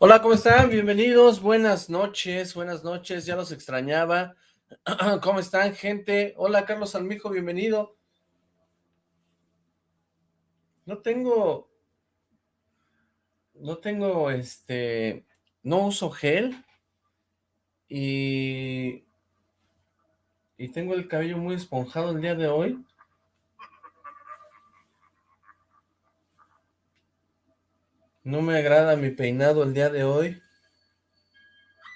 Hola, ¿cómo están? Bienvenidos, buenas noches, buenas noches, ya los extrañaba. ¿Cómo están, gente? Hola, Carlos Almijo, bienvenido. No tengo, no tengo, este, no uso gel y, y tengo el cabello muy esponjado el día de hoy. No me agrada mi peinado el día de hoy.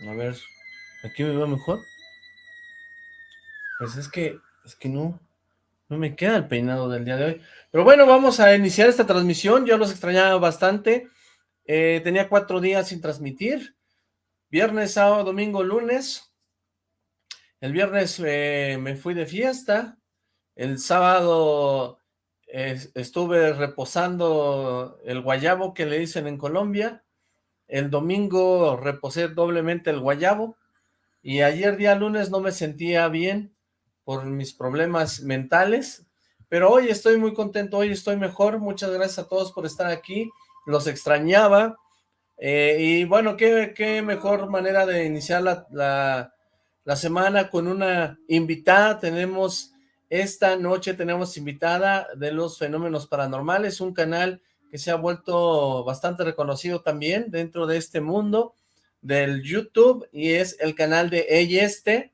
A ver, ¿aquí me veo mejor? Pues es que, es que no, no me queda el peinado del día de hoy. Pero bueno, vamos a iniciar esta transmisión. Yo los extrañaba bastante. Eh, tenía cuatro días sin transmitir. Viernes, sábado, domingo, lunes. El viernes eh, me fui de fiesta. El sábado estuve reposando el guayabo que le dicen en Colombia, el domingo reposé doblemente el guayabo, y ayer día lunes no me sentía bien por mis problemas mentales, pero hoy estoy muy contento, hoy estoy mejor, muchas gracias a todos por estar aquí, los extrañaba, eh, y bueno, qué, qué, mejor manera de iniciar la, la, la semana con una invitada, tenemos esta noche tenemos invitada de los fenómenos paranormales, un canal que se ha vuelto bastante reconocido también dentro de este mundo del YouTube y es el canal de Ella Este.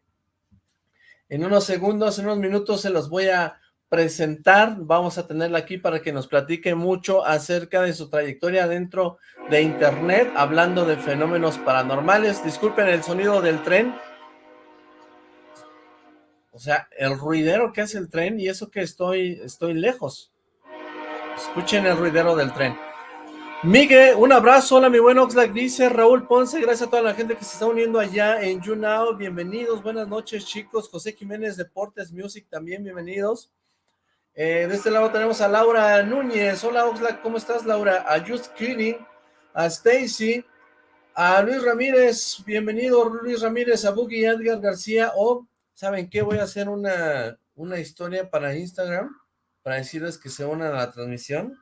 En unos segundos, en unos minutos se los voy a presentar, vamos a tenerla aquí para que nos platique mucho acerca de su trayectoria dentro de internet, hablando de fenómenos paranormales. Disculpen el sonido del tren, o sea, el ruidero que hace el tren y eso que estoy, estoy lejos. Escuchen el ruidero del tren. Miguel, un abrazo, hola mi buen Oxlack, dice Raúl Ponce, gracias a toda la gente que se está uniendo allá en YouNow, bienvenidos, buenas noches chicos, José Jiménez Deportes Music también, bienvenidos. Eh, de este lado tenemos a Laura Núñez, hola Oxlack, ¿cómo estás Laura? A Just Kidding, a Stacy, a Luis Ramírez, bienvenido Luis Ramírez, a Boogie Edgar García, o ¿saben qué? Voy a hacer una, una historia para Instagram, para decirles que se unan a la transmisión.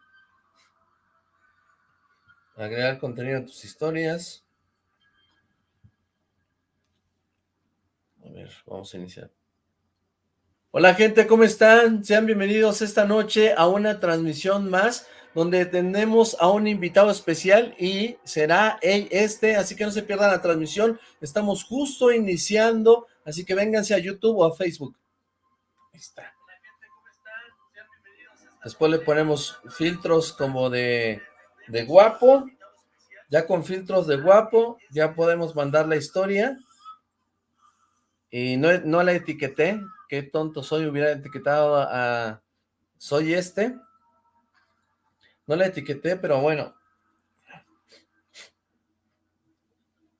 Agregar contenido a tus historias. A ver, vamos a iniciar. Hola gente, ¿cómo están? Sean bienvenidos esta noche a una transmisión más donde tenemos a un invitado especial y será él este, así que no se pierdan la transmisión. Estamos justo iniciando Así que vénganse a YouTube o a Facebook. Ahí está. Después le ponemos filtros como de, de guapo. Ya con filtros de guapo, ya podemos mandar la historia. Y no, no la etiqueté. Qué tonto soy, hubiera etiquetado a... Soy este. No la etiqueté, pero bueno.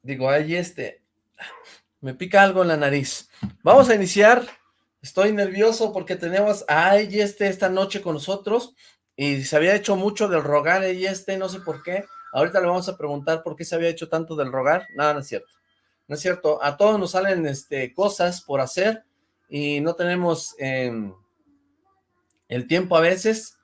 Digo, ahí este. Me pica algo en la nariz. Vamos a iniciar. Estoy nervioso porque tenemos a este esta noche con nosotros y se había hecho mucho del rogar este, no sé por qué. Ahorita le vamos a preguntar por qué se había hecho tanto del rogar. Nada, no es cierto. No es cierto. A todos nos salen este, cosas por hacer y no tenemos em, el tiempo a veces,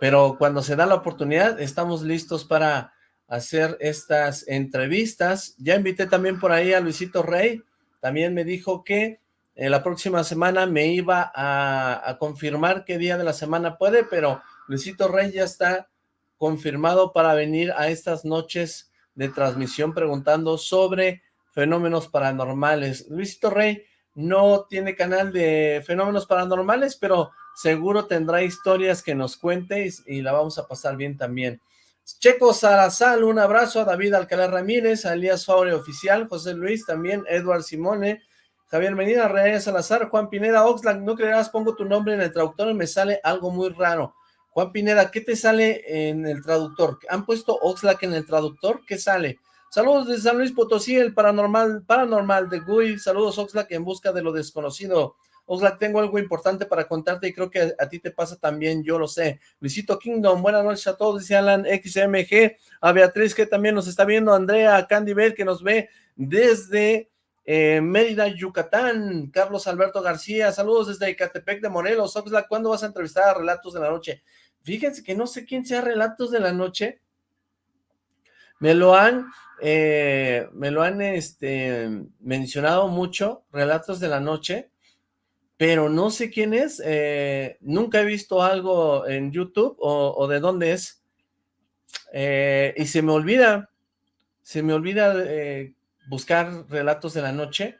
pero cuando se da la oportunidad estamos listos para hacer estas entrevistas. Ya invité también por ahí a Luisito Rey, también me dijo que eh, la próxima semana me iba a, confirmar qué día de la semana puede, pero Luisito Rey ya está confirmado para venir a estas noches de transmisión preguntando sobre fenómenos paranormales. Luisito Rey no tiene canal de fenómenos paranormales, pero seguro tendrá historias que nos cuente y, y la vamos a pasar bien también. Checo Sarazal, un abrazo a David Alcalá Ramírez, a Elías Faure Oficial, José Luis también, Edward Simone, Javier Medina, Reyes Salazar, Juan Pineda, Oxlack, no creerás, pongo tu nombre en el traductor y me sale algo muy raro. Juan Pineda, ¿qué te sale en el traductor? ¿Han puesto Oxlack en el traductor? ¿Qué sale? Saludos de San Luis Potosí, el paranormal, paranormal de Gui, saludos Oxlack en busca de lo desconocido. Oxlack, tengo algo importante para contarte y creo que a, ti te pasa también, yo lo sé. Luisito Kingdom, buenas noches a todos, dice Alan XMG, a Beatriz que también nos está viendo, Andrea, Candy Bell que nos ve desde eh, Mérida, Yucatán, Carlos Alberto García, saludos desde Ecatepec de Morelos. Oxlack, ¿cuándo vas a entrevistar a Relatos de la Noche? Fíjense que no sé quién sea Relatos de la Noche, me lo han eh, me lo han este, mencionado mucho, Relatos de la Noche, pero no sé quién es, eh, nunca he visto algo en YouTube o, de dónde es, eh, y se me olvida, se me olvida buscar Relatos de la Noche,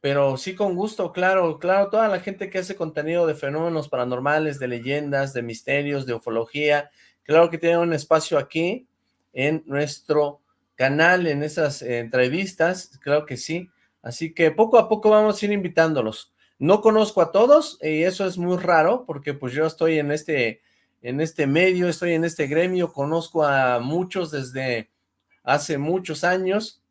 pero sí con gusto, claro, claro, toda la gente que hace contenido de fenómenos paranormales, de leyendas, de misterios, de ufología, claro que tiene un espacio aquí en nuestro canal, en esas eh, entrevistas, claro que sí, así que poco a poco vamos a ir invitándolos. No conozco a todos y eso es muy raro porque pues yo estoy en este, en este medio, estoy en este gremio, conozco a muchos desde hace muchos años,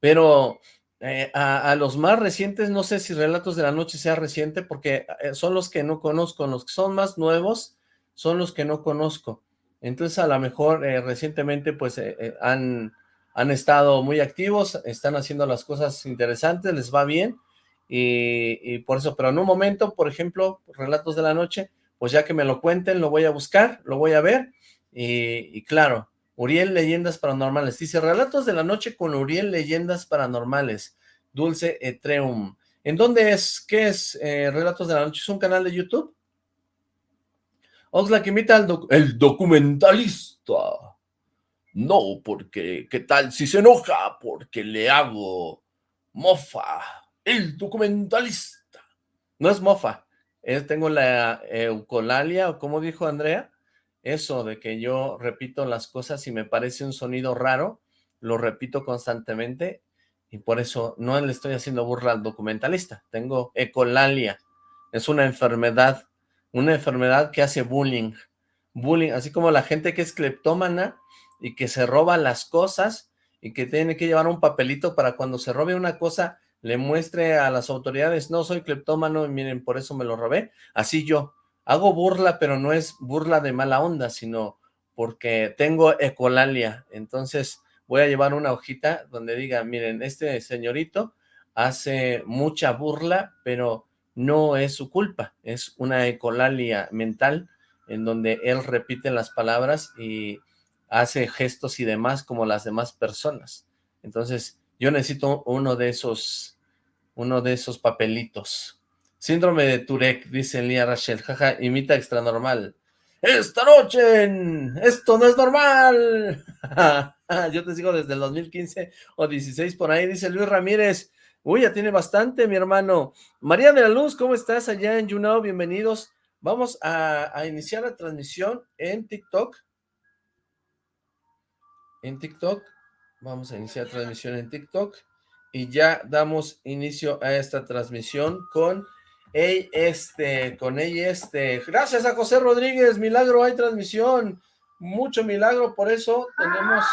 pero eh, a, los más recientes, no sé si Relatos de la Noche sea reciente, porque eh, son los que no conozco, los que son más nuevos son los que no conozco. Entonces, a lo mejor eh, recientemente, pues, han, han estado muy activos, están haciendo las cosas interesantes, les va bien, y, por eso, pero en un momento, por ejemplo, Relatos de la Noche, pues ya que me lo cuenten, lo voy a buscar, lo voy a ver, y claro, Uriel Leyendas Paranormales. Dice, Relatos de la Noche con Uriel Leyendas Paranormales. Dulce Etreum. ¿En dónde es? ¿Qué es eh, Relatos de la Noche? ¿Es un canal de YouTube? Oxlack invita al el documentalista. No, porque, ¿qué tal si se enoja? Porque le hago mofa. El documentalista. No es mofa. tengo la eucolalia, o como dijo Andrea, eso de que yo repito las cosas y me parece un sonido raro, lo repito constantemente y por eso no le estoy haciendo burla al documentalista. Tengo ecolalia, es una enfermedad, una enfermedad que hace bullying, bullying, así como la gente que es cleptómana y que se roba las cosas y que tiene que llevar un papelito para cuando se robe una cosa le muestre a las autoridades, no soy cleptómano miren, por eso me lo robé, así yo, hago burla, pero no es burla de mala onda, sino porque tengo ecolalia, entonces voy a llevar una hojita donde diga, miren, este señorito hace mucha burla, pero no es su culpa, es una ecolalia mental en donde él repite las palabras y hace gestos y demás como las demás personas. Entonces, yo necesito uno de esos, uno de esos papelitos. Síndrome de Turek, dice Lía Rachel, jaja, imita extra normal. Esta noche, esto no es normal. Yo te sigo desde el 2015 o 16 por ahí, dice Luis Ramírez. Uy, ya tiene bastante, mi hermano. María de la Luz, ¿cómo estás allá en YouNow? Bienvenidos. Vamos a, a iniciar la transmisión en TikTok. En TikTok. Vamos a iniciar transmisión en TikTok. Y ya damos inicio a esta transmisión con Ey, este, con ella, este, gracias a José Rodríguez, milagro, hay transmisión, mucho milagro, por eso tenemos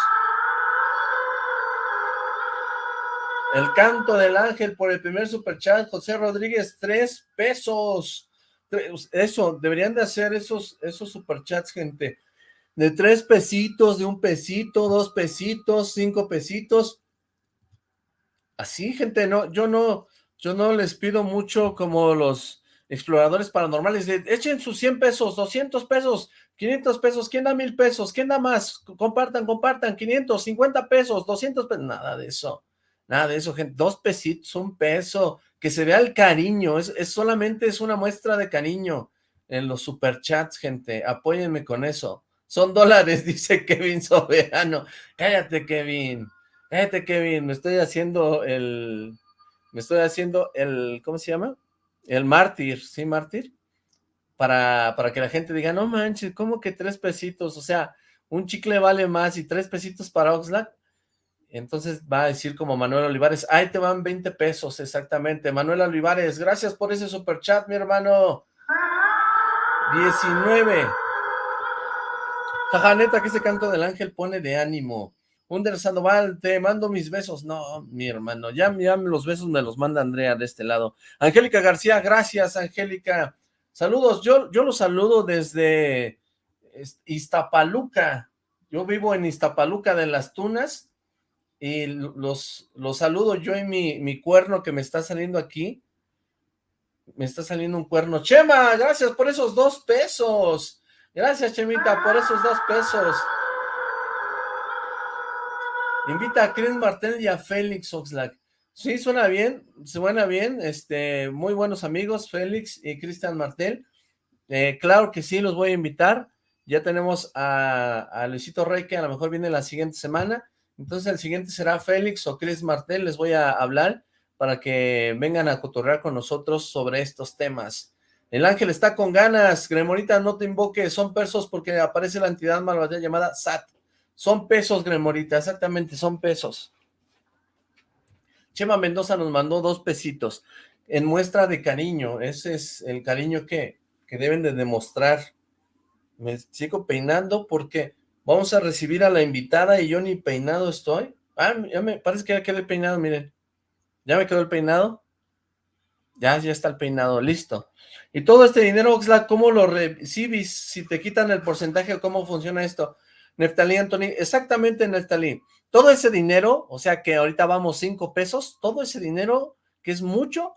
el canto del ángel por el primer superchat, José Rodríguez, tres pesos, eso, deberían de hacer esos, esos superchats, gente, de tres pesitos, de un pesito, dos pesitos, cinco pesitos, así, gente, no, yo no, yo no les pido mucho como los exploradores paranormales, echen sus 100 pesos, 200 pesos, 500 pesos, ¿quién da mil pesos? ¿Quién da más? Compartan, compartan, 500, 50 pesos, 200 pesos, nada de eso, nada de eso, gente, dos pesitos, un peso, que se vea el cariño, es, es solamente es una muestra de cariño en los superchats, gente, apóyenme con eso, son dólares, dice Kevin Soberano, cállate Kevin, Kevin, me estoy haciendo el me estoy haciendo el, ¿cómo se llama? El mártir, ¿sí, mártir? Para, para que la gente diga, no manches, ¿cómo que tres pesitos? O sea, un chicle vale más y tres pesitos para Oxlack. Entonces va a decir como Manuel Olivares, ahí te van 20 pesos, exactamente. Manuel Olivares, gracias por ese super chat, mi hermano. 19. Jaja, neta, que ese canto del ángel pone de ánimo. Under Sandoval, te mando mis besos. No, mi hermano, ya, ya los besos me los manda Andrea de este lado. Angélica García, gracias, Angélica. Saludos, yo, yo los saludo desde Iztapaluca. Yo vivo en Iztapaluca de las Tunas y los, los saludo yo y mi, mi cuerno que me está saliendo aquí. Me está saliendo un cuerno. Chema, gracias por esos dos pesos. Gracias, Chemita, por esos dos pesos. Invita a Chris Martel y a Félix Oxlack. Sí, suena bien, suena bien, este, muy buenos amigos, Félix y Cristian Martel. Eh, claro que sí, los voy a invitar. Ya tenemos a, a, Luisito Rey, que a lo mejor viene la siguiente semana. Entonces el siguiente será Félix o Chris Martel, les voy a hablar para que vengan a cotorrear con nosotros sobre estos temas. El ángel está con ganas, Gremorita, no te invoques, son pesos porque aparece la entidad malvada llamada SAT. Son pesos, Gremorita, exactamente, son pesos. Chema Mendoza nos mandó dos pesitos en muestra de cariño. Ese es el cariño que, que deben de demostrar. Me sigo peinando porque vamos a recibir a la invitada y yo ni peinado estoy. Ah, ya me parece que ya quedé peinado, miren. ¿Ya me quedó el peinado? Ya, ya está el peinado, listo. Y todo este dinero, Oxlack, ¿cómo lo recibes? Si te quitan el porcentaje, ¿cómo funciona esto? Neftalí, Anthony, exactamente, Neftalí. Todo ese dinero, o sea que ahorita vamos cinco pesos, todo ese dinero, que es mucho,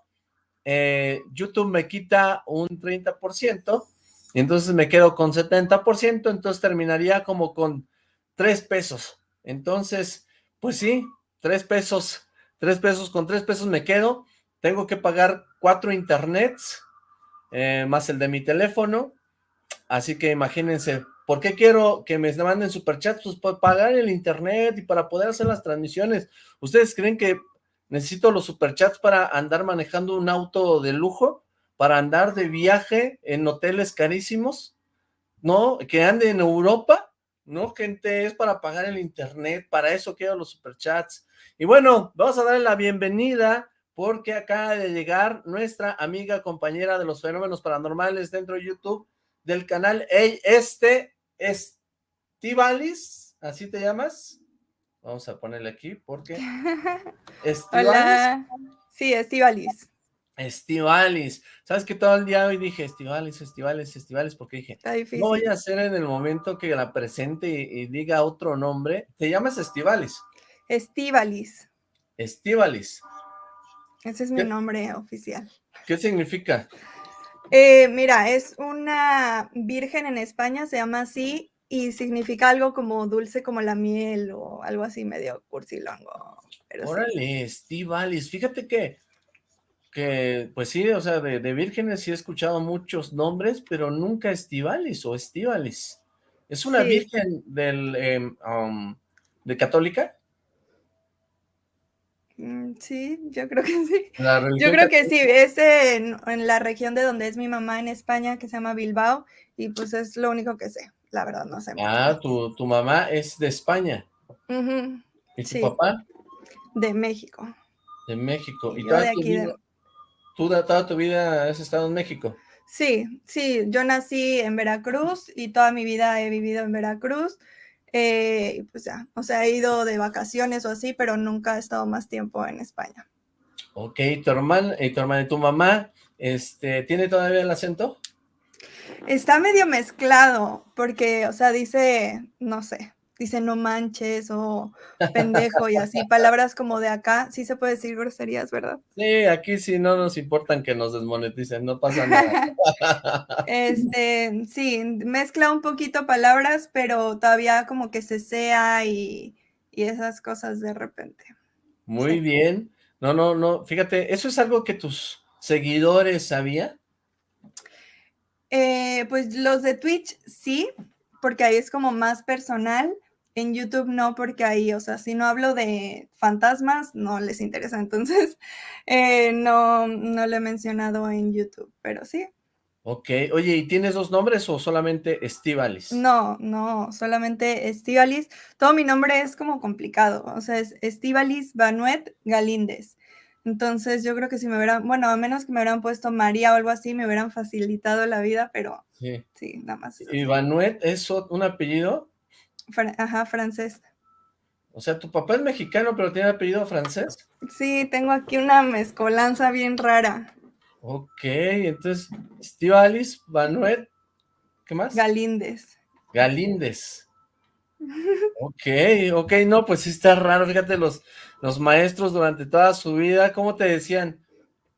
eh, YouTube me quita un 30%, y entonces me quedo con 70%, entonces terminaría como con tres pesos. Entonces, pues sí, tres pesos, tres pesos, con tres pesos me quedo, tengo que pagar cuatro internets, eh, más el de mi teléfono, así que imagínense, ¿por qué quiero que me manden superchats? Pues para pagar el internet y para poder hacer las transmisiones. ¿Ustedes creen que necesito los superchats para andar manejando un auto de lujo? ¿Para andar de viaje en hoteles carísimos? ¿No? ¿Que ande en Europa? No, gente, es para pagar el internet, para eso quiero los superchats. Y bueno, vamos a darle la bienvenida porque acaba de llegar nuestra amiga compañera de los fenómenos paranormales dentro de YouTube del canal Hey, este Estivalis, ¿así te llamas? Vamos a ponerle aquí porque Estivalis. Hola. Sí, Estivalis. Estivalis. ¿Sabes que todo el día hoy dije Estivalis, Estivalis, Estivalis? Porque dije, no voy a hacer en el momento que la presente y, y diga otro nombre. ¿Te llamas Estivalis? Estivalis. Estivalis. Ese es mi nombre oficial. ¿Qué significa? Eh, mira, es una virgen en España, se llama así, y significa algo como dulce como la miel o algo así medio cursilongo. Órale, Estivalis, fíjate que, que, pues sí, o sea, de, vírgenes sí he escuchado muchos nombres, pero nunca Estivalis o Estivalis. ¿Es una virgen del, em, um, de católica? Mm, sí, yo creo que sí. Yo creo que sí, es en, la región de donde es mi mamá en España, que se llama Bilbao, y pues es lo único que sé, la verdad no sé. Ah, tu, tu mamá es de España. ¿Y tu papá? De México. De México. ¿Y toda, tu vida, tú toda tu vida has estado en México? Sí, sí, yo nací en Veracruz y toda mi vida he vivido en Veracruz. Eh, pues ya, o sea, he ido de vacaciones o así, pero nunca he estado más tiempo en España. Ok, tu hermana y tu hermana y tu mamá, este, ¿tiene todavía el acento? Está medio mezclado, porque, o sea, dice, no sé, dice no manches o pendejo y así, palabras como de acá, sí se puede decir groserías, ¿verdad? Sí, aquí sí no nos importan que nos desmoneticen, no pasa nada. este, sí, mezcla un poquito palabras, pero todavía como que se sea y, esas cosas de repente. Muy bien. No, no, no, fíjate, ¿eso es algo que tus seguidores sabían? Eh, pues los de Twitch sí, porque ahí es como más personal, en YouTube no, porque ahí, o sea, si no hablo de fantasmas, no les interesa. Entonces, eh, no, no lo he mencionado en YouTube, pero sí. Ok, oye, ¿y tienes dos nombres o solamente Estivalis? No, no, solamente Estivalis. Todo mi nombre es como complicado, o sea, es Estivalis Banuet Galíndez. Entonces yo creo que si me hubieran, bueno, a menos que me hubieran puesto María o algo así, me hubieran facilitado la vida, pero sí, sí nada más. ¿Y Banuet es un apellido? Ajá, francés. O sea, tu papá es mexicano, pero tiene apellido francés. Sí, tengo aquí una mezcolanza bien rara. Ok, entonces, Estivalis, Banuet, ¿qué más? Galíndez. Galíndez. Ok, ok, no, pues sí está raro, fíjate, los, los maestros durante toda su vida, ¿cómo te decían?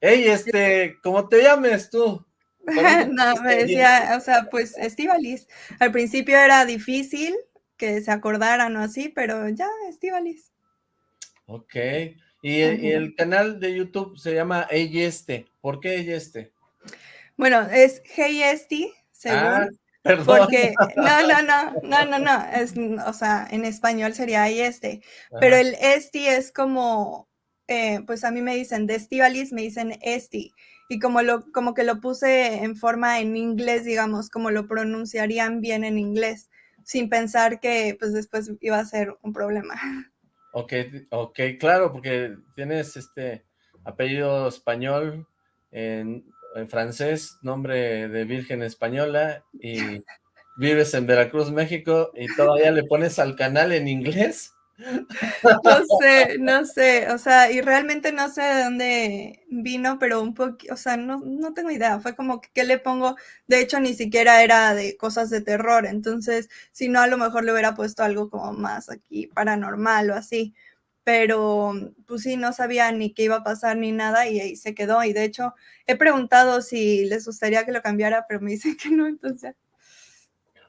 Hey, este, ¿cómo te llames tú? no, me decía, o sea, pues Estivalis. Al principio era difícil, que se acordaran o así, pero ya, Estivalis. Ok. ¿Y el, canal de YouTube se llama Eyeste. ¿Por qué Eyeste? Bueno, es Heyesti, según. Ah, perdón. Porque, no, no, no, no, no, no, es, o sea, en español sería Eyeste. Pero el Esti es como, eh, pues a mí me dicen de Estivalis, me dicen Esti. Y como, lo, como que lo puse en forma en inglés, digamos, como lo pronunciarían bien en inglés, sin pensar que pues después iba a ser un problema. Ok, ok, claro, porque tienes este apellido español en, francés, nombre de virgen española y vives en Veracruz, México y todavía le pones al canal en inglés. No sé, no sé, o sea, y realmente no sé de dónde vino, pero un poco, o sea, no, no tengo idea, fue como que, ¿qué le pongo? De hecho, ni siquiera era de cosas de terror, entonces, si no, a lo mejor le hubiera puesto algo como más aquí paranormal o así, pero pues sí, no sabía ni qué iba a pasar ni nada y ahí se quedó, y de hecho, he preguntado si les gustaría que lo cambiara, pero me dicen que no, entonces...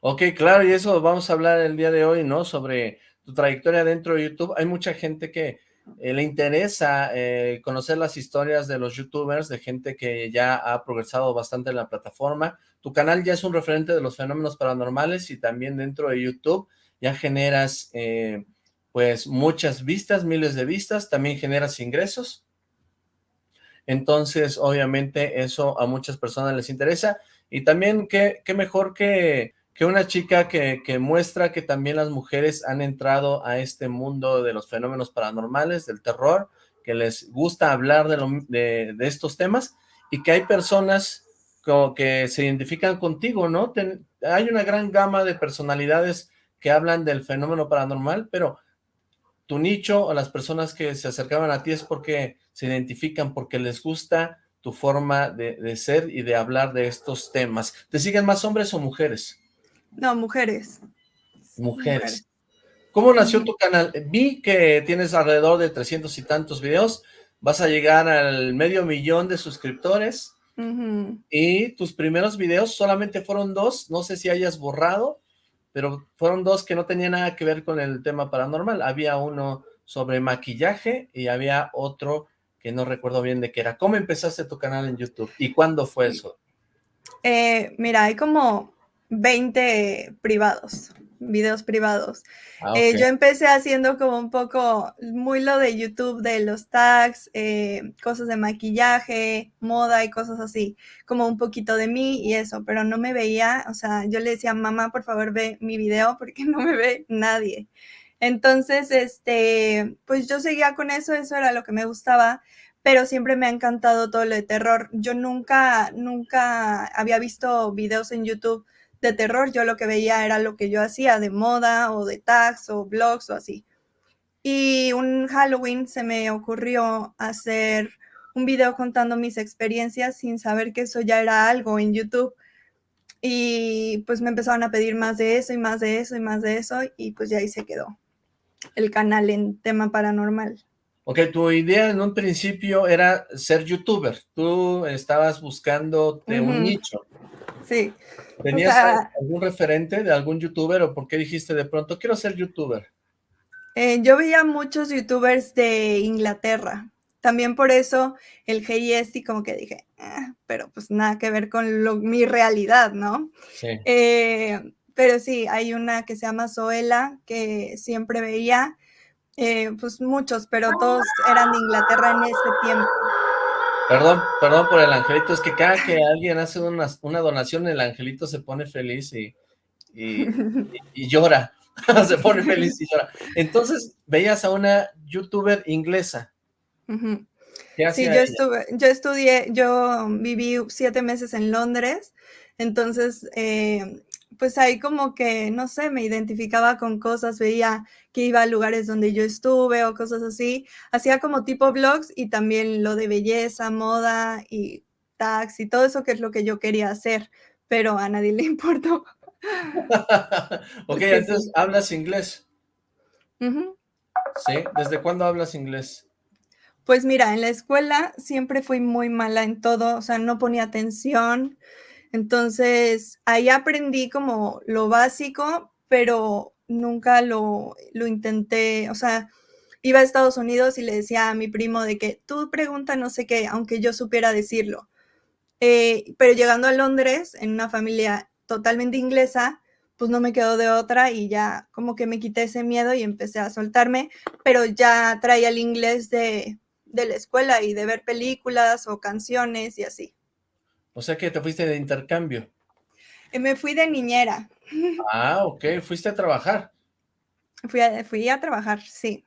Ok, claro, y eso vamos a hablar el día de hoy, ¿no? Sobre tu trayectoria dentro de YouTube. Hay mucha gente que eh, le interesa eh, conocer las historias de los youtubers, de gente que ya ha progresado bastante en la plataforma. Tu canal ya es un referente de los fenómenos paranormales y también dentro de YouTube ya generas eh, pues muchas vistas, miles de vistas, también generas ingresos. Entonces, obviamente, eso a muchas personas les interesa. Y también, qué, qué mejor que que una chica que, muestra que también las mujeres han entrado a este mundo de los fenómenos paranormales, del terror, que les gusta hablar de, estos temas y que hay personas como que se identifican contigo, ¿no? hay una gran gama de personalidades que hablan del fenómeno paranormal, pero tu nicho o las personas que se acercaban a ti es porque se identifican, porque les gusta tu forma de ser y de hablar de estos temas. ¿Te siguen más hombres o mujeres? No, mujeres. Mujeres. ¿Cómo nació tu canal? Vi que tienes alrededor de 300 y tantos videos. Vas a llegar al medio millón de suscriptores. Y tus primeros videos solamente fueron dos. No sé si hayas borrado, pero fueron dos que no tenían nada que ver con el tema paranormal. Había uno sobre maquillaje y había otro que no recuerdo bien de qué era. ¿Cómo empezaste tu canal en YouTube? ¿Y cuándo fue eso? Eh, mira, hay como 20 privados, videos privados. Ah, eh, yo empecé haciendo como un poco muy lo de YouTube, de los tags, eh, cosas de maquillaje, moda y cosas así, como un poquito de mí y eso, pero no me veía, o sea, yo le decía, mamá, por favor ve mi video porque no me ve nadie. Entonces, este, pues yo seguía con eso, eso era lo que me gustaba, pero siempre me ha encantado todo lo de terror. Yo nunca, nunca había visto videos en YouTube de terror, yo lo que veía era lo que yo hacía de moda o de tags o blogs o así. Y un Halloween se me ocurrió hacer un video contando mis experiencias sin saber que eso ya era algo en YouTube. Y pues me empezaron a pedir más de eso y más de eso y más de eso y pues ya ahí se quedó el canal en tema paranormal. Ok, tu idea en un principio era ser youtuber. Tú estabas buscando de un nicho. Sí. ¿Tenías algún referente de algún youtuber o por qué dijiste de pronto, quiero ser youtuber? Eh, yo veía muchos youtubers de Inglaterra. También por eso el y como que dije, ah", pero pues nada que ver con mi realidad, ¿no? Sí. Eh, pero sí, hay una que se llama Zoela, que siempre veía, eh, pues muchos, pero todos eran de Inglaterra en ese tiempo. Perdón, perdón por el angelito, es que cada que alguien hace una, una donación, el angelito se pone feliz y, y, llora, se pone feliz y llora. Entonces, veías a una youtuber inglesa. Sí, yo, estuve, yo estudié, yo viví siete meses en Londres, entonces eh, pues ahí como que, no sé, me identificaba con cosas, veía que iba a lugares donde yo estuve o cosas así. Hacía como tipo blogs y también lo de belleza, moda y tax y todo eso que es lo que yo quería hacer, pero a nadie le importó. ok, entonces, ¿hablas inglés? ¿Sí? ¿Desde cuándo hablas inglés? Pues mira, en la escuela siempre fui muy mala en todo, o sea, no ponía atención, entonces, ahí aprendí como lo básico, pero nunca lo, lo intenté, o sea, iba a Estados Unidos y le decía a mi primo de que tú pregunta no sé qué, aunque yo supiera decirlo. Eh, pero llegando a Londres, en una familia totalmente inglesa, pues no me quedó de otra y ya como que me quité ese miedo y empecé a soltarme, pero ya traía el inglés de, de la escuela y de ver películas o canciones y así. O sea que te fuiste de intercambio. Eh, me fui de niñera. Ah, ok, fuiste a trabajar. Fui a, fui a trabajar, sí.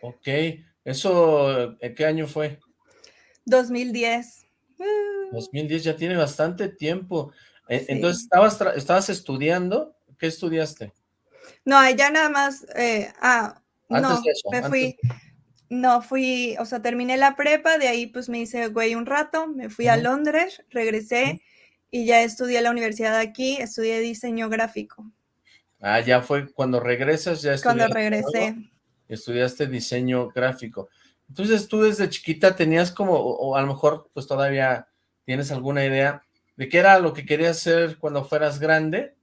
Ok, ¿eso en qué año fue? 2010. 2010, ya tiene bastante tiempo. E, entonces, ¿estabas, ¿estabas estudiando? ¿Qué estudiaste? No, ya nada más, eh, ah, no, me fui, no, fui, o sea, terminé la prepa, de ahí pues me hice güey un rato, me fui a Londres, regresé y ya estudié en la universidad aquí, estudié diseño gráfico. Ah, ya fue cuando regresas, ya estudiaste. Cuando regresé. estudiaste diseño gráfico. Entonces tú desde chiquita tenías como, o, a lo mejor pues todavía tienes alguna idea de qué era lo que querías hacer cuando fueras grande.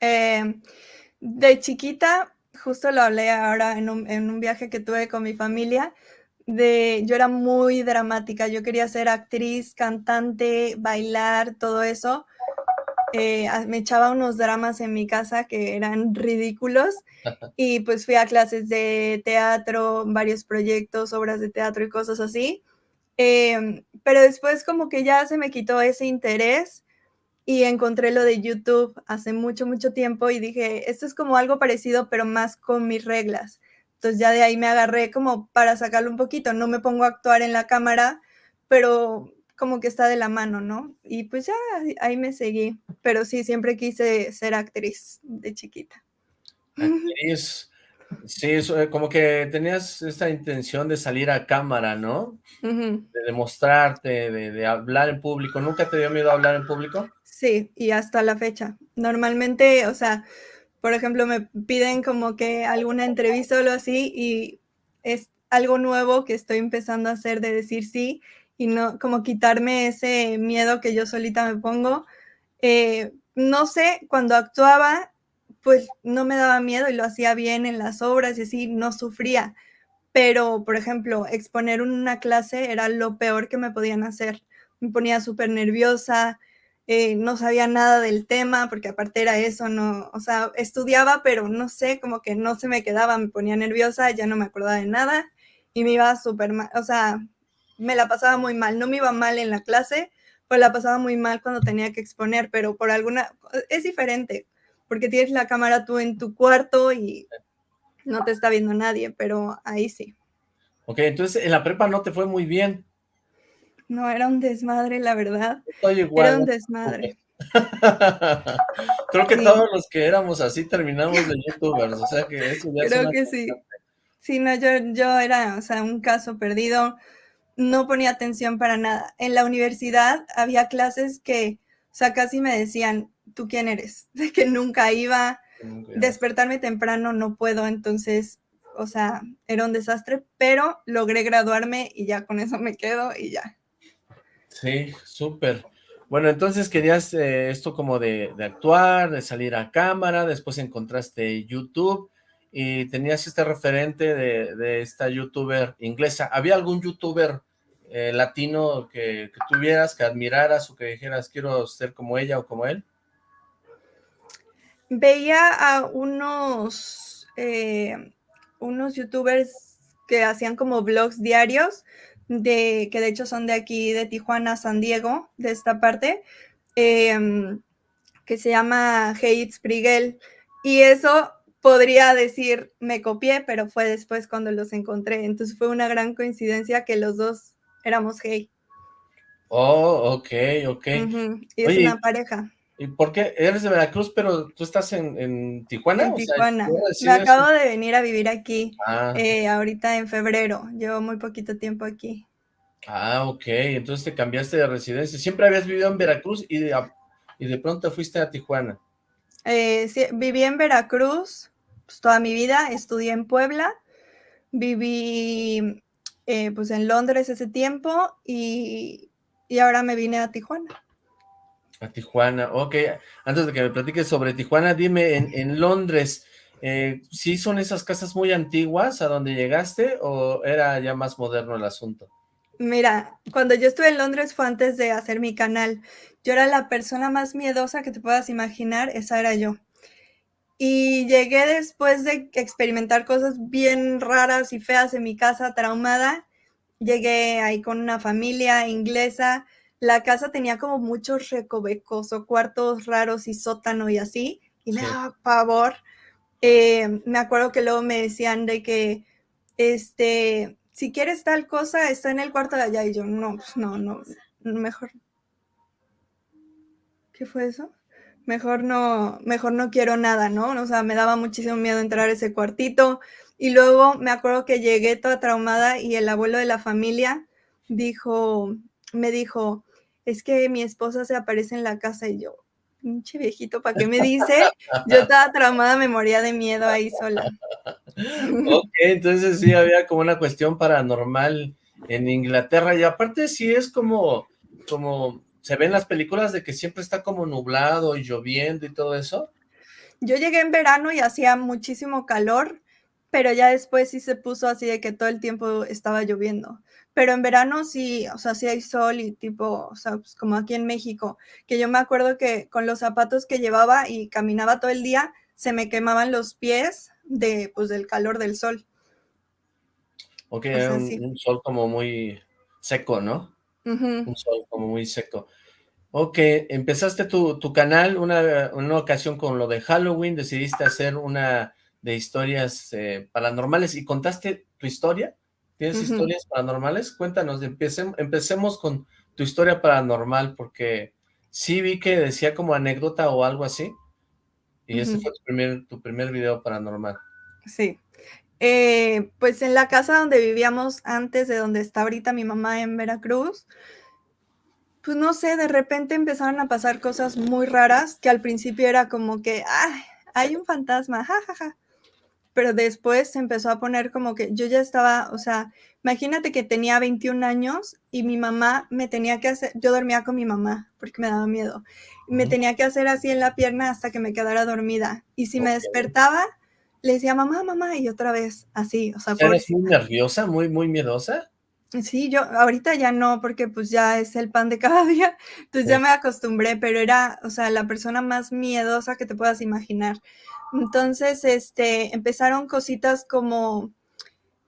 Eh, de chiquita, justo lo hablé ahora en un, en un viaje que tuve con mi familia, de yo era muy dramática, yo quería ser actriz, cantante, bailar, todo eso. Eh, me echaba unos dramas en mi casa que eran ridículos y pues fui a clases de teatro, varios proyectos, obras de teatro y cosas así. Em, pero después como que ya se me quitó ese interés y encontré lo de YouTube hace mucho, mucho tiempo y dije, esto es como algo parecido, pero más con mis reglas. Entonces ya de ahí me agarré como para sacarlo un poquito. No me pongo a actuar en la cámara, pero como que está de la mano, ¿no? Y pues ya ahí me seguí. Pero sí, siempre quise ser actriz de chiquita. Actriz. Sí, eh, como que tenías esta intención de salir a cámara, ¿no? De demostrarte, de, de, hablar en público. ¿Nunca te dio miedo hablar en público? Sí, y hasta la fecha. Normalmente, o sea, por ejemplo, me piden como que alguna entrevista o algo así y es algo nuevo que estoy empezando a hacer de decir sí y no como quitarme ese miedo que yo solita me pongo. Eh, no sé, cuando actuaba pues no me daba miedo y lo hacía bien en las obras y así, no sufría. Pero, por ejemplo, exponer una clase era lo peor que me podían hacer. Me ponía súper nerviosa, eh, no sabía nada del tema, porque aparte era eso, no, o sea, estudiaba, pero no sé, como que no se me quedaba, me ponía nerviosa, ya no me acordaba de nada y me iba súper mal, o sea, me la pasaba muy mal, no me iba mal en la clase, pues la pasaba muy mal cuando tenía que exponer, pero por alguna, es diferente, porque tienes la cámara tú en tu cuarto y no te está viendo nadie, pero ahí sí. Ok, entonces en la prepa no te fue muy bien. No, era un desmadre, la verdad. Era un desmadre. Creo que todos los que éramos así terminamos de youtubers, o sea que eso ya Creo que sí. Sí, no, yo, yo era, o sea, un caso perdido, no ponía atención para nada. En la universidad había clases que, o sea, casi me decían, ¿tú quién eres? De que nunca iba, despertarme temprano no puedo, entonces, o sea, era un desastre, pero logré graduarme y ya con eso me quedo y ya. Sí, súper. Bueno, entonces querías eh, esto como de, actuar, de salir a cámara, después encontraste YouTube y tenías este referente de, esta youtuber inglesa. ¿Había algún youtuber eh, latino que, tuvieras, que admiraras o que dijeras quiero ser como ella o como él? Veía a unos, eh, unos youtubers que hacían como vlogs diarios, de, que de hecho son de aquí, de Tijuana, San Diego, de esta parte, em, que se llama Hey Sprigel. Y eso podría decir, me copié, pero fue después cuando los encontré. Entonces fue una gran coincidencia que los dos éramos Hey. Oh, ok, ok. Y es una pareja. ¿Y por qué? Eres de Veracruz, pero tú estás en, Tijuana. En Tijuana. Me acabo de venir a vivir aquí ah. eh, ahorita en febrero. Llevo muy poquito tiempo aquí. Ah, ok. Entonces te cambiaste de residencia. ¿Siempre habías vivido en Veracruz y de, y de pronto fuiste a Tijuana? Eh, sí, viví en Veracruz pues, toda mi vida. Estudié en Puebla. Viví eh, pues en Londres ese tiempo y, y ahora me vine a Tijuana. A Tijuana, ok. Antes de que me platiques sobre Tijuana, dime, en, Londres, eh, ¿sí son esas casas muy antiguas a donde llegaste o era ya más moderno el asunto? Mira, cuando yo estuve en Londres fue antes de hacer mi canal. Yo era la persona más miedosa que te puedas imaginar, esa era yo. Y llegué después de experimentar cosas bien raras y feas en mi casa, traumada. Llegué ahí con una familia inglesa. La casa tenía como muchos recovecos o cuartos raros y sótano y así. Y me daba pavor. Eh, me acuerdo que luego me decían de que, este, si quieres tal cosa, está en el cuarto de allá. Y yo, no, pues no, no, mejor. ¿Qué fue eso? mejor no, mejor no quiero nada, ¿no? O sea, me daba muchísimo miedo entrar a ese cuartito. Y luego me acuerdo que llegué toda traumada y el abuelo de la familia dijo, me dijo, es que mi esposa se aparece en la casa y yo, pinche viejito, ¿para qué me dice? Yo estaba traumada, me moría de miedo ahí sola. Ok, entonces sí había como una cuestión paranormal en Inglaterra y aparte sí es como, como ¿Se ven las películas de que siempre está como nublado y lloviendo y todo eso? Yo llegué en verano y hacía muchísimo calor, pero ya después sí se puso así de que todo el tiempo estaba lloviendo. Pero en verano sí, o sea, sí hay sol y tipo, o sea, pues como aquí en México, que yo me acuerdo que con los zapatos que llevaba y caminaba todo el día, se me quemaban los pies de, pues, del calor del sol. Ok, un sol como muy seco, ¿no? Un sol como muy seco. Ok, empezaste tu, canal una, una, ocasión con lo de Halloween, decidiste hacer una de historias eh, paranormales y contaste tu historia. ¿Tienes historias paranormales? Cuéntanos, empecemos, empecemos con tu historia paranormal, porque sí vi que decía como anécdota o algo así, y ese fue tu primer, tu primer video paranormal. Sí, eh, pues en la casa donde vivíamos antes de donde está ahorita mi mamá en Veracruz, pues no sé, de repente empezaron a pasar cosas muy raras que al principio era como que, ay, hay un fantasma, jajaja. Pero después se empezó a poner como que yo ya estaba, o sea, imagínate que tenía 21 años y mi mamá me tenía que hacer, yo dormía con mi mamá porque me daba miedo. Me tenía que hacer así en la pierna hasta que me quedara dormida. Y si me despertaba, le decía mamá, mamá, y otra vez así, o sea. ¿Eres muy nerviosa, muy, muy miedosa? Sí, yo ahorita ya no, porque pues ya es el pan de cada día, entonces ya me acostumbré, pero era, o sea, la persona más miedosa que te puedas imaginar. Entonces, este, empezaron cositas como,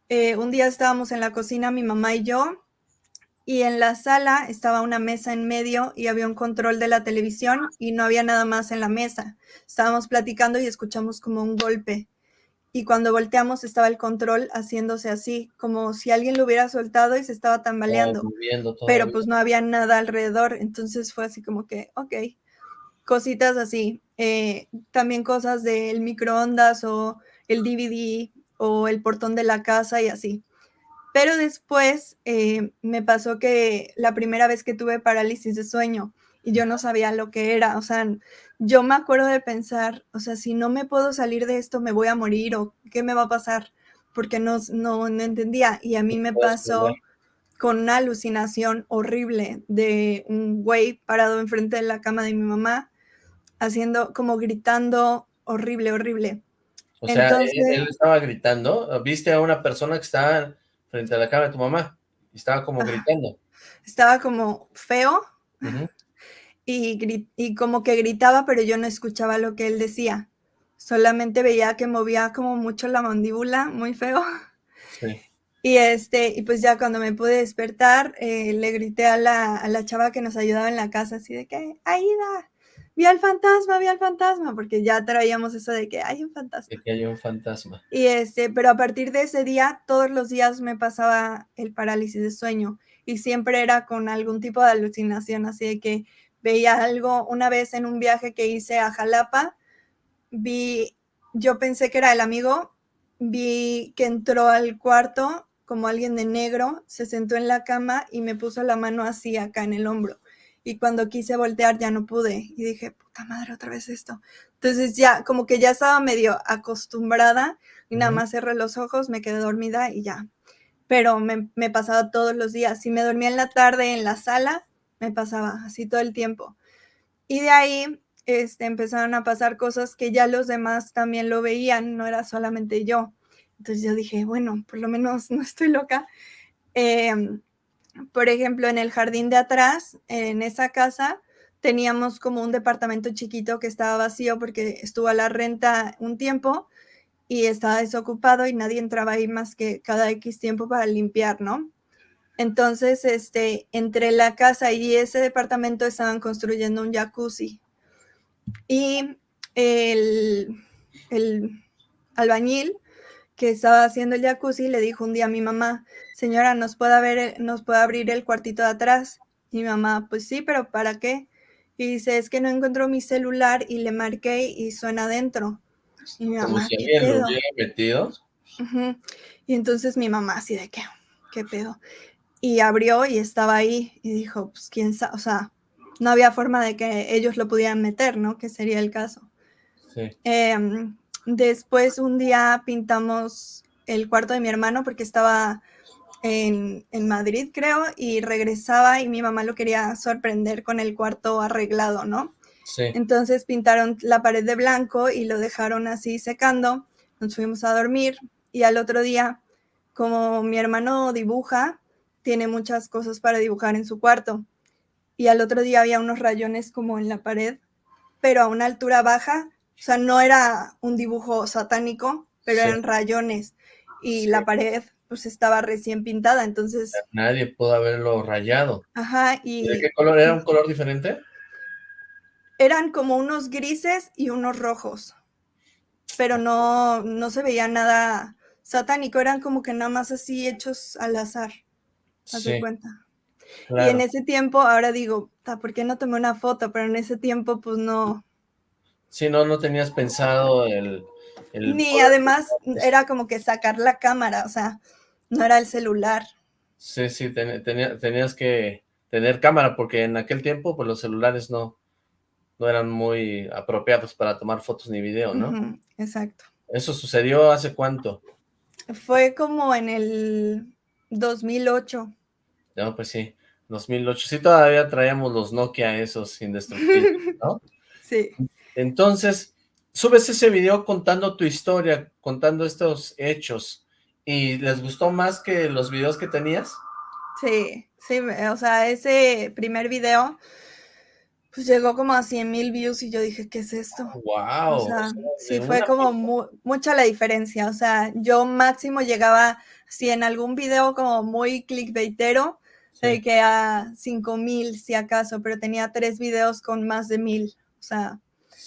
eh, un día estábamos en la cocina, mi mamá y yo, y en la sala estaba una mesa en medio y había un control de la televisión y no había nada más en la mesa. Estábamos platicando y escuchamos como un golpe. Y cuando volteamos estaba el control haciéndose así, como si alguien lo hubiera soltado y se estaba tambaleando, pero pues no había nada alrededor, entonces fue así como que, ok, cositas así, eh, también cosas del microondas o el DVD o el portón de la casa y así. Pero después eh, me pasó que la primera vez que tuve parálisis de sueño y yo no sabía lo que era, o sea, yo me acuerdo de pensar, o sea, si no me puedo salir de esto, me voy a morir o qué me va a pasar, porque no, no, entendía. Y a mí me pasó con una alucinación horrible de un güey parado enfrente de la cama de mi mamá, haciendo como gritando horrible, horrible. O sea, él, estaba gritando, viste a una persona que estaba frente a la cama de tu mamá y estaba como gritando. Estaba como feo, y, como que gritaba, pero yo no escuchaba lo que él decía. Solamente veía que movía como mucho la mandíbula, muy feo. Y, este, y pues ya cuando me pude despertar, eh, le grité a la, a la, chava que nos ayudaba en la casa, así de que, Aida, vi al fantasma, vi al fantasma, porque ya traíamos eso de que hay un fantasma. De que hay un fantasma. Y este, pero a partir de ese día, todos los días me pasaba el parálisis de sueño y siempre era con algún tipo de alucinación, así de que veía algo una vez en un viaje que hice a Jalapa, vi, yo pensé que era el amigo, vi que entró al cuarto como alguien de negro, se sentó en la cama y me puso la mano así acá en el hombro. Y cuando quise voltear ya no pude. Y dije, puta madre, otra vez esto. Entonces ya, como que ya estaba medio acostumbrada y nada más cerré los ojos, me quedé dormida y ya. Pero me, me pasaba todos los días. Si me dormía en la tarde en la sala, me pasaba así todo el tiempo. Y de ahí este, empezaron a pasar cosas que ya los demás también lo veían, no era solamente yo. Entonces yo dije, bueno, por lo menos no estoy loca. Em, por ejemplo, en el jardín de atrás, en esa casa, teníamos como un departamento chiquito que estaba vacío porque estuvo a la renta un tiempo y estaba desocupado y nadie entraba ahí más que cada X tiempo para limpiar, ¿no? Entonces, este, entre la casa y ese departamento estaban construyendo un jacuzzi. Y el, el albañil que estaba haciendo el jacuzzi le dijo un día a mi mamá, señora, ¿nos puede, ver, ¿nos puede abrir el cuartito de atrás? Y mi mamá, pues sí, pero ¿para qué? Y dice, es que no encontró mi celular y le marqué y suena adentro. Y mi mamá, si alguien lo hubiera metido. Y entonces mi mamá así de, ¿qué? ¿Qué pedo? Y abrió y estaba ahí y dijo, pues quién sabe, o sea, no había forma de que ellos lo pudieran meter, ¿no? Que sería el caso. Sí. Em, después un día pintamos el cuarto de mi hermano porque estaba en, en, Madrid, creo, y regresaba y mi mamá lo quería sorprender con el cuarto arreglado, ¿no? Sí. Entonces pintaron la pared de blanco y lo dejaron así secando. Nos fuimos a dormir y al otro día, como mi hermano dibuja, tiene muchas cosas para dibujar en su cuarto. Y al otro día había unos rayones como en la pared, pero a una altura baja. O sea, no era un dibujo satánico, pero eran rayones. Y la pared pues estaba recién pintada, entonces... Nadie pudo haberlo rayado. Ajá, y... ¿De qué color? ¿Era un color diferente? Eran como unos grises y unos rojos, pero no, no se veía nada satánico, eran como que nada más así hechos al azar, a sí, cuenta. Y en ese tiempo, ahora digo, ¿por qué no tomé una foto? Pero en ese tiempo, pues no... Sí, no, no tenías pensado el... el... Ni además era como que sacar la cámara, o sea, no era el celular. Sí, sí, tenías que tener cámara, porque en aquel tiempo, pues los celulares no, no eran muy apropiados para tomar fotos ni video, ¿no? exacto. ¿Eso sucedió hace cuánto? Fue como en el 2008. No, pues sí, 2008. Sí, todavía traíamos los Nokia esos indestructibles, ¿no? sí. Entonces, subes ese video contando tu historia, contando estos hechos, ¿Y les gustó más que los videos que tenías? Sí, sí, o sea, ese primer video, pues llegó como a 100 mil views y yo dije, ¿qué es esto? ¡Wow! O sea, sí, fue como mucha la diferencia, o sea, yo máximo llegaba, si en algún video como muy clickbaitero, de que a 5 mil si acaso, pero tenía tres videos con más de mil, o sea.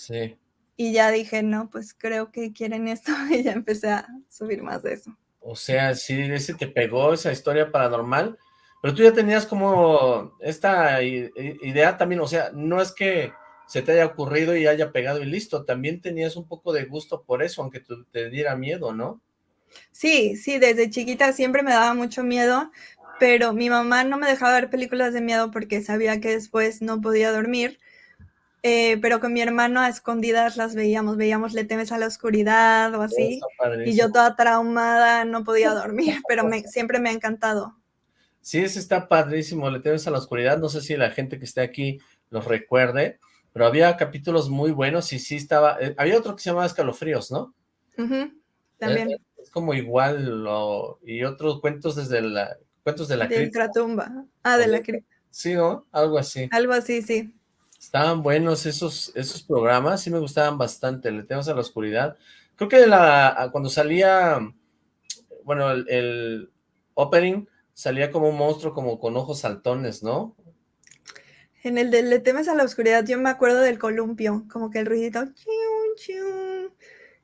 Sí. Y ya dije, no, pues creo que quieren esto y ya empecé a subir más de eso. O sea, sí, ese te pegó esa historia paranormal, pero tú ya tenías como esta idea también, o sea, no es que se te haya ocurrido y haya pegado y listo, también tenías un poco de gusto por eso, aunque te diera miedo, ¿no? Sí, sí, desde chiquita siempre me daba mucho miedo, pero mi mamá no me dejaba ver películas de miedo porque sabía que después no podía dormir, eh, pero con mi hermano a escondidas las veíamos, veíamos Le temes a la oscuridad o así, y yo toda traumada, no podía dormir, pero me, siempre me ha encantado. Sí, ese está padrísimo, Le temes a la oscuridad, no sé si la gente que esté aquí los recuerde, pero había capítulos muy buenos y sí estaba, eh, había otro que se llamaba Escalofríos, ¿no? también. Es, como igual, y otros cuentos desde la, cuentos de la de tumba ah, de la cripta. Sí, ¿no? Algo así. Algo así, sí. Estaban buenos esos, esos programas, sí me gustaban bastante, Le temas a la oscuridad. Creo que la, cuando salía, bueno, el, opening salía como un monstruo como con ojos saltones, ¿no? En el de Le temes a la oscuridad yo me acuerdo del columpio, como que el ruidito,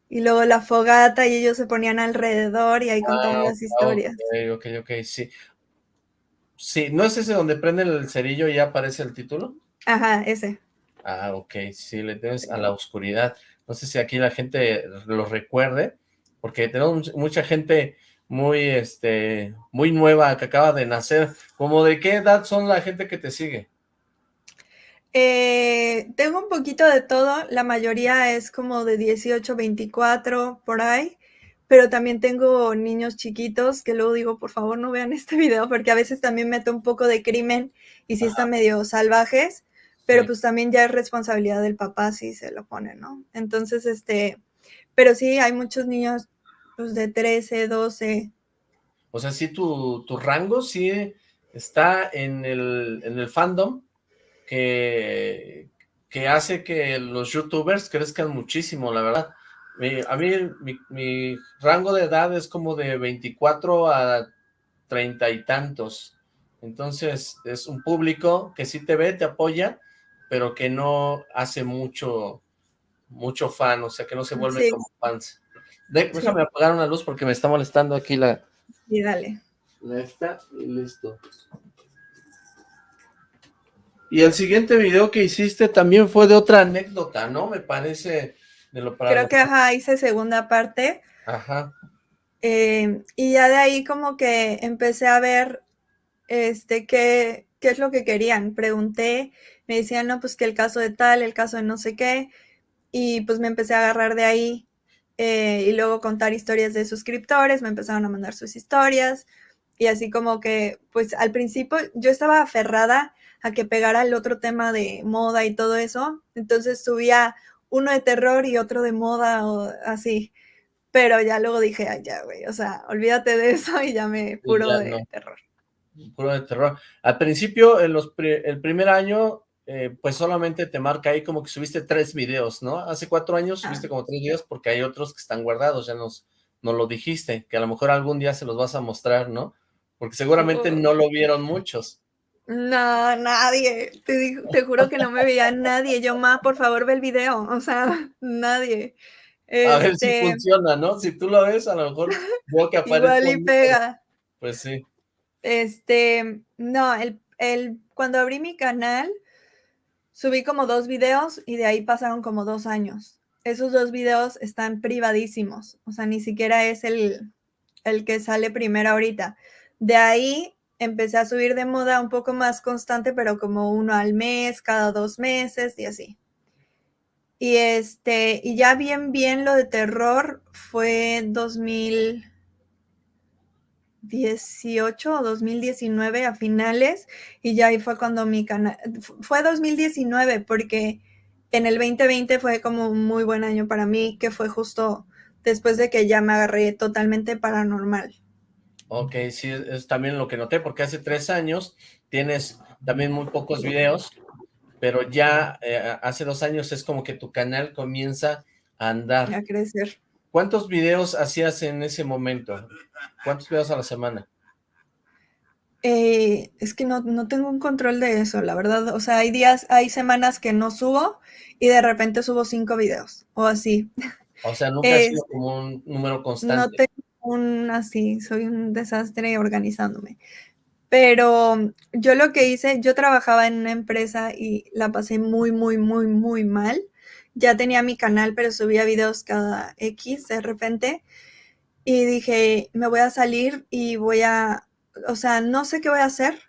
y luego la fogata y ellos se ponían alrededor y ahí contaban las historias. Ok, ok, ok, sí. Sí, ¿no es ese donde prende el cerillo y ya aparece el título? Ajá, ese. Ah, ok, sí, le temes a la oscuridad. No sé si aquí la gente lo recuerde, porque tenemos mucha gente muy, este, muy nueva que acaba de nacer. ¿Cómo de qué edad son la gente que te sigue? Eh, tengo un poquito de todo, la mayoría es como de 18, 24, por ahí, pero también tengo niños chiquitos que luego digo, por favor no vean este video, porque a veces también meto un poco de crimen y si están medio salvajes, pero pues también ya es responsabilidad del papá si se lo pone, ¿no? Entonces, este, pero sí, hay muchos niños pues, de 13, 12. O sea, sí, tu, tu rango sí está en el, en el fandom que, que hace que los youtubers crezcan muchísimo, la verdad. a mí mi, mi, rango de edad es como de 24 a 30 y tantos. Entonces es un público que sí te ve, te apoya, pero que no hace mucho, mucho fan, o sea, que no se vuelve como fans. déjame apagar una luz porque me está molestando aquí la... Sí, dale. La esta y listo. Y el siguiente video que hiciste también fue de otra anécdota, ¿no? Me parece de lo para Creo que, ajá, hice segunda parte. Ajá. Eh, y ya de ahí como que empecé a ver este, qué, qué es lo que querían. Pregunté, me decían, no, pues que el caso de tal, el caso de no sé qué, y pues me empecé a agarrar de ahí eh, y luego contar historias de suscriptores, me empezaron a mandar sus historias y así como que, pues al principio yo estaba aferrada a que pegara el otro tema de moda y todo eso, entonces subía uno de terror y otro de moda o así, pero ya luego dije, ay ya, güey, o sea, olvídate de eso y ya me puro de terror puro de terror. Al principio, en los el primer año, eh, pues solamente te marca ahí como que subiste tres videos, ¿no? Hace cuatro años ah. subiste como tres videos porque hay otros que están guardados, ya nos, nos lo dijiste, que a lo mejor algún día se los vas a mostrar, ¿no? Porque seguramente no lo vieron muchos. No, nadie. Te, te juro que no me veía nadie. Yo, ma, por favor, ve el video. O sea, nadie. A ver si este funciona, ¿no? Si tú lo ves, a lo mejor veo que aparece. Igual y pega. Pues sí. Este, no, el, el, cuando abrí mi canal, subí como dos videos y de ahí pasaron como dos años. Esos dos videos están privadísimos, o sea, ni siquiera es el, el que sale primero ahorita. De ahí empecé a subir de moda un poco más constante, pero como uno al mes, cada dos meses y así. Y este, y ya bien, bien lo de terror fue 2000, 2018 o 2019 a finales y ya ahí fue cuando mi canal, fue 2019 porque en el 2020 fue como un muy buen año para mí, que fue justo después de que ya me agarré totalmente paranormal. Ok, sí, es también lo que noté, porque hace tres años tienes también muy pocos videos, pero ya eh, hace dos años es como que tu canal comienza a andar. A crecer. ¿Cuántos videos hacías en ese momento? ¿Cuántos videos a la semana? Eh, es que no, tengo un control de eso, la verdad. O sea, hay días, hay semanas que no subo y de repente subo cinco videos o así. O sea, nunca ha sido como un número constante. No tengo un así, soy un desastre organizándome. Pero yo lo que hice, yo trabajaba en una empresa y la pasé muy, muy, muy, muy mal ya tenía mi canal, pero subía videos cada X de repente. Y dije, me voy a salir y voy a, o sea, no sé qué voy a hacer,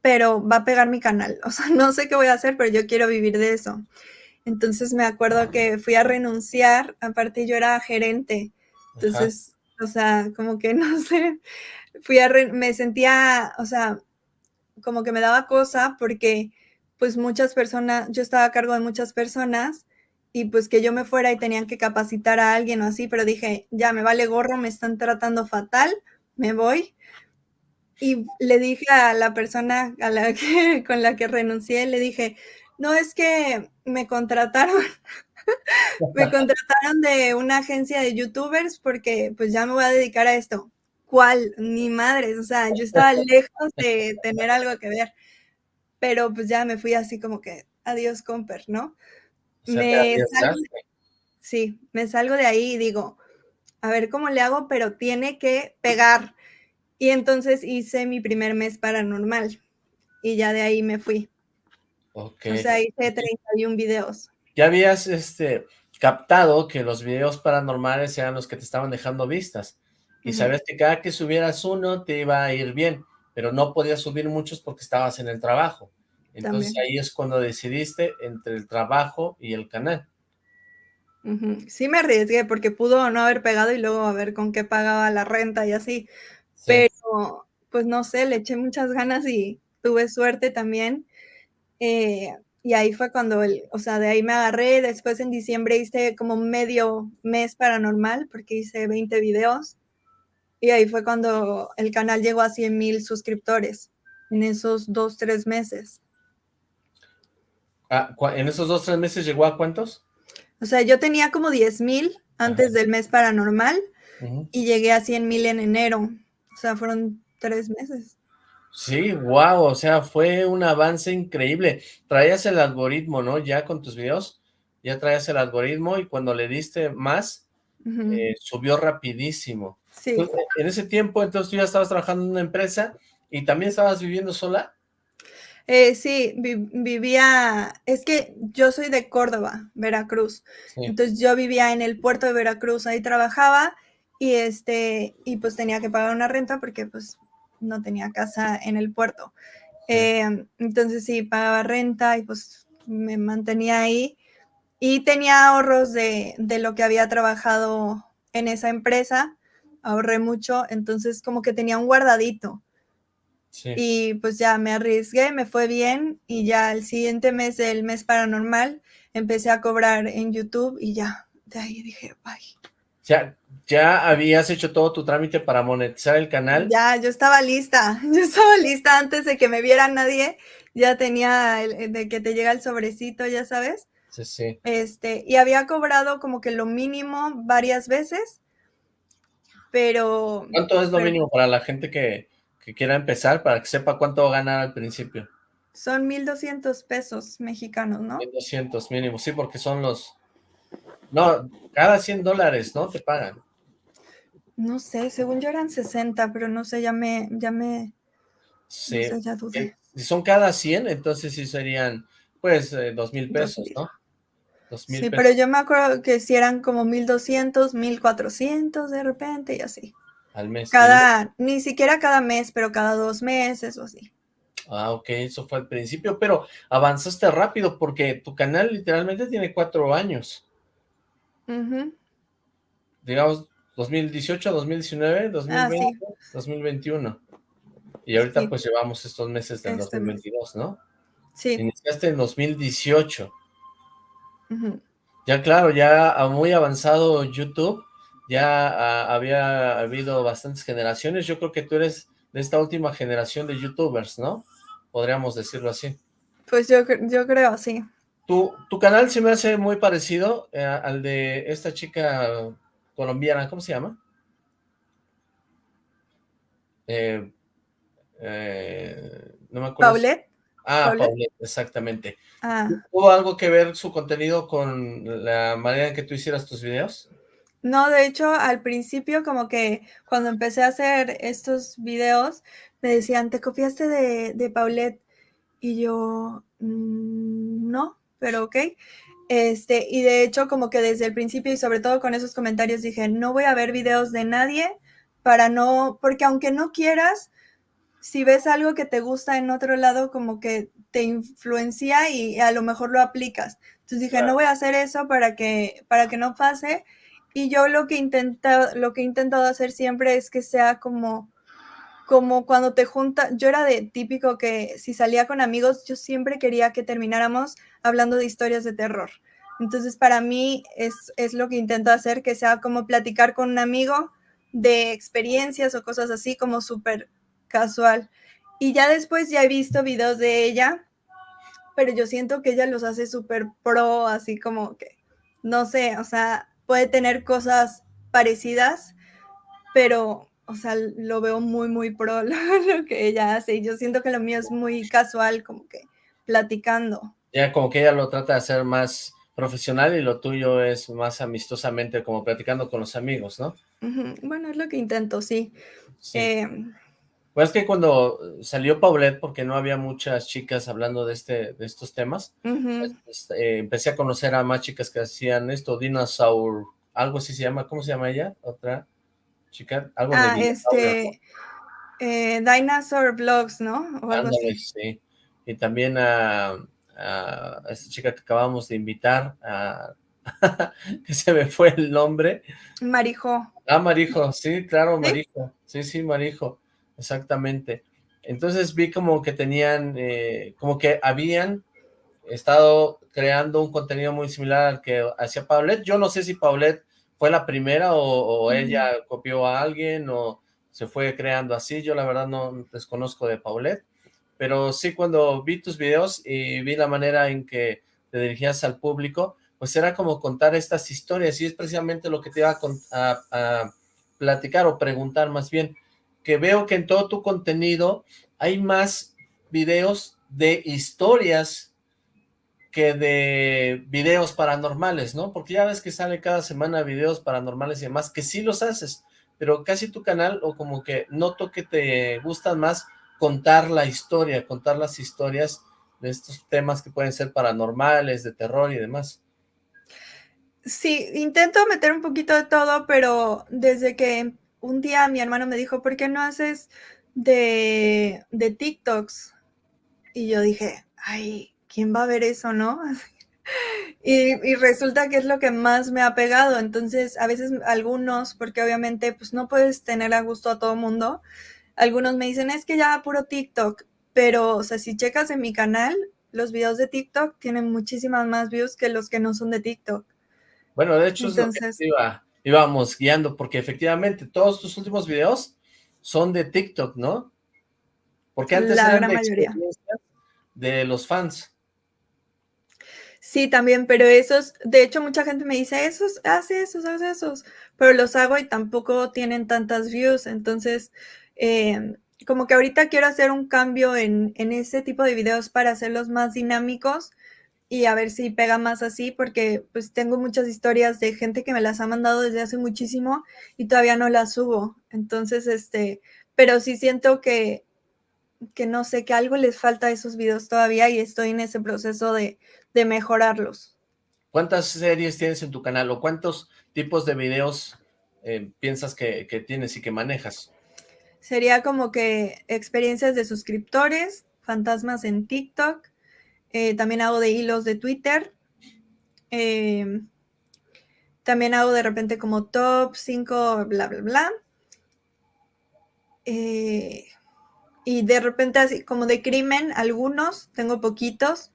pero va a pegar mi canal. O sea, no sé qué voy a hacer, pero yo quiero vivir de eso. Entonces me acuerdo que fui a renunciar, aparte yo era gerente. Entonces, o sea, como que no sé, fui a, me sentía, o sea, como que me daba cosa porque pues muchas personas, yo estaba a cargo de muchas personas y pues que yo me fuera y tenían que capacitar a alguien o así, pero dije, ya me vale gorro, me están tratando fatal, me voy. Y le dije a la persona a la que, con la que renuncié, le dije, no es que me contrataron, me contrataron de una agencia de youtubers porque pues ya me voy a dedicar a esto. ¿Cuál? Ni madres, o sea, yo estaba lejos de tener algo que ver, pero pues ya me fui así como que, adiós, comper, ¿no? Me salgo, sí, me salgo de ahí y digo, a ver cómo le hago, pero tiene que pegar. Y entonces hice mi primer mes paranormal y ya de ahí me fui. Okay. O sea, hice 31 videos. Ya habías este, captado que los videos paranormales eran los que te estaban dejando vistas. Y sabes que cada que subieras uno te iba a ir bien, pero no podías subir muchos porque estabas en el trabajo. Entonces ahí es cuando decidiste entre el trabajo y el canal. Sí me arriesgué porque pudo no haber pegado y luego a ver con qué pagaba la renta y así. Pero pues no sé, le eché muchas ganas y tuve suerte también. Eh, y ahí fue cuando, el, o sea, de ahí me agarré, después en diciembre hice como medio mes paranormal, porque hice 20 videos, y ahí fue cuando el canal llegó a 100 mil suscriptores, en esos dos, tres meses. Ah, ¿En esos dos, tres meses llegó a cuántos? O sea, yo tenía como 10 mil antes del mes paranormal, y llegué a 100 mil en enero, o sea, fueron tres meses. Sí, wow, o sea, fue un avance increíble. Traías el algoritmo, ¿no? Ya con tus videos, ya traías el algoritmo y cuando le diste más, eh, subió rapidísimo. Sí. en ese tiempo, entonces tú ya estabas trabajando en una empresa y también estabas viviendo sola. Eh, sí, vivía, es que yo soy de Córdoba, Veracruz, entonces yo vivía en el puerto de Veracruz, ahí trabajaba y este, y pues tenía que pagar una renta porque pues no tenía casa en el puerto. Eh, entonces sí, pagaba renta y pues me mantenía ahí. Y tenía ahorros de, lo que había trabajado en esa empresa, ahorré mucho, entonces como que tenía un guardadito. Y pues ya me arriesgué, me fue bien y ya el siguiente mes del mes paranormal empecé a cobrar en YouTube y ya, de ahí dije, bye. Ya, ¿Ya habías hecho todo tu trámite para monetizar el canal? Ya, yo estaba lista, yo estaba lista antes de que me viera nadie, ya tenía el, de que te llega el sobrecito, ya sabes. Sí, sí. Este, y había cobrado como que lo mínimo varias veces, pero... ¿Cuánto es lo mínimo para la gente que, que quiera empezar, para que sepa cuánto va a ganar al principio? Son 1,200 pesos mexicanos, ¿no? 1,200 mínimo, sí, porque son los... No, cada 100 dólares, ¿no? Te pagan. No sé, según yo eran 60, pero no sé, ya me, ya me, sí. ya dudé. Si son cada 100, entonces sí serían, pues, eh, dos mil pesos, ¿no? sí, pero yo me acuerdo que si eran como 1200, 1400 de repente y así. Al mes. Cada, ni siquiera cada mes, pero cada dos meses o así. Ah, ok, eso fue al principio, pero avanzaste rápido porque tu canal literalmente tiene cuatro años. Digamos, 2018, 2019, 2020, 2021. Y ahorita pues llevamos estos meses del 2022, este ¿no? Sí. Iniciaste en 2018. Ya claro, ya muy avanzado YouTube, ya había habido bastantes generaciones. Yo creo que tú eres de esta última generación de YouTubers, ¿no? Podríamos decirlo así. Pues yo, yo creo, sí. Tu, tu canal se me hace muy parecido eh, al de esta chica colombiana, ¿cómo se llama? Eh, eh, no me acuerdo. ¿Paulette? Ah, Paulette, exactamente. Ah. ¿Hubo algo que ver su contenido con la manera en que tú hicieras tus videos? No, de hecho, al principio como que cuando empecé a hacer estos videos, me decían, ¿te copiaste de, de Paulette? Y yo, mm, no, pero ok. Este, y de hecho, como que desde el principio y sobre todo con esos comentarios dije, no voy a ver videos de nadie para no, porque aunque no quieras, si ves algo que te gusta en otro lado, como que te influencia y a lo mejor lo aplicas. Entonces dije, no voy a hacer eso para que, para que no pase. Y yo lo que, intenta, lo que he intentado hacer siempre es que sea como como cuando te junta, yo era de típico que si salía con amigos, yo siempre quería que termináramos hablando de historias de terror. Entonces, para mí es, es lo que intento hacer, que sea como platicar con un amigo de experiencias o cosas así, como súper casual. Y ya después ya he visto videos de ella, pero yo siento que ella los hace súper pro, así como que, no sé, o sea, puede tener cosas parecidas, pero o sea, lo veo muy, muy pro lo, que ella hace. Y yo siento que lo mío es muy casual, como que platicando. Ya, como que ella lo trata de hacer más profesional y lo tuyo es más amistosamente, como platicando con los amigos, ¿no? Bueno, es lo que intento, sí. Em, pues es que cuando salió Paulette, porque no había muchas chicas hablando de este de estos temas, eh, empecé a conocer a más chicas que hacían esto, Dinosaur, algo así se llama, ¿cómo se llama ella? Otra, chica, algo ah, este, eh, Dinosaur Vlogs, ¿no? sí. Y también a, a, esta chica que acabamos de invitar, a, que se me fue el nombre. Marijo. Ah, Marijo, sí, claro, Marijo. Sí, sí, Marijo, exactamente. Entonces vi como que tenían, eh, como que habían estado creando un contenido muy similar al que hacía Paulette. Yo no sé si Paulette fue la primera o, ella copió a alguien o se fue creando así. Yo la verdad no desconozco de Paulette, pero sí cuando vi tus videos y vi la manera en que te dirigías al público, pues era como contar estas historias y es precisamente lo que te iba a, a platicar o preguntar más bien, que veo que en todo tu contenido hay más videos de historias que de videos paranormales, ¿no? Porque ya ves que sale cada semana videos paranormales y demás, que sí los haces, pero casi tu canal, o como que noto que te gustan más contar la historia, contar las historias de estos temas que pueden ser paranormales, de terror y demás. Sí, intento meter un poquito de todo, pero desde que un día mi hermano me dijo, ¿por qué no haces de, de TikToks? Y yo dije, ay, ¿quién va a ver eso, no? Y, resulta que es lo que más me ha pegado. Entonces, a veces algunos, porque obviamente pues no puedes tener a gusto a todo mundo, algunos me dicen, es que ya puro TikTok, pero, o sea, si checas en mi canal, los videos de TikTok tienen muchísimas más views que los que no son de TikTok. Bueno, de hecho Entonces, íbamos guiando, porque efectivamente todos tus últimos videos son de TikTok, ¿no? Porque antes la eran mayoría. de los fans. Sí, también, pero esos, de hecho mucha gente me dice, esos, haz esos, haz esos, pero los hago y tampoco tienen tantas views, entonces, em, como que ahorita quiero hacer un cambio en, en, ese tipo de videos para hacerlos más dinámicos y a ver si pega más así, porque pues tengo muchas historias de gente que me las ha mandado desde hace muchísimo y todavía no las subo, entonces, este, pero sí siento que, que no sé, que algo les falta a esos videos todavía y estoy en ese proceso de, de mejorarlos. ¿Cuántas series tienes en tu canal o cuántos tipos de videos eh, piensas que, tienes y que manejas? Sería como que experiencias de suscriptores, fantasmas en TikTok, eh, también hago de hilos de Twitter, em, también hago de repente como top 5, bla, bla, bla. Eh, y de repente así como de crimen, algunos, tengo poquitos,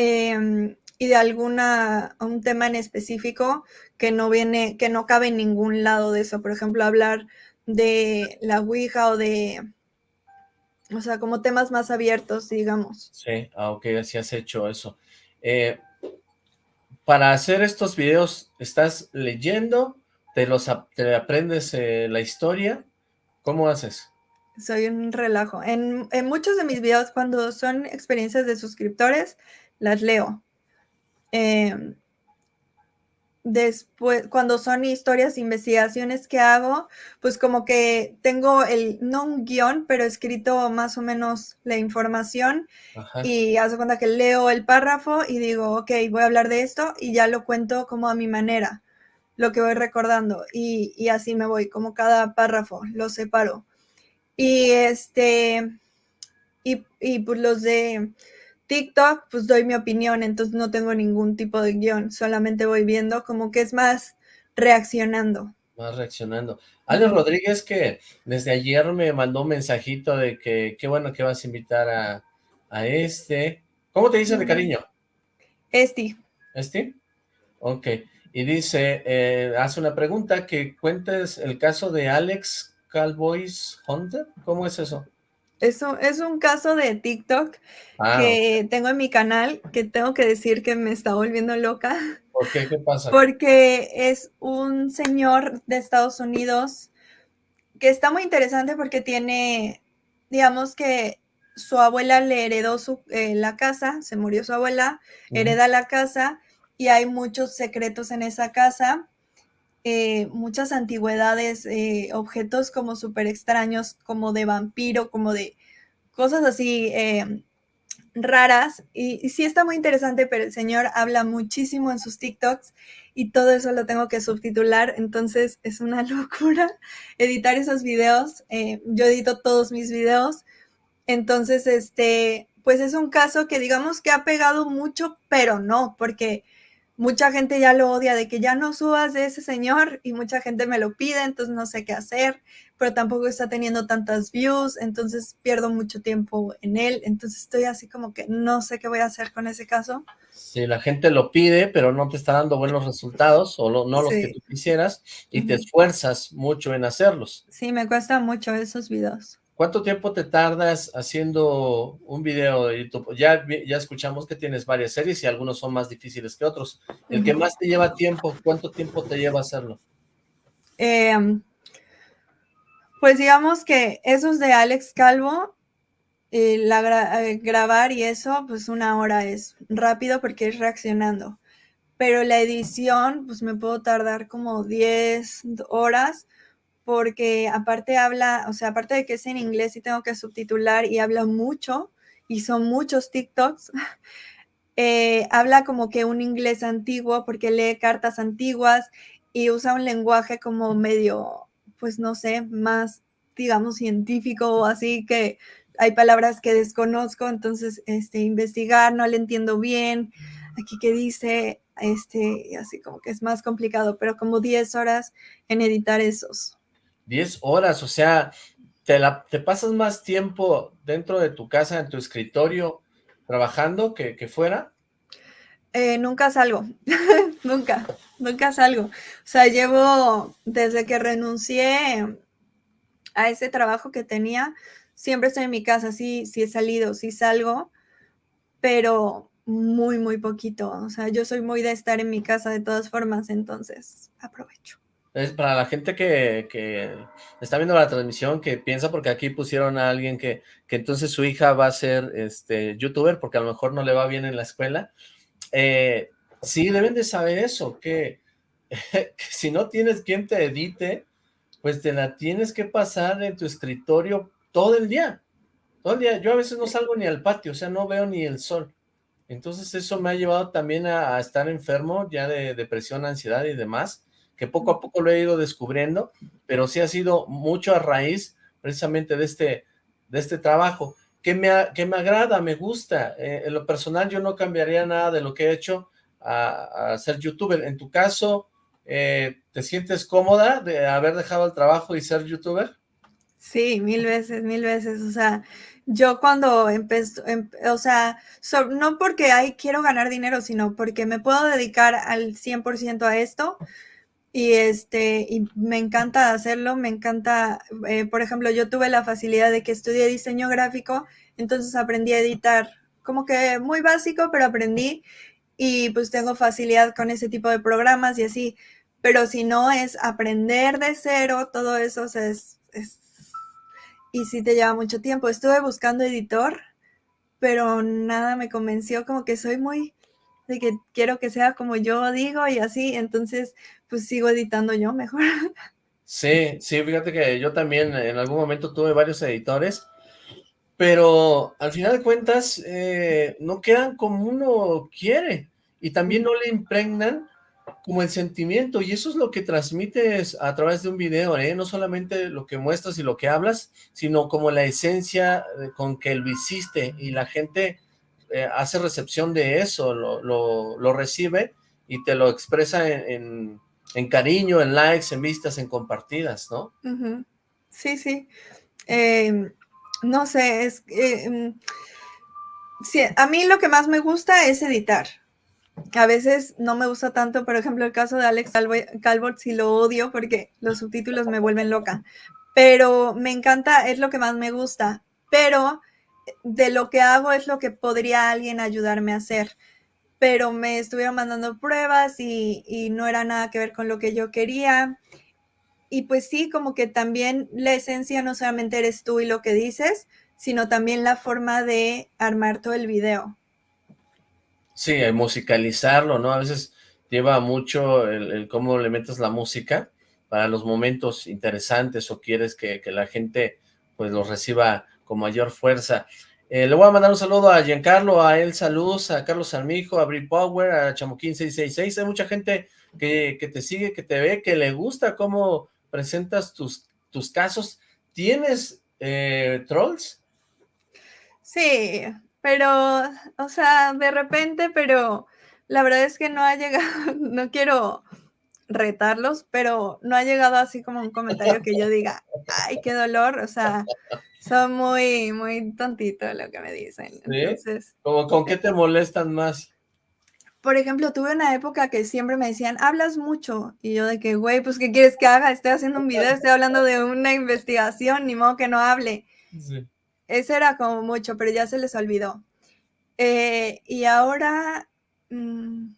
Em, y de alguna, un tema en específico que no viene, que no cabe en ningún lado de eso. Por ejemplo, hablar de la Ouija o de, o sea, como temas más abiertos, digamos. Sí, aunque ah, así has hecho eso. Eh, para hacer estos videos, ¿estás leyendo? ¿Te, los, te aprendes eh, la historia? ¿Cómo haces? Soy un relajo. En, en muchos de mis videos, cuando son experiencias de suscriptores, las leo. Em, después, cuando son historias, investigaciones que hago, pues como que tengo el, no un guion, pero escrito más o menos la información y hace cuenta que leo el párrafo y digo, ok, voy a hablar de esto y ya lo cuento como a mi manera, lo que voy recordando y, y así me voy, como cada párrafo, lo separo. Y este, y, y pues los de TikTok, pues doy mi opinión, entonces no tengo ningún tipo de guion, solamente voy viendo como que es más reaccionando. Más reaccionando. Ale Rodríguez que desde ayer me mandó un mensajito de que qué bueno que vas a invitar a, a este. ¿Cómo te dicen de cariño? Esti. ¿Esti? Ok. Y dice, eh, hace una pregunta, que cuentes el caso de Alex Cowboys Hunter. ¿Cómo es eso? Es un, es un caso de TikTok ah, que tengo en mi canal que tengo que decir que me está volviendo loca. ¿Por qué? ¿Qué pasa? Porque es un señor de Estados Unidos que está muy interesante porque tiene, digamos que su abuela le heredó su, eh, la casa, se murió su abuela, hereda la casa y hay muchos secretos en esa casa eh, muchas antigüedades, eh, objetos como súper extraños, como de vampiro, como de cosas así eh, raras. Y, sí está muy interesante, pero el señor habla muchísimo en sus TikToks y todo eso lo tengo que subtitular, entonces es una locura editar esos videos. yo edito todos mis videos, entonces este, pues es un caso que digamos que ha pegado mucho, pero no, porque mucha gente ya lo odia de que ya no subas de ese señor y mucha gente me lo pide, entonces no sé qué hacer, pero tampoco está teniendo tantas views, entonces pierdo mucho tiempo en él, entonces estoy así como que no sé qué voy a hacer con ese caso. Si la gente lo pide, pero no te está dando buenos resultados, o no los que tú quisieras, y te esfuerzas mucho en hacerlos. Sí, me cuesta mucho esos videos. ¿Cuánto tiempo te tardas haciendo un video de YouTube? Ya, ya escuchamos que tienes varias series y algunos son más difíciles que otros. El que más te lleva tiempo, ¿cuánto tiempo te lleva hacerlo? Em, pues digamos que esos de Alex Calvo, eh, la eh, grabar y eso, pues una hora es rápido porque es reaccionando. Pero la edición, pues me puedo tardar como 10 horas porque aparte habla, o sea, aparte de que es en inglés y tengo que subtitular y habla mucho, y son muchos TikToks, eh, habla como que un inglés antiguo porque lee cartas antiguas y usa un lenguaje como medio, pues no sé, más, digamos, científico o así, que hay palabras que desconozco, entonces, este, investigar, no le entiendo bien, aquí que dice, este, así como que es más complicado, pero como 10 horas en editar esos. 10 horas, o sea, te, pasas más tiempo dentro de tu casa, en tu escritorio, trabajando que, fuera. Eh, nunca salgo, nunca, nunca salgo. O sea, llevo, desde que renuncié a ese trabajo que tenía, siempre estoy en mi casa, sí, sí he salido, sí salgo, pero muy, muy poquito. O sea, yo soy muy de estar en mi casa de todas formas, entonces aprovecho. Es para la gente que, está viendo la transmisión, que piensa porque aquí pusieron a alguien que, entonces su hija va a ser este youtuber porque a lo mejor no le va bien en la escuela. Eh, sí, deben de saber eso, que, si no tienes quien te edite, pues te la tienes que pasar en tu escritorio todo el día. Todo el día. Yo a veces no salgo ni al patio, o sea, no veo ni el sol. Entonces eso me ha llevado también a estar enfermo ya de depresión, ansiedad y demás que poco a poco lo he ido descubriendo, pero sí ha sido mucho a raíz precisamente de este, de este trabajo, que me, que me agrada, me gusta. Eh, en lo personal yo no cambiaría nada de lo que he hecho a, ser youtuber. En tu caso, eh, ¿te sientes cómoda de haber dejado el trabajo y ser youtuber? Sí, mil veces, mil veces. O sea, yo cuando empecé, em, o sea, no porque ay, quiero ganar dinero, sino porque me puedo dedicar al 100% a esto, y este, y me encanta hacerlo, me encanta, eh, por ejemplo, yo tuve la facilidad de que estudié diseño gráfico, entonces aprendí a editar, como que muy básico, pero aprendí y pues tengo facilidad con ese tipo de programas y así, pero si no es aprender de cero, todo eso es, es y sí te lleva mucho tiempo. Estuve buscando editor, pero nada me convenció, como que soy muy de que quiero que sea como yo digo y así, entonces pues sigo editando yo mejor. Sí, sí, fíjate que yo también en algún momento tuve varios editores, pero al final de cuentas eh, no quedan como uno quiere y también no le impregnan como el sentimiento y eso es lo que transmites a través de un video, ¿eh? no solamente lo que muestras y lo que hablas, sino como la esencia con que lo hiciste y la gente eh, hace recepción de eso, lo, lo, recibe y te lo expresa en, en, cariño, en likes, en vistas, en compartidas, ¿no? Sí, sí. Em, no sé, es... Sí, a mí lo que más me gusta es editar. A veces no me gusta tanto, por ejemplo, el caso de Alex Calvert, sí lo odio porque los subtítulos me vuelven loca. Pero me encanta, es lo que más me gusta. Pero de lo que hago es lo que podría alguien ayudarme a hacer. Pero me estuvieron mandando pruebas y, no era nada que ver con lo que yo quería. Y pues sí, como que también la esencia no solamente eres tú y lo que dices, sino también la forma de armar todo el video. Sí, musicalizarlo, ¿no? A veces lleva mucho el, cómo le metes la música para los momentos interesantes o quieres que, que la gente pues los reciba con mayor fuerza. Eh, le voy a mandar un saludo a Giancarlo, a Elsa Luz, a Carlos Armijo, a Brie Power, a Chamoquín 666. Hay mucha gente que, te sigue, que te ve, que le gusta cómo presentas tus, tus casos. ¿Tienes eh, trolls? Sí, pero, o sea, de repente, pero La verdad es que no ha llegado, no quiero retarlos, pero no ha llegado así como un comentario que yo diga, ay, qué dolor, o sea, son muy, muy tontitos lo que me dicen. ¿Sí? Entonces, ¿Con qué te molestan más? Por ejemplo, tuve una época que siempre me decían, hablas mucho, y yo de que, güey, pues, ¿qué quieres que haga? Estoy haciendo un video, estoy hablando de una investigación, ni modo que no hable. Sí. Ese era como mucho, pero ya se les olvidó. Eh, y ahora, mm,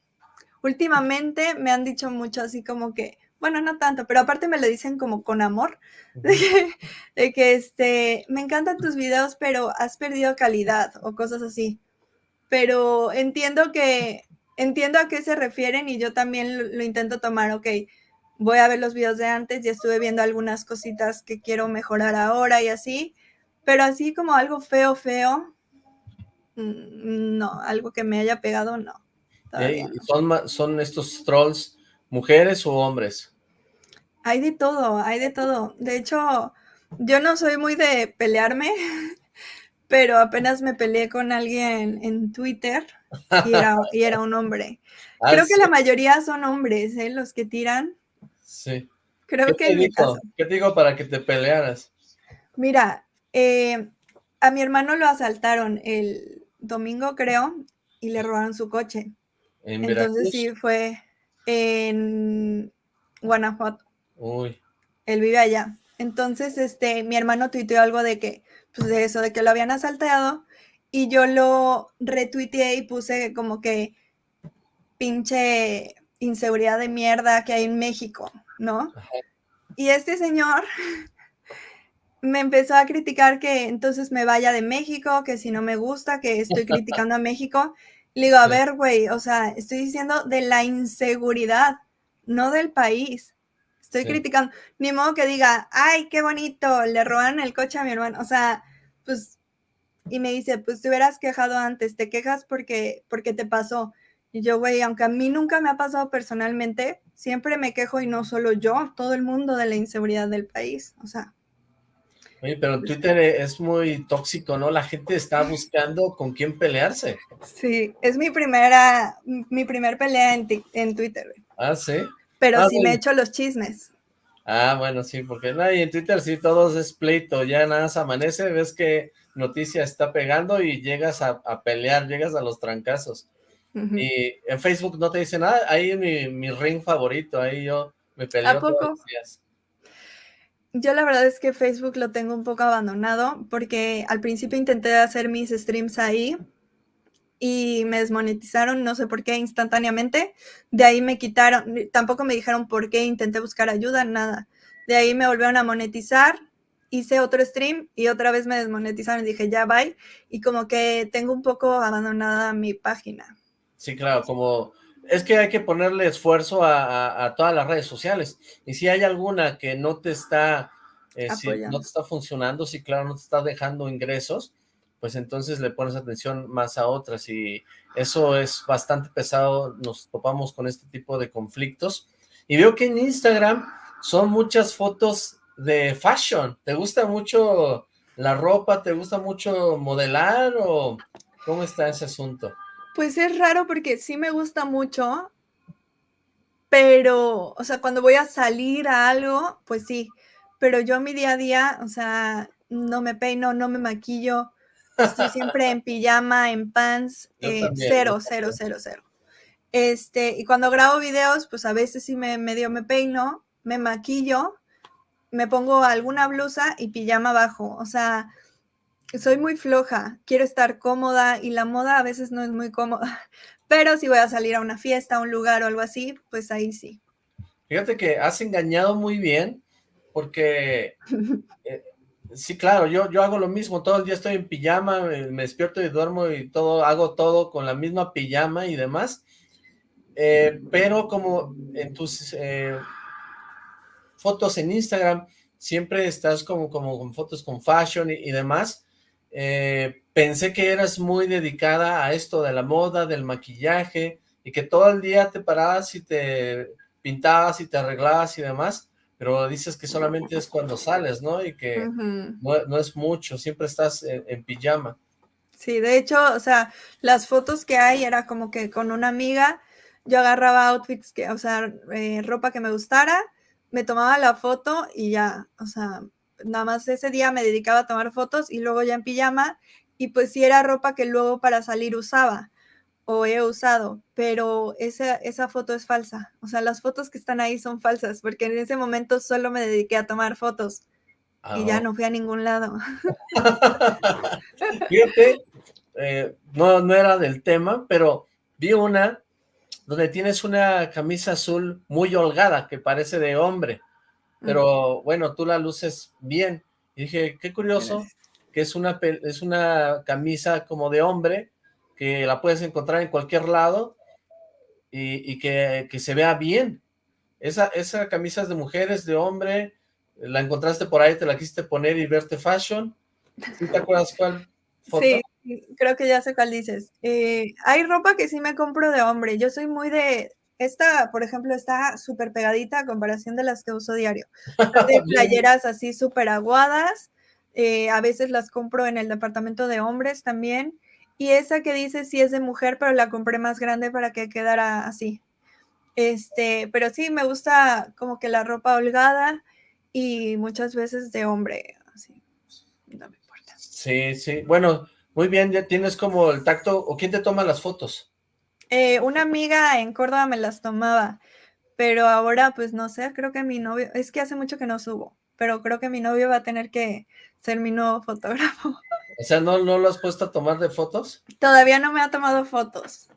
últimamente me han dicho mucho así como que, bueno, no tanto, pero aparte me lo dicen como con amor, de que, este, me encantan tus videos, pero has perdido calidad o cosas así. Pero entiendo que, entiendo a qué se refieren y yo también lo, lo intento tomar, ok, voy a ver los videos de antes, ya estuve viendo algunas cositas que quiero mejorar ahora y así, pero así como algo feo, feo, mm, no, algo que me haya pegado, no. ¿Son, ¿Son estos trolls mujeres o hombres? Hay de todo, hay de todo. De hecho, yo no soy muy de pelearme, pero apenas me peleé con alguien en Twitter y era, un hombre. Ah, Creo que la mayoría son hombres, ¿eh? Los que tiran. Sí. Creo que en ¿Qué te digo para que te pelearas? Mira, eh, a mi hermano lo asaltaron el domingo, creo, y le robaron su coche. Entonces sí, fue en Guanajuato. Uy. Él vive allá. Entonces, este, mi hermano tuiteó algo de que, pues de eso, de que lo habían asaltado, y yo lo retuiteé y puse como que pinche inseguridad de mierda que hay en México, ¿no? Y este señor me empezó a criticar que entonces me vaya de México, que si no me gusta, que estoy criticando a México. Le digo, a ver, güey, o sea, estoy diciendo de la inseguridad, no del país. Estoy criticando. Ni modo que diga, ay, qué bonito, le roban el coche a mi hermano. O sea, pues, y me dice, pues te hubieras quejado antes, te quejas porque, porque te pasó. Y yo, güey, aunque a mí nunca me ha pasado personalmente, siempre me quejo y no solo yo, todo el mundo de la inseguridad del país. O sea, Oye, pero Twitter es muy tóxico, ¿no? La gente está buscando con quién pelearse. Sí, es mi primera, mi primer pelea en, en Twitter. Ah, ¿sí? Pero ah, sí me echo los chismes. Ah, bueno, sí, porque y en Twitter sí todos es pleito, ya nada más amanece, ves que noticia está pegando y llegas a, pelear, llegas a los trancazos. Y en Facebook no te dicen nada, ahí es mi, mi ring favorito, ahí yo me peleo ¿A poco? todos los días. Yo la verdad es que Facebook lo tengo un poco abandonado porque al principio intenté hacer mis streams ahí y me desmonetizaron, no sé por qué, instantáneamente. De ahí me quitaron, tampoco me dijeron por qué, intenté buscar ayuda, nada. De ahí me volvieron a monetizar, hice otro stream y otra vez me desmonetizaron y dije, ya, bye. Y como que tengo un poco abandonada mi página. Sí, claro, como es que hay que ponerle esfuerzo a, todas las redes sociales. Y si hay alguna que no te está, eh, no te está funcionando, si claro, no te está dejando ingresos, pues entonces le pones atención más a otras y eso es bastante pesado, nos topamos con este tipo de conflictos. Y veo que en Instagram son muchas fotos de fashion. ¿Te gusta mucho la ropa? ¿Te gusta mucho modelar o cómo está ese asunto? Pues es raro porque sí me gusta mucho, pero, o sea, cuando voy a salir a algo, pues sí, pero yo mi día a día, o sea, no me peino, no me maquillo, estoy siempre en pijama, en pants, eh, cero, cero, cero, cero. Este, y cuando grabo videos, pues a veces sí me medio me peino, me maquillo, me pongo alguna blusa y pijama abajo, o sea, soy muy floja, quiero estar cómoda y la moda a veces no es muy cómoda, pero si voy a salir a una fiesta, a un lugar o algo así, pues ahí sí. Fíjate que has engañado muy bien, porque eh, sí, claro, yo, yo hago lo mismo, todo el día estoy en pijama, me, despierto y duermo y todo, hago todo con la misma pijama y demás, eh, pero como en tus eh, fotos en Instagram, siempre estás como, como con fotos con fashion y demás, eh, pensé que eras muy dedicada a esto de la moda, del maquillaje, y que todo el día te parabas y te pintabas y te arreglabas y demás, pero dices que solamente es cuando sales, ¿no? Y que no, es mucho, siempre estás en, pijama. Sí, de hecho, o sea, las fotos que hay era como que con una amiga yo agarraba outfits que, o sea, eh, ropa que me gustara, me tomaba la foto y ya, o sea, nada más ese día me dedicaba a tomar fotos y luego ya en pijama y pues sí era ropa que luego para salir usaba o he usado, pero esa, esa foto es falsa. O sea, las fotos que están ahí son falsas porque en ese momento solo me dediqué a tomar fotos y ya ah, no fui a ningún lado. Fíjate, eh, no, no era del tema, pero vi una donde tienes una camisa azul muy holgada, que parece de hombre, pero bueno, tú la luces bien. Y dije, qué curioso, que es una, es una camisa como de hombre, que la puedes encontrar en cualquier lado, y, que, se vea bien. Esa, esa camisa es de mujeres, de hombre, la encontraste por ahí, te la quisiste poner y verte fashion. te acuerdas cuál foto? Sí, creo que ya sé cuál dices. Eh, hay ropa que sí me compro de hombre. Yo soy muy de... Esta, por ejemplo, está súper pegadita a comparación de las que uso diario. De playeras así súper aguadas. Eh, a veces las compro en el departamento de hombres también. Y esa que dice sí es de mujer, pero la compré más grande para que quedara así. Este, pero sí, me gusta como que la ropa holgada y muchas veces de hombre, así. No me importa. Sí, sí. Bueno, muy bien, ya tienes como el tacto, ¿o quién te toma las fotos? Eh, una amiga en Córdoba me las tomaba, pero ahora pues no sé, creo que mi novio, es que hace mucho que no subo, pero creo que mi novio va a tener que ser mi nuevo fotógrafo. O sea, ¿no, no lo has puesto a tomar de fotos? Todavía no me ha tomado fotos.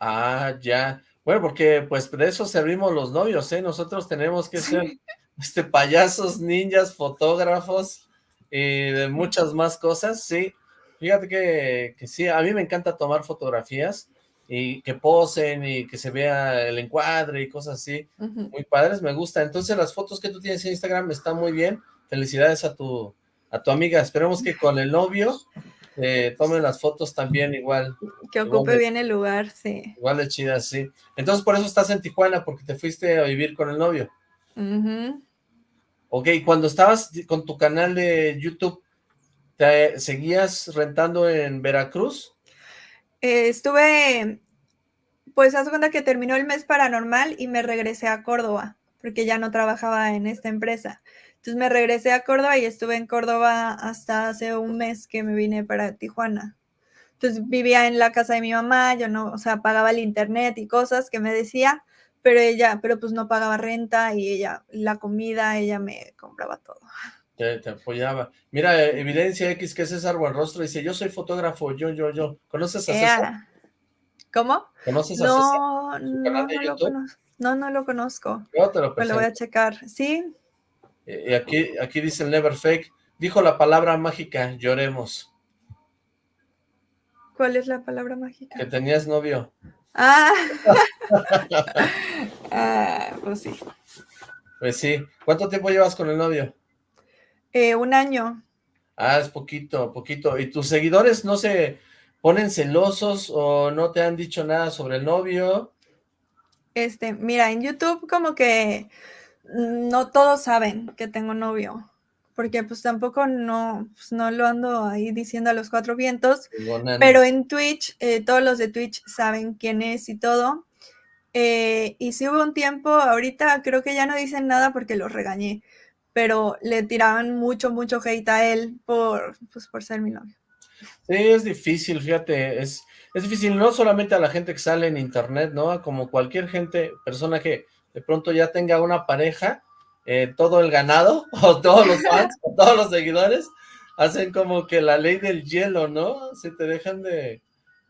Ah, ya. Bueno, porque pues de eso servimos los novios, ¿eh? Nosotros tenemos que ser este, payasos, ninjas, fotógrafos y de muchas más cosas, sí. Fíjate que, que, sí, a mí me encanta tomar fotografías y que posen y que se vea el encuadre y cosas así, muy padres, me gusta. Entonces las fotos que tú tienes en Instagram están muy bien, felicidades a tu, a tu amiga, esperemos que con el novio eh, tomen las fotos también igual. Que ocupe bien el lugar, sí. Igual de chidas, sí. Entonces por eso estás en Tijuana, porque te fuiste a vivir con el novio. Ok, cuando estabas con tu canal de YouTube, ¿Te seguías rentando en Veracruz? Eh, estuve, pues haz cuenta que terminó el mes paranormal y me regresé a Córdoba, porque ya no trabajaba en esta empresa. Entonces me regresé a Córdoba y estuve en Córdoba hasta hace un mes que me vine para Tijuana. Entonces vivía en la casa de mi mamá, yo no, o sea, pagaba el internet y cosas que me decía, pero ella, pero pues no pagaba renta y ella, la comida, ella me compraba todo. Te, apoyaba. Mira, eh, Evidencia X, que es César Buenrostro, dice, yo soy fotógrafo, yo, yo, yo. ¿Conoces a César? ¿Cómo? ¿Conoces a César? No, no, lo conozco. No, no lo conozco. Yo te lo lo voy a checar. ¿Sí? Y aquí, aquí dice el Never Fake, dijo la palabra mágica, lloremos. ¿Cuál es la palabra mágica? Que tenías novio. Ah, ah pues sí. Pues sí. ¿Cuánto tiempo llevas con el novio? Eh, un año. Ah, es poquito, poquito. ¿Y tus seguidores no se ponen celosos o no te han dicho nada sobre el novio? Este, mira, en YouTube como que no todos saben que tengo novio, porque pues tampoco no, pues, no lo ando ahí diciendo a los cuatro vientos, pero en Twitch, eh, todos los de Twitch saben quién es y todo. Eh, y si hubo un tiempo, ahorita creo que ya no dicen nada porque los regañé, pero le tiraban mucho, mucho hate a él por, pues, por ser mi novio. Sí, es difícil, fíjate, es, es difícil no solamente a la gente que sale en internet, ¿no? Como cualquier gente, persona que de pronto ya tenga una pareja, eh, todo el ganado, o todos los fans, o todos los seguidores, hacen como que la ley del hielo, ¿no? Se te dejan de,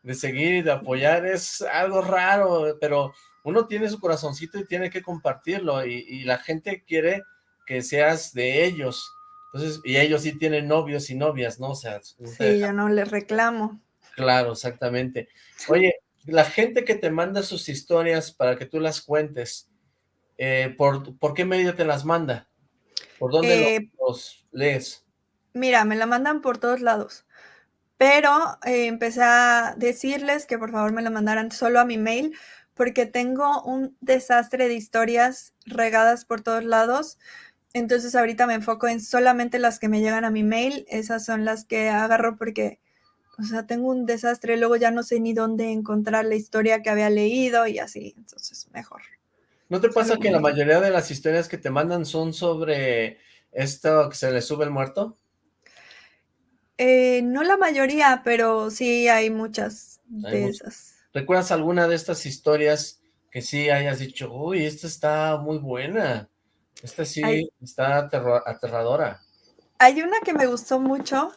de seguir de apoyar, es algo raro, pero uno tiene su corazoncito y tiene que compartirlo, y, y la gente quiere que seas de ellos. Entonces, y ellos sí tienen novios y novias, ¿no? O sea, sí, yo no les reclamo. Claro, exactamente. Oye, la gente que te manda sus historias para que tú las cuentes, eh, ¿por, ¿por, qué medio te las manda? ¿Por dónde eh, los, lees? Mira, me la mandan por todos lados, pero eh, empecé a decirles que por favor me la mandaran solo a mi mail, porque tengo un desastre de historias regadas por todos lados, entonces ahorita me enfoco en solamente las que me llegan a mi mail, esas son las que agarro porque, o sea, tengo un desastre, luego ya no sé ni dónde encontrar la historia que había leído y así, entonces mejor. ¿No te pasa que la mayoría de las historias que te mandan son sobre esto que se le sube el muerto? Eh, no la mayoría, pero sí hay muchas de esas. ¿Recuerdas alguna de estas historias que sí hayas dicho, uy, esta está muy buena? Esta sí está aterradora. Hay una que me gustó mucho,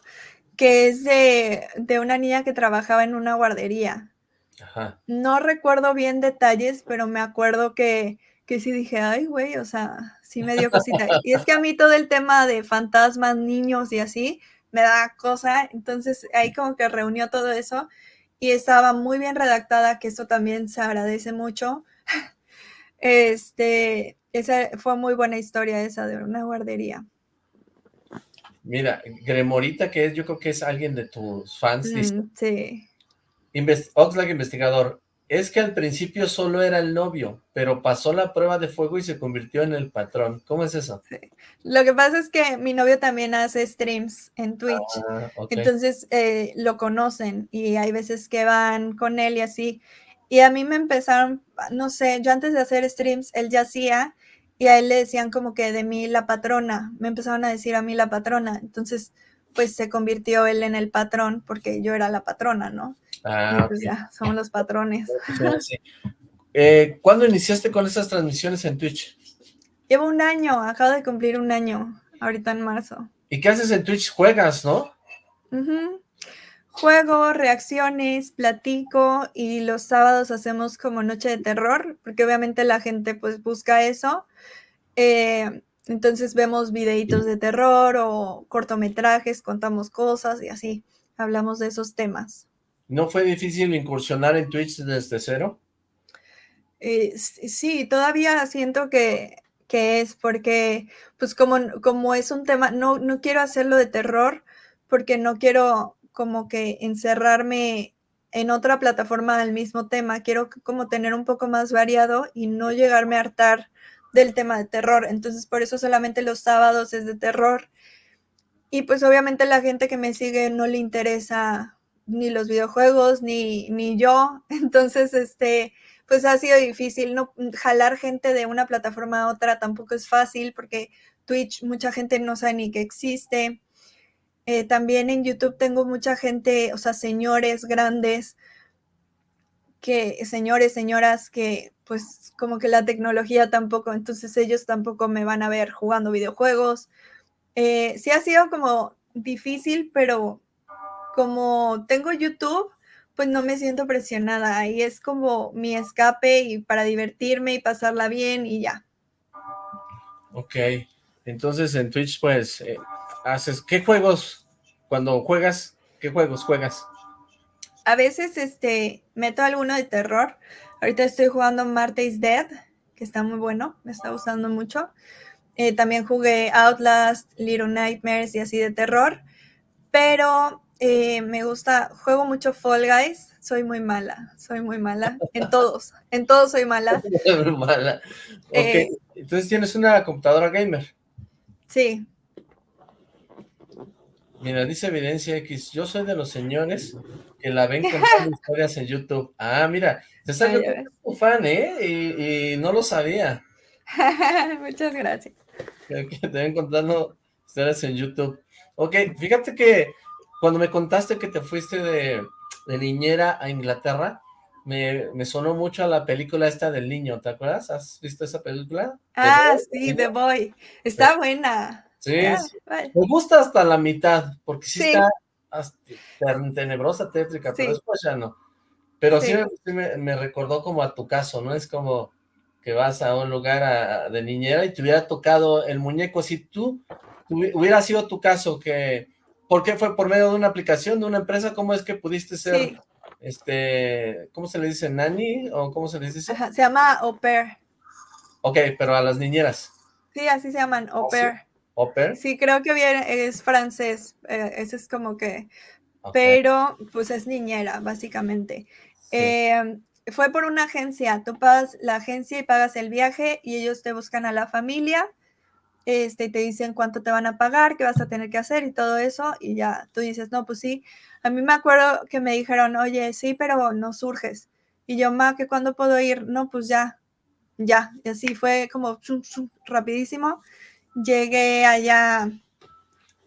que es de, de, una niña que trabajaba en una guardería. Ajá. No recuerdo bien detalles, pero me acuerdo que, que sí dije, ay, güey, o sea, sí me dio cosita. y es que a mí todo el tema de fantasmas, niños y así, me da cosa, entonces ahí como que reunió todo eso y estaba muy bien redactada, que eso también se agradece mucho. Este, esa fue muy buena historia esa de una guardería. Mira, Gremorita, que es, yo creo que es alguien de tus fans, mm, Sí. Oxlack Investigador, es que al principio solo era el novio, pero pasó la prueba de fuego y se convirtió en el patrón. ¿Cómo es eso? Lo que pasa es que mi novio también hace streams en Twitch, ah, entonces eh, lo conocen y hay veces que van con él y así. Y a mí me empezaron, no sé, yo antes de hacer streams, él ya hacía y a él le decían como que de mí la patrona, me empezaron a decir a mí la patrona, entonces pues se convirtió él en el patrón porque yo era la patrona, ¿no? Ah, pues ya, somos los patrones. Eh, ¿Cuándo iniciaste con esas transmisiones en Twitch? Llevo un año, acabo de cumplir un año, ahorita en marzo. ¿Y qué haces en Twitch? ¿Juegas, no? Juego, reacciones, platico y los sábados hacemos como noche de terror, porque obviamente la gente pues busca eso. Eh, entonces vemos videitos de terror o cortometrajes, contamos cosas y así, hablamos de esos temas. ¿No fue difícil incursionar en Twitch desde cero? Eh, sí, todavía siento que, es porque, pues como, como es un tema, no, no quiero hacerlo de terror porque no quiero como que encerrarme en otra plataforma del mismo tema, quiero como tener un poco más variado y no llegarme a hartar del tema de terror, entonces por eso solamente los sábados es de terror y pues obviamente la gente que me sigue no le interesa ni los videojuegos, ni, ni yo. Entonces, este, pues ha sido difícil. No, jalar gente de una plataforma a otra tampoco es fácil porque Twitch mucha gente no sabe ni que existe. Eh, también en YouTube tengo mucha gente, o sea, señores grandes, que, señores, señoras, que pues como que la tecnología tampoco, entonces ellos tampoco me van a ver jugando videojuegos. Eh, sí ha sido como difícil, pero como tengo YouTube, pues no me siento presionada. Ahí es como mi escape y para divertirme y pasarla bien y ya. Ok, entonces en Twitch pues eh, haces, ¿qué juegos cuando juegas? ¿Qué juegos juegas? A veces este meto alguno de terror. Ahorita estoy jugando Marte is Dead, que está muy bueno, me está gustando mucho. Eh, también jugué Outlast, Little Nightmares y así de terror. Pero eh, me gusta, juego mucho Fall Guys, soy muy mala, soy muy mala, en todos, en todos soy mala. mala. Eh, entonces tienes una computadora gamer. Sí. Mira, dice Evidencia X, yo soy de los señores que la ven con historias en YouTube. Ah, mira, te está tu fan, ¿eh? Y, no lo sabía. Muchas gracias. Que te ven contando historias en YouTube. Ok, fíjate que cuando me contaste que te fuiste de, niñera a Inglaterra, me, sonó mucho a la película esta del niño, ¿te acuerdas? ¿Has visto esa película? Ah, sí, The Boy. Está buena. Sí, me gusta hasta la mitad, porque sí, está tenebrosa, tétrica, pero después ya no. Pero sí, me, recordó como a tu caso, ¿no? Es como que vas a un lugar de niñera y te hubiera tocado el muñeco. Si tú, hubiera sido tu caso que ¿Por qué fue por medio de una aplicación, de una empresa? ¿Cómo es que pudiste ser, este, ¿cómo se le dice? ¿Nani? ¿O cómo se les dice? se llama au pair. Ok, pero a las niñeras. Sí, así se llaman, au pair. ¿Au pair? Sí, creo que es francés, eh, ese es como que, pero pues es niñera, básicamente. Em, fue por una agencia, tú pagas la agencia y pagas el viaje y ellos te buscan a la familia este, te dicen cuánto te van a pagar, qué vas a tener que hacer y todo eso, y ya tú dices, no, pues sí. A mí me acuerdo que me dijeron, oye, sí, pero no surges. Y yo, ma, ¿que cuándo puedo ir? No, pues ya, ya. Y así fue como rapidísimo. Llegué allá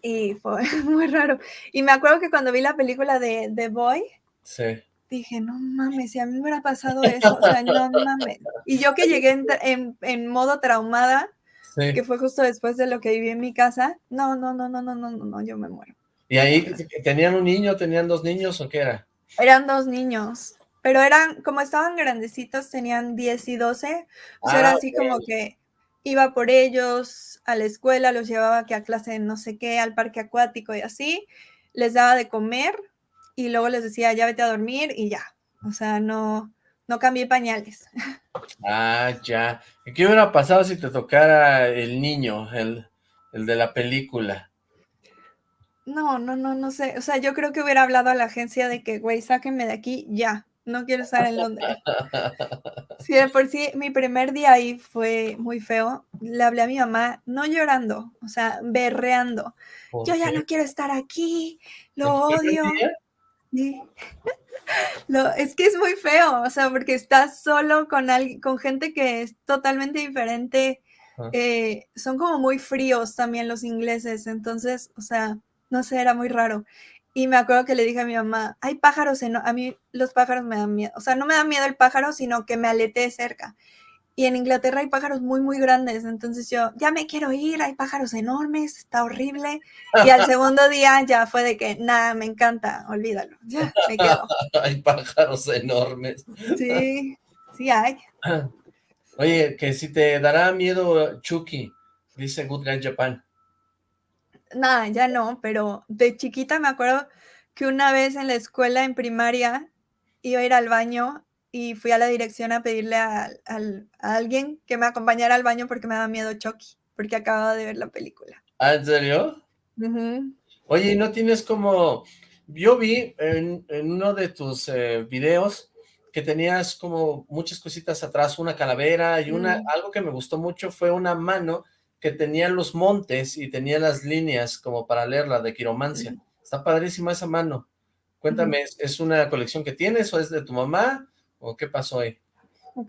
y fue muy raro. Y me acuerdo que cuando vi la película de The Boy, sí. dije, no mames, si a mí me hubiera pasado eso, o sea, no mames. Y yo que llegué en, en, modo traumada, que fue justo después de lo que viví en mi casa, no, no, no, no, no, no, no, no, yo me muero. ¿Y ahí tenían un niño, tenían dos niños o qué era? Eran dos niños, pero eran, como estaban grandecitos, tenían 10 y 12, o sea, era ah, así como que iba por ellos a la escuela, los llevaba que a clase de no sé qué, al parque acuático y así, les daba de comer y luego les decía, ya vete a dormir y ya. O sea, no, no cambié pañales. Ah, ya. ¿Qué hubiera pasado si te tocara el niño, el, el de la película? No, no, no, no sé. O sea, yo creo que hubiera hablado a la agencia de que, güey, sáquenme de aquí ya no quiero estar en Londres. Sí, de por sí, mi primer día ahí fue muy feo. Le hablé a mi mamá, no llorando, o sea, berreando. Yo ya no quiero estar aquí, lo odio. Lo, es que es muy feo, o sea, porque estás solo con, alguien, con gente que es totalmente diferente. Eh, son como muy fríos también los ingleses, entonces, o sea, no sé, era muy raro. Y me acuerdo que le dije a mi mamá, hay pájaros, en... a mí los pájaros me dan miedo. O sea, no me da miedo el pájaro, sino que me alete cerca. Y en Inglaterra hay pájaros muy, muy grandes. Entonces yo, ya me quiero ir, hay pájaros enormes, está horrible. Y al segundo día ya fue de que, nada, me encanta, olvídalo. Ya, me quedo. hay pájaros enormes. Sí, sí hay. Oye, que si te dará miedo Chucky, dice Good Guy Japan nada, ya no, pero de chiquita me acuerdo que una vez en la escuela, en primaria, iba a ir al baño y fui a la dirección a pedirle a, alguien que me acompañara al baño porque me daba miedo Chucky, porque acababa de ver la película. ¿Ah, en serio? Oye, ¿no tienes como...? Yo vi en, uno de tus eh, videos que tenías como muchas cositas atrás, una calavera y una, mm. algo que me gustó mucho fue una mano que tenía los montes y tenía las líneas como para leerla de quiromancia. Está padrísima esa mano. Cuéntame, ¿es una colección que tienes o es de tu mamá? ¿O qué pasó ahí?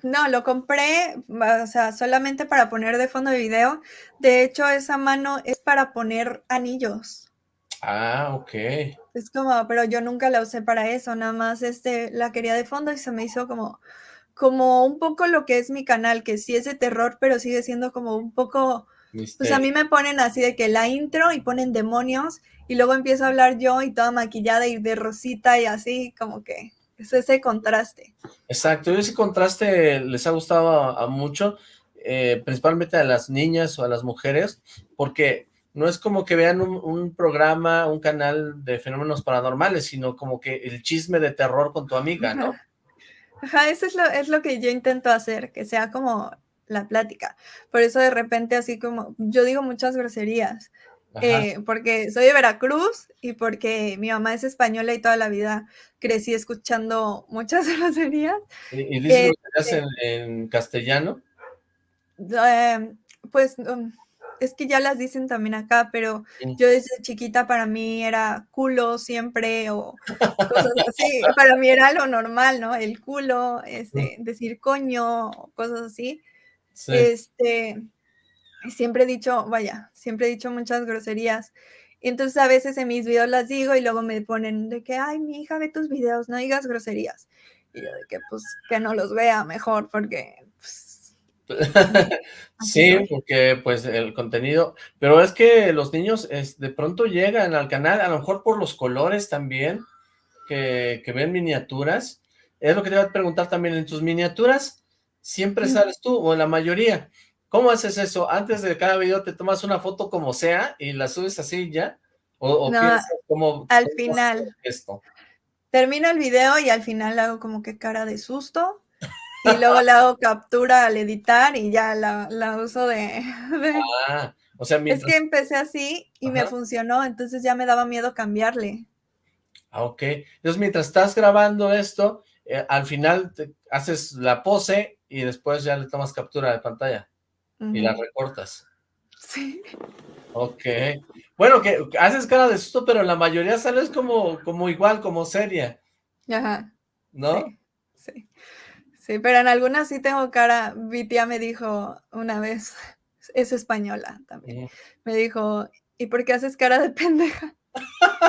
No, lo compré, o sea, solamente para poner de fondo de video. De hecho, esa mano es para poner anillos. Ah, ok. Es como, pero yo nunca la usé para eso, nada más este, la quería de fondo y se me hizo como, como un poco lo que es mi canal, que sí es de terror, pero sigue siendo como un poco pues a mí me ponen así de que la intro y ponen demonios y luego empiezo a hablar yo y toda maquillada y de rosita y así, como que es ese contraste. Exacto, ese contraste les ha gustado a, mucho, eh, principalmente a las niñas o a las mujeres, porque no es como que vean un, programa, un canal de fenómenos paranormales, sino como que el chisme de terror con tu amiga, ¿no? Ajá, eso es lo, es lo que yo intento hacer, que sea como la plática. Por eso de repente así como, yo digo muchas groserías, eh, porque soy de Veracruz y porque mi mamá es española y toda la vida crecí escuchando muchas groserías. ¿Y, dices groserías este en, castellano? Em, pues um, es que ya las dicen también acá, pero yo desde chiquita para mí era culo siempre o cosas así. para mí era lo normal, ¿no? El culo, este, decir coño, cosas así. Este, siempre he dicho, vaya, siempre he dicho muchas groserías. Entonces a veces en mis videos las digo y luego me ponen de que, ay, mi hija ve tus videos, no digas groserías. Y yo de que, pues, que no los vea mejor porque, pues, sí, porque pues el contenido, pero es que los niños es, de pronto llegan al canal, a lo mejor por los colores también, que, que ven miniaturas, es lo que te iba a preguntar también, en tus miniaturas, siempre sales tú, o en la mayoría. ¿Cómo haces eso? Antes de cada video te tomas una foto como sea y la subes así ya, o, no, como al final. Esto? Termino el video y al final hago como que cara de susto y luego le hago captura al editar y ya la, uso de... Ah, o sea, Es que empecé así y me funcionó, entonces ya me daba miedo cambiarle. Ah, ok. Entonces mientras estás grabando esto, eh, al final te haces la pose y después ya le tomas captura de pantalla y la recortas. Sí. Ok. Bueno, que haces cara de susto, pero la mayoría sales como, como igual, como seria. Ajá. ¿No? Sí, sí. Sí, pero en algunas sí tengo cara. Mi tía me dijo una vez, es española también, me dijo, ¿y por qué haces cara de pendeja?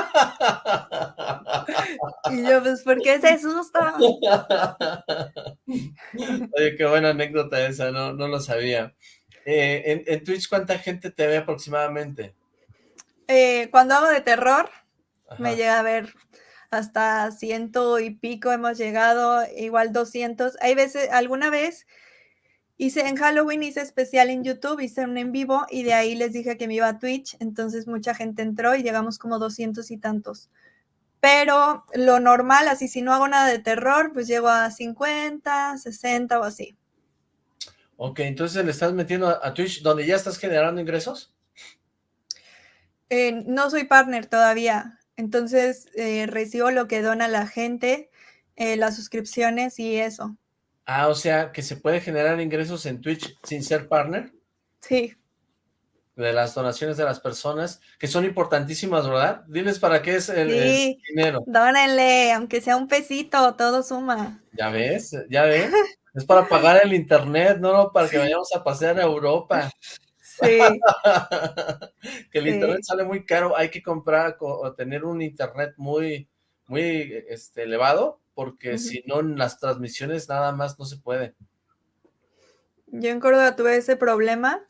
Y yo, pues, ¿por qué se asusta? Oye, qué buena anécdota esa, no, no lo sabía. Eh, en, en, Twitch, ¿cuánta gente te ve aproximadamente? Eh, cuando hago de terror, Ajá. me llega a ver hasta ciento y pico hemos llegado, igual 200. Hay veces, alguna vez hice en Halloween, hice especial en YouTube, hice un en vivo y de ahí les dije que me iba a Twitch, entonces mucha gente entró y llegamos como 200 y tantos. Pero lo normal, así si no hago nada de terror, pues llego a 50, 60 o así. Ok, entonces le estás metiendo a Twitch donde ya estás generando ingresos. Eh, no soy partner todavía, entonces eh, recibo lo que dona la gente, eh, las suscripciones y eso. Ah, o sea, que se puede generar ingresos en Twitch sin ser partner. Sí. De las donaciones de las personas, que son importantísimas, ¿verdad? Diles para qué es el, sí, el dinero. Dónenle, aunque sea un pesito, todo suma. ¿Ya ves? ¿Ya ves? Es para pagar el internet, no para que vayamos a pasear a Europa. Sí. que el sí. internet sale muy caro, hay que comprar o tener un internet muy, muy este, elevado, porque uh -huh. si no, las transmisiones nada más no se puede. Yo en Córdoba tuve ese problema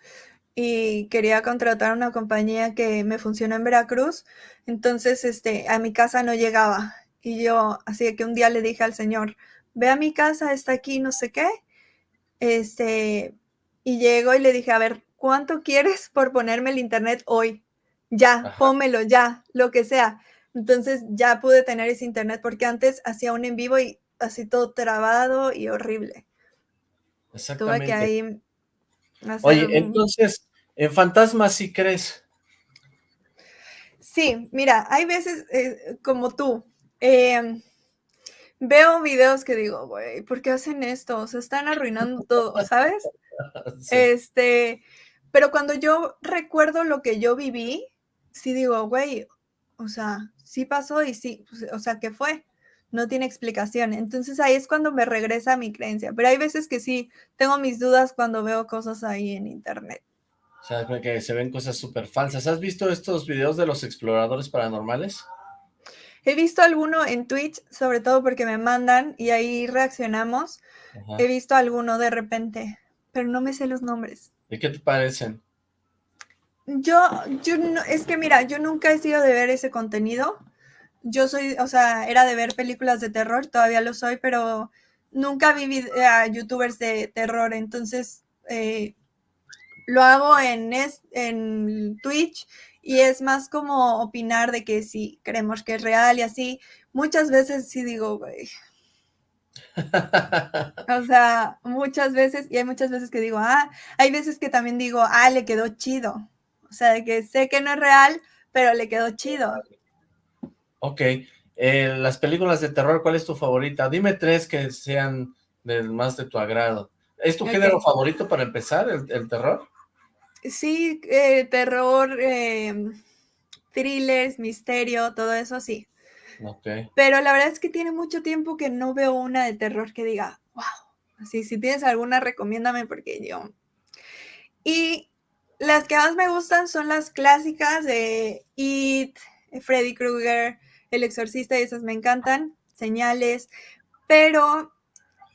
y quería contratar una compañía que me funcionó en Veracruz, entonces este, a mi casa no llegaba. Y yo, así que un día le dije al señor, ve a mi casa, está aquí, no sé qué. Este, y llego y le dije, a ver, ¿cuánto quieres por ponerme el internet hoy? Ya, Ajá. pónmelo, ya, lo que sea. Entonces ya pude tener ese internet porque antes hacía un en vivo y así todo trabado y horrible. Exactamente. Tuve que ahí Oye, un... entonces, ¿en fantasmas sí crees? Sí, mira, hay veces eh, como tú, eh, veo videos que digo, güey, ¿por qué hacen esto? Se están arruinando todo, ¿sabes? Sí. Este, pero cuando yo recuerdo lo que yo viví, sí digo, güey, o sea, sí pasó y sí, o sea, ¿qué fue? No tiene explicación. Entonces ahí es cuando me regresa mi creencia. Pero hay veces que sí, tengo mis dudas cuando veo cosas ahí en internet. O sea, que se ven cosas súper falsas. ¿Has visto estos videos de los exploradores paranormales? He visto alguno en Twitch, sobre todo porque me mandan y ahí reaccionamos. Ajá. He visto alguno de repente, pero no me sé los nombres. ¿Y qué te parecen? Yo, yo no, es que mira, yo nunca he sido de ver ese contenido. Yo soy, o sea, era de ver películas de terror, todavía lo soy, pero nunca vi a youtubers de terror, entonces eh, lo hago en, es, en Twitch y es más como opinar de que si creemos que es real y así. Muchas veces sí digo, güey. o sea, muchas veces, y hay muchas veces que digo, ah, hay veces que también digo, ah, le quedó chido. O sea, de que sé que no es real, pero le quedó chido. Ok. Eh, las películas de terror, ¿cuál es tu favorita? Dime tres que sean del más de tu agrado. ¿Es tu okay. género favorito para empezar, el, el terror? Sí, eh, terror, eh, thrillers, misterio, todo eso sí. Okay. Pero la verdad es que tiene mucho tiempo que no veo una de terror que diga, wow. Así, si tienes alguna, recomiéndame porque yo... Y las que más me gustan son las clásicas de It, Freddy Krueger, El Exorcista, y esas me encantan, señales, pero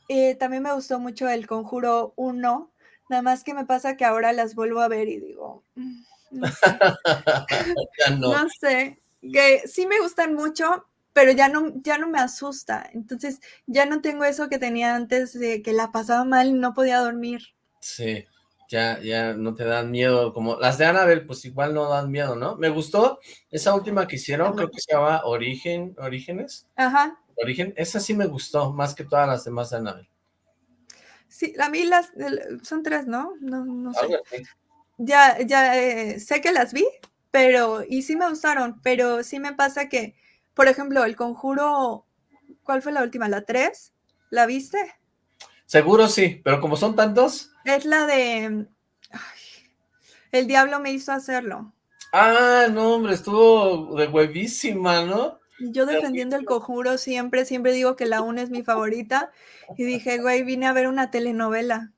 eh, también me gustó mucho El Conjuro 1, nada más que me pasa que ahora las vuelvo a ver y digo, mm, no sé, no. no sé, que sí me gustan mucho, pero ya no, ya no me asusta, entonces ya no tengo eso que tenía antes de que la pasaba mal y no podía dormir. Sí, ya, ya no te dan miedo, como las de Annabelle, pues igual no dan miedo, ¿no? Me gustó esa última que hicieron, creo que se llama Origen, Orígenes. Ajá. Origen, esa sí me gustó, más que todas las demás de Annabelle. Sí, a mí las, son tres, ¿no? No, no sé. Ya, ya, eh, sé que las vi, pero, y sí me gustaron, pero sí me pasa que, por ejemplo, El Conjuro, ¿cuál fue la última? ¿La tres? ¿La viste? Seguro sí, pero como son tantos. Es la de... Ay, el diablo me hizo hacerlo. Ah, no, hombre, estuvo de huevísima, ¿no? Yo defendiendo el conjuro siempre, siempre digo que la una es mi favorita. Y dije, güey, vine a ver una telenovela.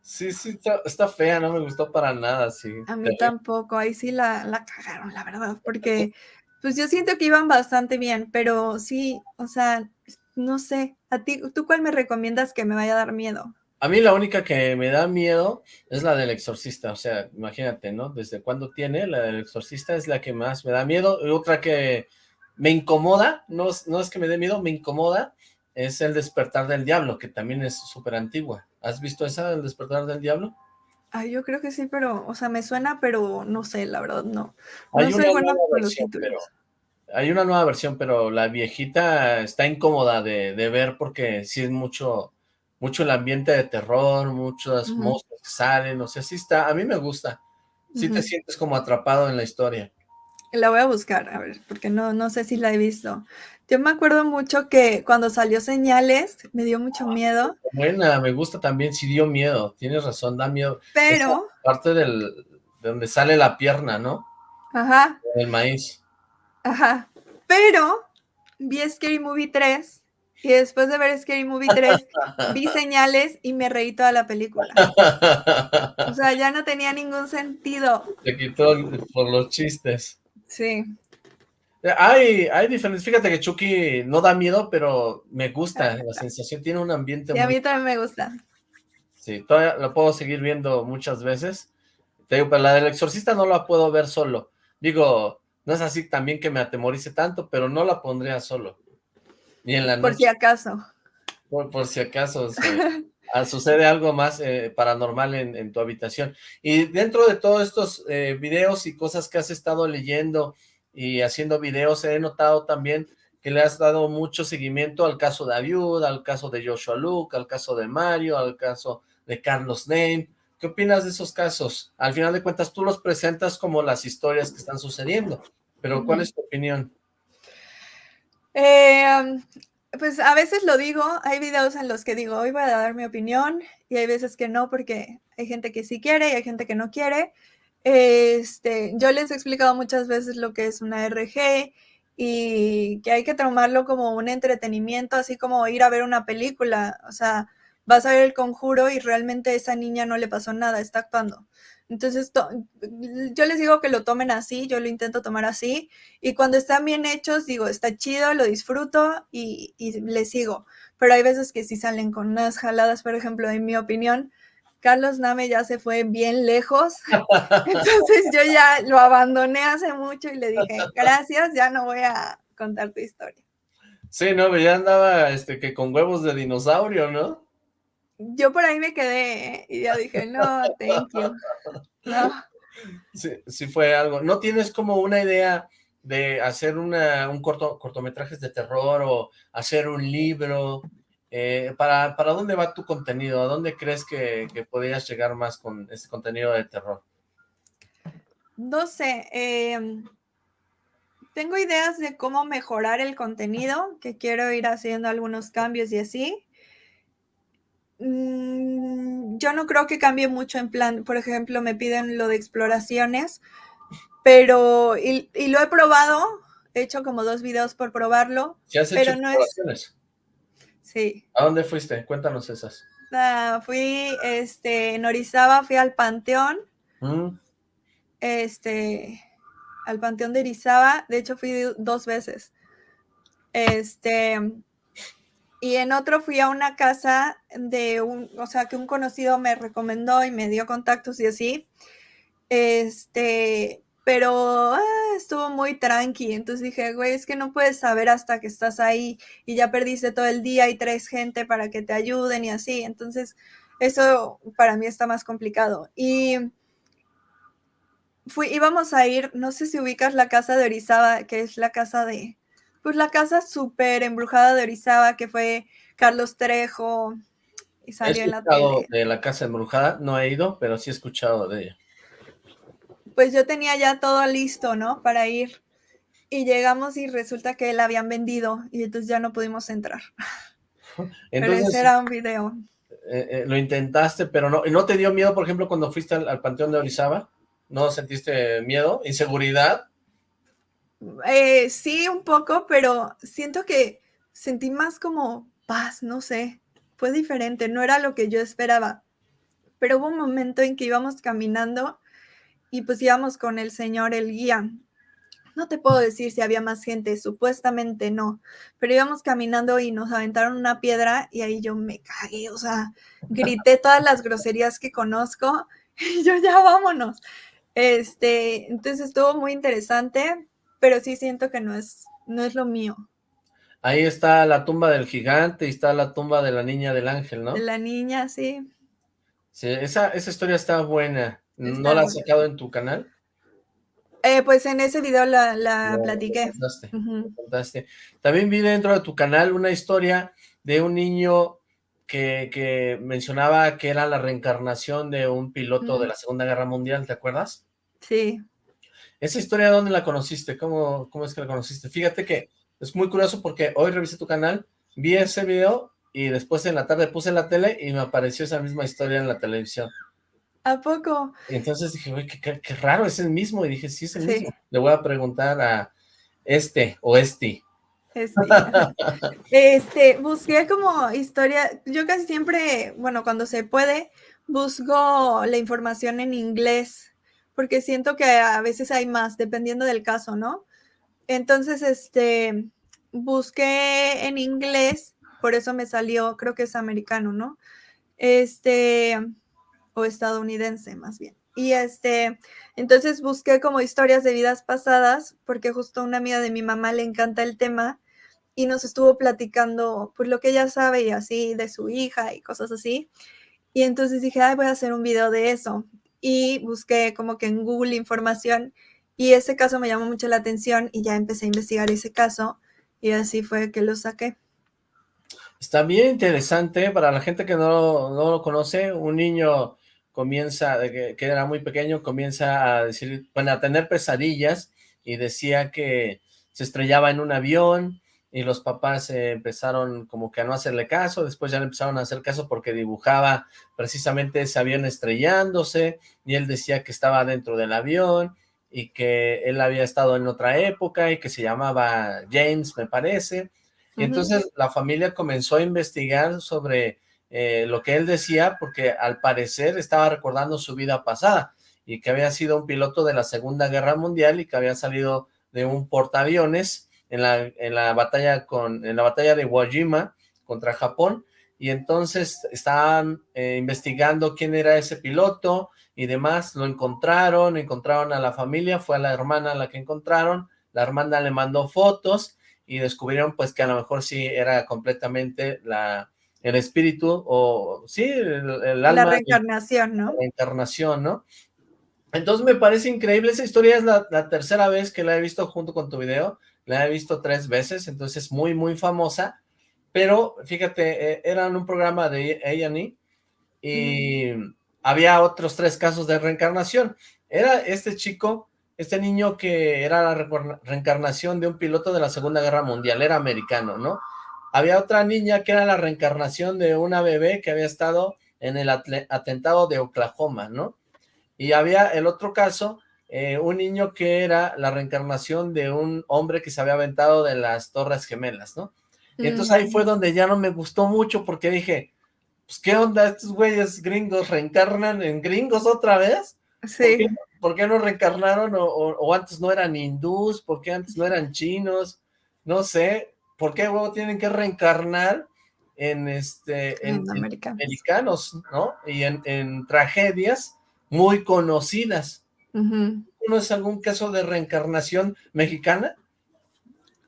Sí, sí, está, fea, no me gustó para nada, sí. A mí tampoco, ahí sí la, la cagaron, la verdad, porque pues yo siento que iban bastante bien, pero sí, o sea, no sé, a ti, ¿tú cuál me recomiendas que me vaya a dar miedo? A mí la única que me da miedo es la del exorcista, o sea, imagínate, ¿no? Desde cuándo tiene, la del exorcista es la que más me da miedo, y otra que me incomoda, no, no es que me dé miedo, me incomoda, es El despertar del diablo, que también es súper antigua. ¿Has visto esa, El despertar del diablo? Ay, yo creo que sí, pero, o sea, me suena, pero no sé, la verdad, no. No soy buena con los títulos. hay una nueva versión, pero la viejita está incómoda de, ver porque sí es mucho, mucho el ambiente de terror, muchas uh que salen, o sea, sí está, a mí me gusta. Sí te sientes como atrapado en la historia. La voy a buscar, a ver, porque no, no sé si la he visto. Yo me acuerdo mucho que cuando salió Señales, me dio mucho ah, miedo. Buena, me gusta también, sí dio miedo, tienes razón, da miedo. Pero... parte del, de donde sale la pierna, ¿no? Ajá. El maíz. Ajá, pero vi Scary Movie 3 y después de ver Scary Movie 3 vi Señales y me reí toda la película. O sea, ya no tenía ningún sentido. Te quitó por los chistes. Sí. Hay, hay diferentes, fíjate que Chucky no da miedo, pero me gusta, la sensación tiene un ambiente Y a mí también me gusta. Sí, todavía lo puedo seguir viendo muchas veces. Te digo, pero la del exorcista no la puedo ver solo. Digo, no es así también que me atemorice tanto, pero no la pondría solo. Ni en la noche. Por si acaso. Por, si acaso, sucede algo más eh, paranormal en, tu habitación. Y dentro de todos estos eh, videos y cosas que has estado leyendo y haciendo videos, he notado también que le has dado mucho seguimiento al caso de Aviud, al caso de Joshua Luke, al caso de Mario, al caso de Carlos Name. ¿Qué opinas de esos casos? Al final de cuentas, tú los presentas como las historias que están sucediendo, pero ¿cuál es tu opinión? Eh, pues a veces lo digo, hay videos en los que digo, hoy voy a dar mi opinión, y hay veces que no, porque hay gente que sí quiere y hay gente que no quiere, este, yo les he explicado muchas veces lo que es una RG y que hay que tomarlo como un entretenimiento, así como ir a ver una película. O sea, vas a ver el conjuro y realmente a esa niña no le pasó nada, está actuando. Entonces, yo les digo que lo tomen así, yo lo intento tomar así, y cuando están bien hechos, digo, está chido, lo disfruto y, y les sigo. Pero hay veces que sí salen con unas jaladas, por ejemplo, en mi opinión, Carlos Name ya se fue bien lejos, entonces yo ya lo abandoné hace mucho y le dije, gracias, ya no voy a contar tu historia. Sí, no, ya andaba este, que con huevos de dinosaurio, ¿no? Yo por ahí me quedé ¿eh? y ya dije, no, thank you. No. Sí, sí fue algo. ¿No tienes como una idea de hacer una, un corto, cortometrajes de terror o hacer un libro eh, ¿para, ¿Para dónde va tu contenido? ¿A dónde crees que, podrías llegar más con este contenido de terror? No sé, em, tengo ideas de cómo mejorar el contenido, que quiero ir haciendo algunos cambios y así. Mm, yo no creo que cambie mucho en plan, por ejemplo, me piden lo de exploraciones, pero, y, lo he probado, he hecho como dos videos por probarlo, pero no es Sí. ¿A dónde fuiste? Cuéntanos esas. Ah, fui, este, en Orizaba, fui al Panteón. Mm. Este, al Panteón de Orizaba. De hecho, fui dos veces. Este, y en otro fui a una casa de un, o sea, que un conocido me recomendó y me dio contactos y así. Este, pero ah, estuvo muy tranqui, entonces dije, güey, es que no puedes saber hasta que estás ahí y ya perdiste todo el día y traes gente para que te ayuden y así, entonces eso para mí está más complicado. Y fui, íbamos a ir, no sé si ubicas la casa de Orizaba, que es la casa de, pues la casa súper embrujada de Orizaba, que fue Carlos Trejo, y salió en la tele. de la casa embrujada, no he ido, pero sí he escuchado de ella pues yo tenía ya todo listo, ¿no? Para ir. Y llegamos y resulta que la habían vendido y entonces ya no pudimos entrar. pero ese era un video. Eh, eh, lo intentaste, pero no, ¿no te dio miedo, por ejemplo, cuando fuiste al, Panteón de Orizaba? ¿No sentiste miedo, inseguridad? Eh, sí, un poco, pero siento que sentí más como paz, no sé, fue diferente, no era lo que yo esperaba. Pero hubo un momento en que íbamos caminando y pues íbamos con el señor, el guía. No te puedo decir si había más gente, supuestamente no, pero íbamos caminando y nos aventaron una piedra y ahí yo me cagué, o sea, grité todas las groserías que conozco y yo ya vámonos. Este, entonces estuvo muy interesante, pero sí siento que no es, no es lo mío. Ahí está la tumba del gigante y está la tumba de la niña del ángel, ¿no? La niña, sí. Sí, esa, esa historia está buena. ¿No la has sacado en tu canal? Eh, pues en ese video la, la platiqué. También vi dentro de tu canal una historia de un niño que, que mencionaba que era la reencarnación de un piloto de la Segunda Guerra Mundial, ¿te acuerdas? Sí. ¿Esa historia dónde la conociste? ¿Cómo, ¿Cómo es que la conociste? Fíjate que es muy curioso porque hoy revisé tu canal, vi ese video y después en la tarde puse la tele y me apareció esa misma historia en la televisión. ¿A poco? Y entonces dije, uy, qué, raro, es el mismo. Y dije, sí, es el mismo. Le voy a preguntar a este o este. Este. este, busqué como historia, yo casi siempre, bueno, cuando se puede, busco la información en inglés, porque siento que a veces hay más, dependiendo del caso, ¿no? Entonces, este, busqué en inglés, por eso me salió, creo que es americano, ¿no? Este, o estadounidense más bien. Y este, entonces busqué como historias de vidas pasadas, porque justo una amiga de mi mamá le encanta el tema y nos estuvo platicando pues lo que ella sabe y así de su hija y cosas así. Y entonces dije, ay, voy a hacer un video de eso. Y busqué como que en Google información y ese caso me llamó mucho la atención y ya empecé a investigar ese caso y así fue que lo saqué. Está bien interesante para la gente que no, no lo conoce, un niño comienza, que, era muy pequeño, comienza a decir, bueno, a tener pesadillas y decía que se estrellaba en un avión y los papás empezaron como que a no hacerle caso, después ya le empezaron a hacer caso porque dibujaba precisamente ese avión estrellándose y él decía que estaba dentro del avión y que él había estado en otra época y que se llamaba James, me parece, y entonces la familia comenzó a investigar sobre eh, lo que él decía, porque al parecer estaba recordando su vida pasada, y que había sido un piloto de la Segunda Guerra Mundial y que había salido de un portaaviones en la, en la batalla con en la batalla de Iwo Jima contra Japón, y entonces estaban eh, investigando quién era ese piloto y demás, lo encontraron, encontraron a la familia, fue a la hermana la que encontraron, la hermana le mandó fotos y descubrieron pues que a lo mejor sí era completamente la el espíritu, o sí, el, alma. La reencarnación, ¿no? La reencarnación, ¿no? Entonces me parece increíble, esa historia es la, tercera vez que la he visto junto con tu video, la he visto tres veces, entonces es muy, muy famosa, pero fíjate, eh, era en un programa de A&E y mm. había otros tres casos de reencarnación. Era este chico, este niño que era la reencarnación de un piloto de la Segunda Guerra Mundial, era americano, ¿no? Había otra niña que era la reencarnación de una bebé que había estado en el atentado de Oklahoma, ¿no? Y había el otro caso, eh, un niño que era la reencarnación de un hombre que se había aventado de las Torres Gemelas, ¿no? Y entonces ahí fue donde ya no me gustó mucho porque dije, pues qué onda, estos güeyes gringos reencarnan en gringos otra vez. Sí. ¿Por qué, no reencarnaron o, o, antes no eran hindús? ¿Por qué antes no eran chinos? No sé, ¿por qué tienen que reencarnar en este en, americanos. ¿no? Y en, tragedias muy conocidas. ¿No es algún caso de reencarnación mexicana?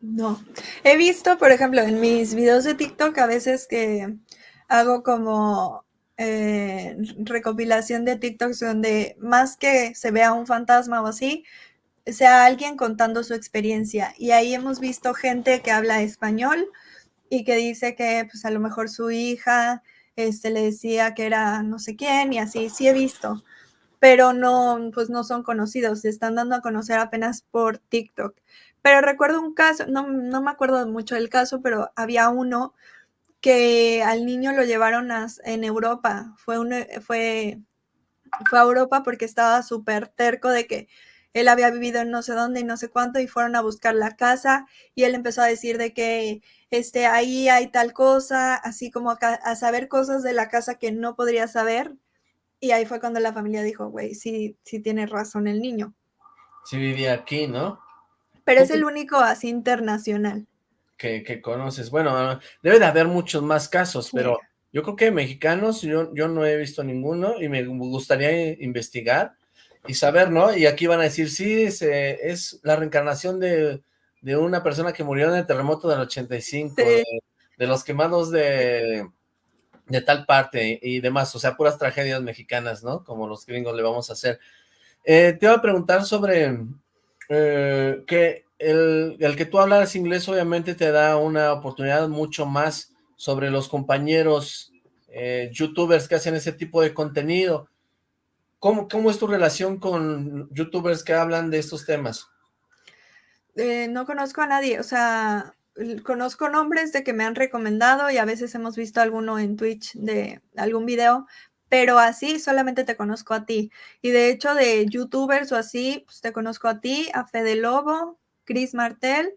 No. He visto, por ejemplo, en mis videos de TikTok a veces que hago como eh, recopilación de TikToks donde más que se vea un fantasma o así, sea alguien contando su experiencia. Y ahí hemos visto gente que habla español y que dice que pues a lo mejor su hija este, le decía que era no sé quién y así, sí he visto, pero no, pues no son conocidos, se están dando a conocer apenas por TikTok. Pero recuerdo un caso, no, no me acuerdo mucho del caso, pero había uno que al niño lo llevaron en Europa, fue, un, fue fue a Europa porque estaba súper terco de que él había vivido en no sé dónde y no sé cuánto y fueron a buscar la casa y él empezó a decir de que este, ahí hay tal cosa, así como a saber cosas de la casa que no podría saber. Y ahí fue cuando la familia dijo, güey, sí, sí tiene razón el niño. Sí vivía aquí, ¿no? Pero es el único así internacional. Que, que conoces. Bueno, debe de haber muchos más casos, pero yo creo que mexicanos, yo, yo no he visto ninguno y me gustaría investigar y saber, ¿no? Y aquí van a decir, sí, es la reencarnación de, una persona que murió en el terremoto del 85, de, los quemados de, de tal parte y demás, o sea, puras tragedias mexicanas, ¿no? Como los gringos le vamos a hacer. Eh, te iba a preguntar sobre eh, que el, el, que tú hablaras inglés obviamente te da una oportunidad mucho más sobre los compañeros eh, youtubers que hacen ese tipo de contenido. ¿Cómo, ¿Cómo es tu relación con youtubers que hablan de estos temas? No conozco a nadie, o sea, conozco nombres de que me han recomendado y a veces hemos visto alguno en Twitch de algún video, pero así solamente te conozco a ti. Y de hecho de youtubers o así, pues te conozco a ti, a Fede Lobo, Chris Martel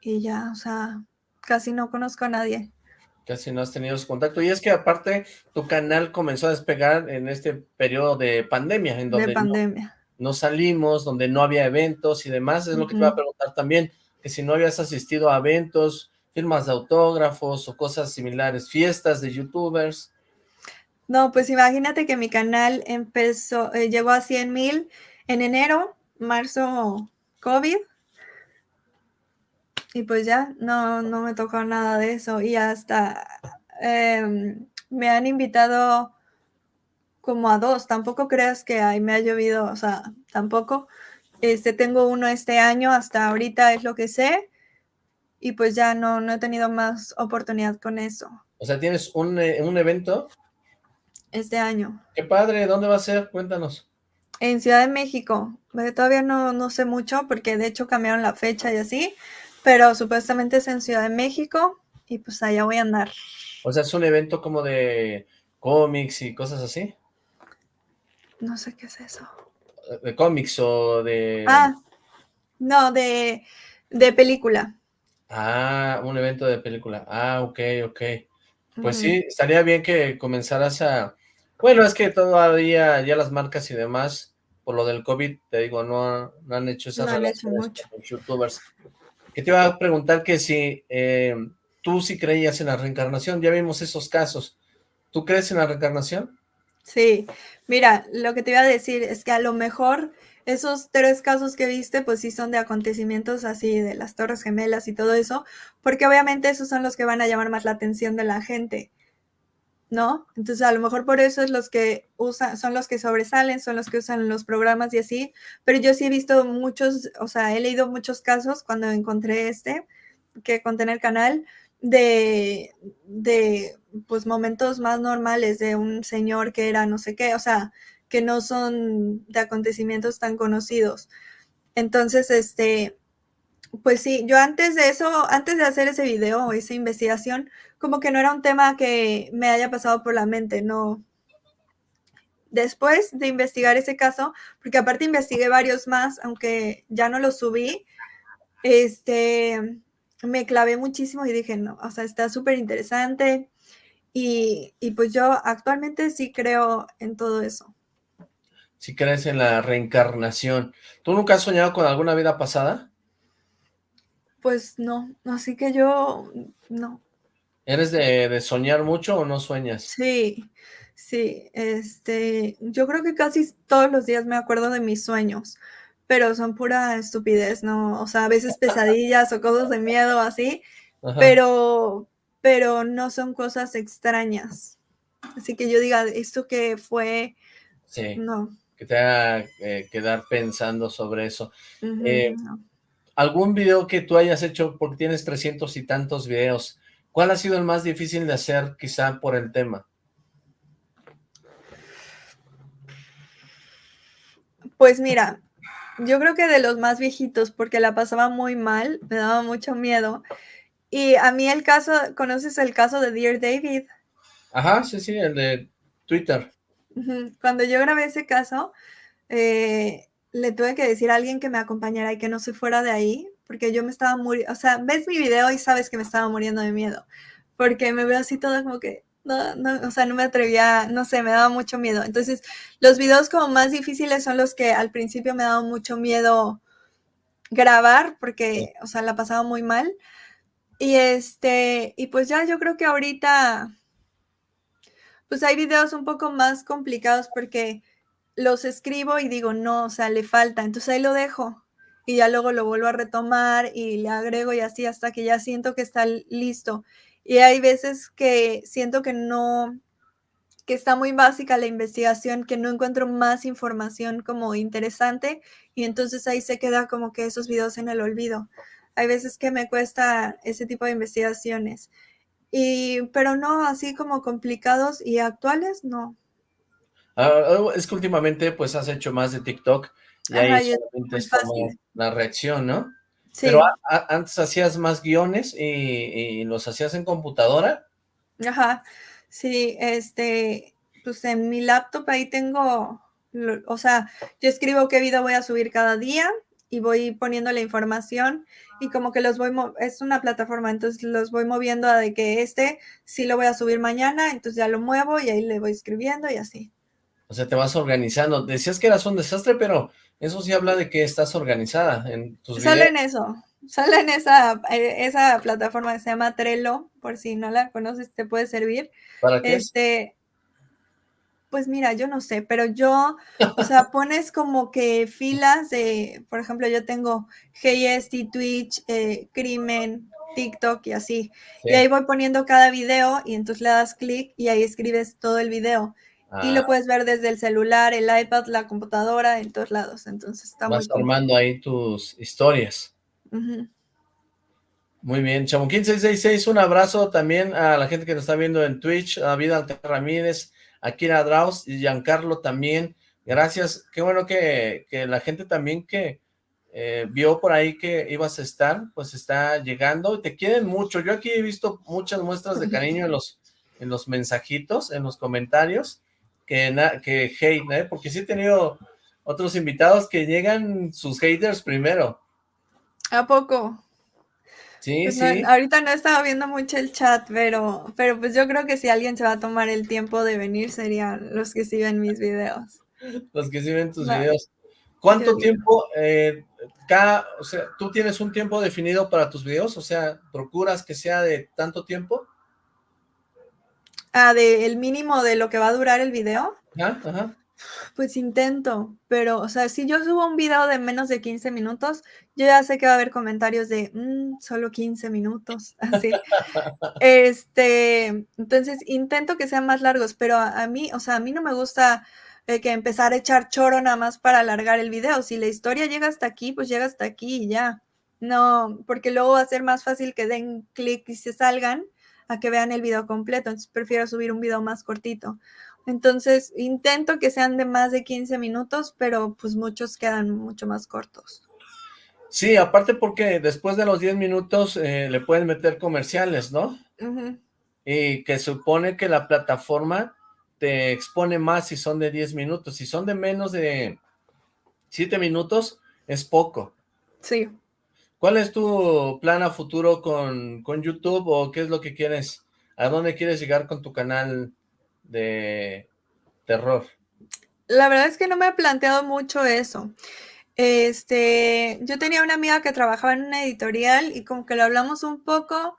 y ya, o sea, casi no conozco a nadie. Casi no has tenido su contacto. Y es que aparte tu canal comenzó a despegar en este periodo de pandemia, en donde pandemia. No, salimos, donde no había eventos y demás. Es lo que te iba a preguntar también, que si no habías asistido a eventos, firmas de autógrafos o cosas similares, fiestas de youtubers. No, pues imagínate que mi canal empezó, eh, llegó a 100 mil en enero, marzo, COVID, y pues ya, no, no me tocó nada de eso. Y hasta em, me han invitado como a dos. Tampoco creas que ahí me ha llovido, o sea, tampoco. Este, tengo uno este año, hasta ahorita es lo que sé. Y pues ya no, no he tenido más oportunidad con eso. O sea, ¿tienes un, eh, un evento? Este año. Qué padre, ¿dónde va a ser? Cuéntanos. En Ciudad de México. Todavía no, no sé mucho porque de hecho cambiaron la fecha y así, pero supuestamente es en Ciudad de México y pues allá voy a andar. O sea, es un evento como de cómics y cosas así. No sé qué es eso. ¿De cómics o de...? Ah, no, de, de película. Ah, un evento de película. Ah, ok, ok. Pues sí, estaría bien que comenzaras a... Bueno, es que todavía ya las marcas y demás, por lo del COVID, te digo, no, no han hecho esas no relaciones con los youtubers que te iba a preguntar que si eh, tú sí creías en la reencarnación, ya vimos esos casos. ¿Tú crees en la reencarnación? Sí, mira, lo que te iba a decir es que a lo mejor esos tres casos que viste, pues sí son de acontecimientos así, de las torres gemelas y todo eso, porque obviamente esos son los que van a llamar más la atención de la gente. ¿no? Entonces a lo mejor por eso es los que usan, son los que sobresalen, son los que usan los programas y así, pero yo sí he visto muchos, o sea, he leído muchos casos cuando encontré este, que conté en el canal, de, de, pues, momentos más normales de un señor que era no sé qué, o sea, que no son de acontecimientos tan conocidos. Entonces, este, pues sí, yo antes de eso, antes de hacer ese video o esa investigación, como que no era un tema que me haya pasado por la mente, no. Después de investigar ese caso, porque aparte investigué varios más, aunque ya no los subí, este, me clavé muchísimo y dije, no, o sea, está súper interesante. Y, y pues yo actualmente sí creo en todo eso. Sí crees en la reencarnación. ¿Tú nunca has soñado con alguna vida pasada? Pues no, así que yo no. ¿Eres de, soñar mucho o no sueñas? Sí, sí, este, yo creo que casi todos los días me acuerdo de mis sueños, pero son pura estupidez, ¿no? O sea, a veces pesadillas o cosas de miedo así, pero, pero no son cosas extrañas. Así que yo diga, esto que fue, sí, no. Que te haga eh, quedar pensando sobre eso. Eh, algún video que tú hayas hecho, porque tienes trescientos y tantos videos, ¿cuál ha sido el más difícil de hacer quizá por el tema? Pues mira, yo creo que de los más viejitos, porque la pasaba muy mal, me daba mucho miedo. Y a mí el caso, ¿conoces el caso de Dear David? Ajá, sí, sí, el de Twitter. Cuando yo grabé ese caso, eh, le tuve que decir a alguien que me acompañara y que no se fuera de ahí, porque yo me estaba muriendo, o sea, ves mi video y sabes que me estaba muriendo de miedo, porque me veo así todo como que, no, no, o sea, no me atrevía, no sé, me daba mucho miedo. Entonces, los videos como más difíciles son los que al principio me daba mucho miedo grabar, porque, o sea, la pasaba muy mal. Y este, y pues ya yo creo que ahorita, pues hay videos un poco más complicados porque los escribo y digo, no, o sea, le falta, entonces ahí lo dejo y ya luego lo vuelvo a retomar y le agrego y así hasta que ya siento que está listo. Y hay veces que siento que no, que está muy básica la investigación, que no encuentro más información como interesante y entonces ahí se queda como que esos videos en el olvido. Hay veces que me cuesta ese tipo de investigaciones. Y, pero no así como complicados y actuales, no. Ah, es que últimamente pues has hecho más de TikTok y ahí solamente es como la reacción, ¿no? Sí. Pero antes hacías más guiones y, los hacías en computadora. Ajá, sí, este, pues en mi laptop ahí tengo, o sea, yo escribo qué video voy a subir cada día y voy poniendo la información y como que los voy, es una plataforma, entonces los voy moviendo a de que este sí lo voy a subir mañana, entonces ya lo muevo y ahí le voy escribiendo y así. O sea, te vas organizando. Decías que eras un desastre, pero eso sí habla de que estás organizada en tus Sale en eso. Sale en esa, eh, esa plataforma que se llama Trello, por si no la conoces, te puede servir. ¿Para qué? Este, pues mira, yo no sé, pero yo, o sea, pones como que filas de, por ejemplo, yo tengo GST, Twitch, eh, Crimen, TikTok y así. Y ahí voy poniendo cada video y entonces le das clic y ahí escribes todo el video. Y lo ah. puedes ver desde el celular, el iPad, la computadora, en todos lados. Entonces está Vas formando ahí tus historias. Muy bien, Chamuquín666, un abrazo también a la gente que nos está viendo en Twitch, a Vida Ramírez, a Kira Draus y Giancarlo también. Gracias, qué bueno que, la gente también que eh, vio por ahí que ibas a estar, pues está llegando. Te quieren mucho. Yo aquí he visto muchas muestras de cariño en los, en los mensajitos, en los comentarios que, que hate, ¿eh? Porque sí he tenido otros invitados que llegan sus haters primero. ¿A poco? Sí, pues sí. ahorita no estaba viendo mucho el chat, pero, pero pues yo creo que si alguien se va a tomar el tiempo de venir serían los que siguen mis videos. Los que siguen tus videos. ¿Cuánto tiempo, eh, cada, o sea, tú tienes un tiempo definido para tus videos? O sea, ¿procuras que sea de tanto tiempo? Ah, de el mínimo de lo que va a durar el video. Ajá, ajá. Pues intento, pero, o sea, si yo subo un video de menos de 15 minutos, yo ya sé que va a haber comentarios de, mm, solo 15 minutos, así. este, entonces intento que sean más largos, pero a, mí, o sea, a mí no me gusta eh, que empezar a echar choro nada más para alargar el video. Si la historia llega hasta aquí, pues llega hasta aquí y ya. No, porque luego va a ser más fácil que den clic y se salgan a que vean el video completo, entonces prefiero subir un video más cortito. Entonces intento que sean de más de 15 minutos, pero pues muchos quedan mucho más cortos. Sí, aparte porque después de los 10 minutos eh, le pueden meter comerciales, ¿no? Y que supone que la plataforma te expone más si son de 10 minutos. Si son de menos de 7 minutos, es poco. Sí. ¿Cuál es tu plan a futuro con, YouTube o qué es lo que quieres? ¿A dónde quieres llegar con tu canal de terror? La verdad es que no me he planteado mucho eso. Este, yo tenía una amiga que trabajaba en una editorial y como que lo hablamos un poco,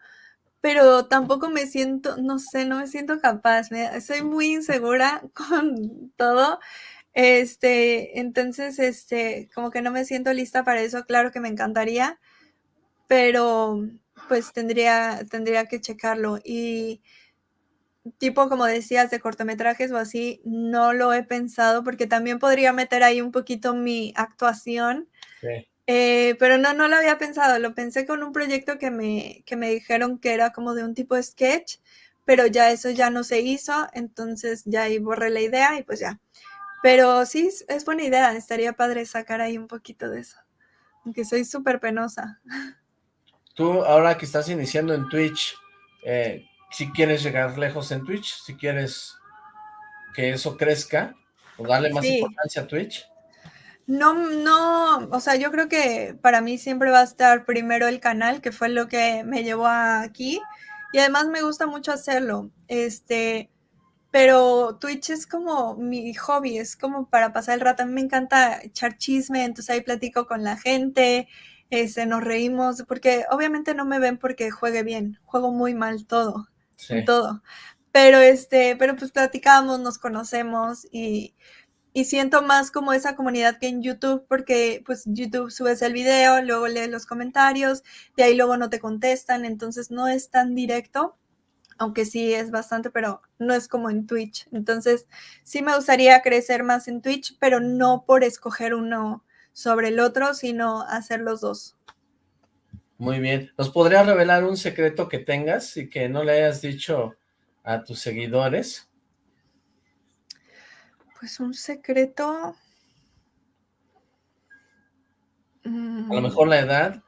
pero tampoco me siento, no sé, no me siento capaz, soy muy insegura con todo. Este, entonces, este, como que no me siento lista para eso, claro que me encantaría, pero pues tendría, tendría que checarlo. Y tipo, como decías, de cortometrajes o así, no lo he pensado porque también podría meter ahí un poquito mi actuación. Eh, pero no, no lo había pensado, lo pensé con un proyecto que me, que me dijeron que era como de un tipo de sketch, pero ya eso ya no se hizo, entonces ya ahí borré la idea y pues ya. Pero sí, es buena idea, estaría padre sacar ahí un poquito de eso, aunque soy súper penosa. Tú, ahora que estás iniciando en Twitch, eh, si quieres llegar lejos en Twitch, si quieres que eso crezca o darle más importancia a Twitch? No, no, o sea, yo creo que para mí siempre va a estar primero el canal, que fue lo que me llevó aquí. Y además me gusta mucho hacerlo. Este, pero Twitch es como mi hobby, es como para pasar el rato. A mí me encanta echar chisme, entonces ahí platico con la gente, este, nos reímos, porque obviamente no me ven porque juegue bien, juego muy mal todo, todo. Pero este, pero pues platicamos, nos conocemos y, y siento más como esa comunidad que en YouTube, porque pues YouTube subes el video, luego lees los comentarios, de ahí luego no te contestan, entonces no es tan directo, aunque sí es bastante, pero no es como en Twitch. Entonces sí me gustaría crecer más en Twitch, pero no por escoger uno sobre el otro, sino hacer los dos. Muy bien. ¿Nos podrías revelar un secreto que tengas y que no le hayas dicho a tus seguidores? Pues un secreto. A lo mm. mejor la edad.